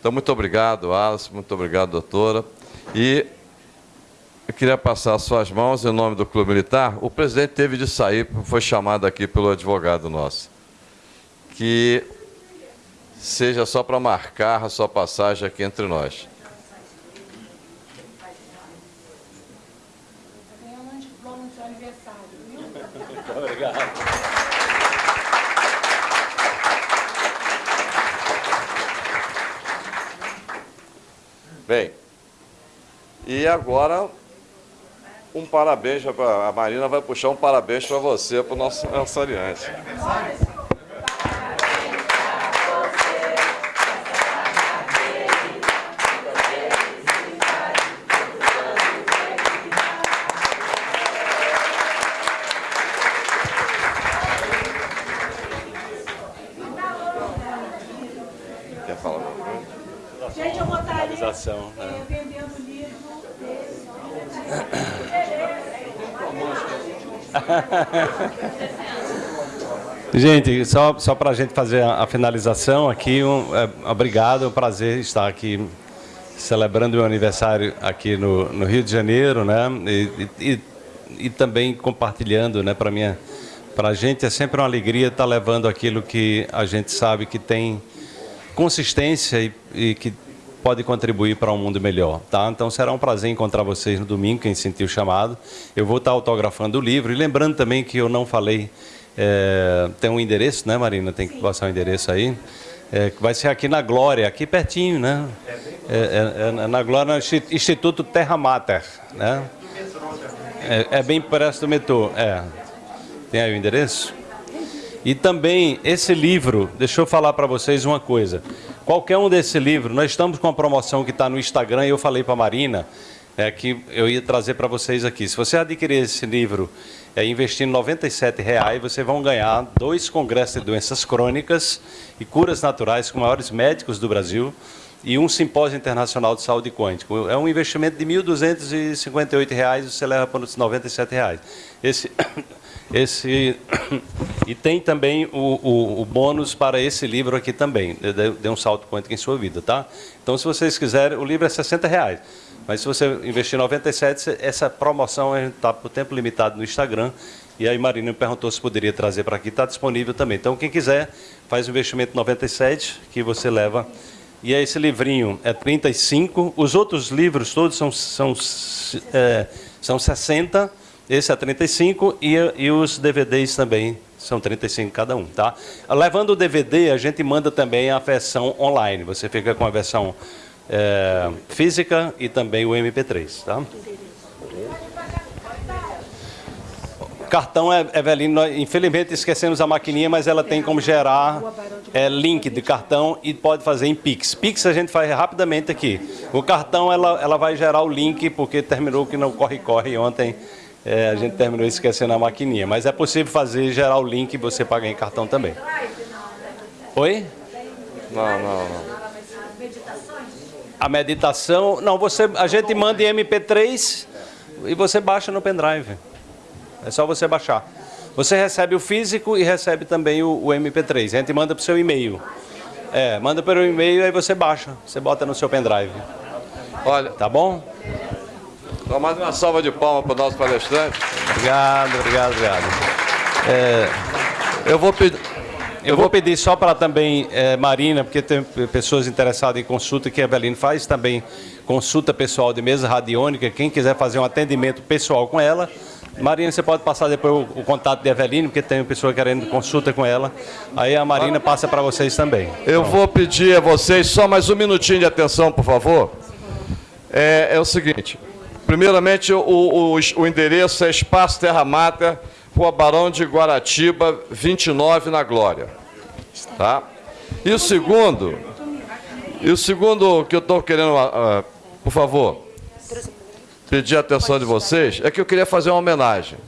Então, muito obrigado, Alice, muito obrigado, doutora. E eu queria passar as suas mãos em nome do Clube Militar. O presidente teve de sair, foi chamado aqui pelo advogado nosso. Que seja só para marcar a sua passagem aqui entre nós. Aniversário? Bem, e agora um parabéns, a Marina vai puxar um parabéns para você, para o nosso aniversariante. <laughs> Gente, só, só para a gente fazer a, a finalização aqui, um, é, obrigado, é um prazer estar aqui celebrando meu aniversário aqui no, no Rio de Janeiro, né? E, e, e também compartilhando, né? Para minha, para a gente é sempre uma alegria estar levando aquilo que a gente sabe que tem consistência e, e que pode contribuir para um mundo melhor, tá? Então será um prazer encontrar vocês no domingo, quem sentiu o chamado. Eu vou estar autografando o livro e lembrando também que eu não falei, é, tem um endereço, né, Marina? Tem que passar o endereço aí. É, vai ser aqui na Glória, aqui pertinho, né? É, é- é na Glória, no Insti- Instituto Terra Mater, né? É, é bem perto do metrô, é. Tem aí o endereço? E também esse livro, deixa eu falar para vocês uma coisa. Qualquer um desse livro, nós estamos com uma promoção que está no Instagram e eu falei para a Marina é que eu ia trazer para vocês aqui. Se você adquirir esse livro é, investindo 97 reais, vocês vão ganhar dois congressos de doenças crônicas e curas naturais com maiores médicos do Brasil e um simpósio internacional de saúde quântica. É um investimento de 1.258 reais, você leva para 97 reais. Esse, esse, <coughs> e tem também o, o, o, bônus para esse livro aqui também, Dê um salto quântico em sua vida, tá? Então, se vocês quiserem, o livro é 60 reais, mas se você investir 97, essa promoção está por tempo limitado no Instagram, e aí Marina me perguntou se poderia trazer para aqui, está disponível também. Então, quem quiser, faz o investimento 97, que você leva e esse livrinho é 35. Os outros livros todos são, são, é, são 60. Esse é 35 e, e os DVDs também são 35 cada um, tá? Levando o DVD, a gente manda também a versão online. Você fica com a versão é, física e também o MP3, tá? Cartão, é, Evelino, infelizmente esquecemos a maquininha, mas ela tem como gerar é, link de cartão e pode fazer em Pix. Pix a gente faz rapidamente aqui. O cartão, ela, ela vai gerar o link, porque terminou que não corre-corre ontem. É, a gente terminou esquecendo a maquininha. Mas é possível fazer, gerar o link e você pagar em cartão também. Oi? Não, não, não. A meditação, não, você, a gente manda em MP3 e você baixa no pendrive. É só você baixar. Você recebe o físico e recebe também o, o MP3. A gente manda para o seu e-mail. É, manda pelo e-mail e você baixa. Você bota no seu pendrive. Olha, tá bom? Então, mais uma salva de palmas para o nosso palestrante. Obrigado, obrigado, obrigado. É, eu vou pedir. Eu vou pedir só para também, é, Marina, porque tem pessoas interessadas em consulta, que a Eveline faz também consulta pessoal de mesa radiônica. Quem quiser fazer um atendimento pessoal com ela, Marina, você pode passar depois o, o contato de Eveline, porque tem pessoa querendo consulta com ela. Aí a Marina passa para vocês também. Eu então. vou pedir a vocês só mais um minutinho de atenção, por favor. É, é o seguinte. Primeiramente, o, o, o endereço é Espaço Terra Mata, Rua Barão de Guaratiba, 29, na Glória. Tá? E o segundo, e o segundo que eu estou querendo, uh, por favor, pedir a atenção de vocês é que eu queria fazer uma homenagem.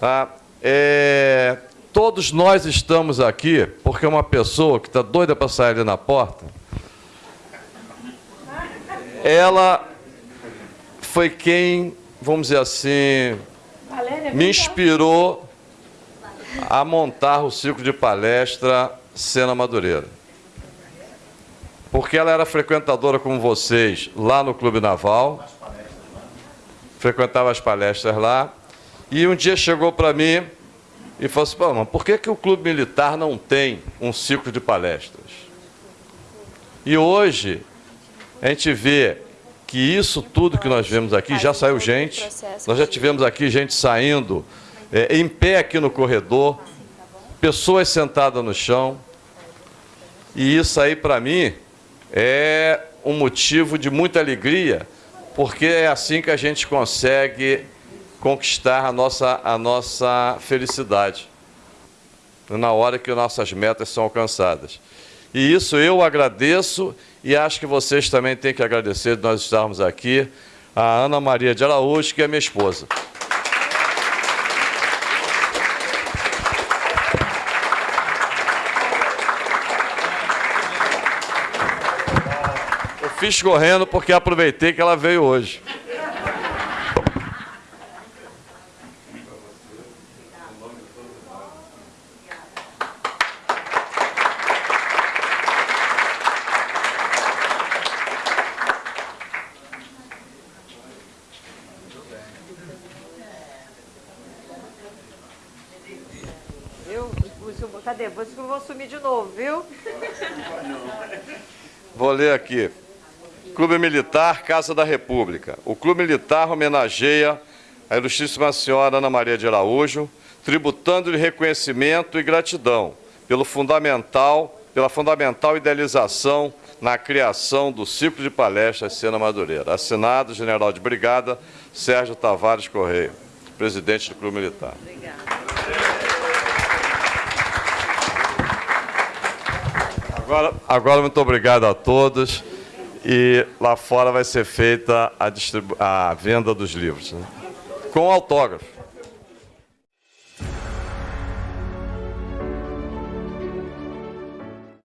Tá? É, todos nós estamos aqui porque uma pessoa que está doida para sair ali na porta, ela foi quem, vamos dizer assim, me inspirou a montar o ciclo de palestra Cena Madureira. Porque ela era frequentadora como vocês lá no Clube Naval frequentava as palestras lá, e um dia chegou para mim e falou assim, mas por que, que o Clube Militar não tem um ciclo de palestras? E hoje a gente vê que isso tudo que nós vemos aqui, já saiu gente, nós já tivemos aqui gente saindo é, em pé aqui no corredor, pessoas sentadas no chão, e isso aí para mim é um motivo de muita alegria, porque é assim que a gente consegue conquistar a nossa, a nossa felicidade, na hora que nossas metas são alcançadas. E isso eu agradeço e acho que vocês também têm que agradecer de nós estarmos aqui, a Ana Maria de Araújo, que é minha esposa. fiz correndo porque aproveitei que ela veio hoje. Eu, cadê? Você viu? Vou ler aqui. Clube Militar Casa da República. O Clube Militar homenageia a Ilustríssima Senhora Ana Maria de Araújo, tributando-lhe reconhecimento e gratidão pelo fundamental, pela fundamental idealização na criação do ciclo de palestras Sena Madureira. Assinado, General de Brigada, Sérgio Tavares Correia, presidente do Clube Militar. Agora, agora muito obrigado a todos. E lá fora vai ser feita a, a venda dos livros, né? com autógrafo.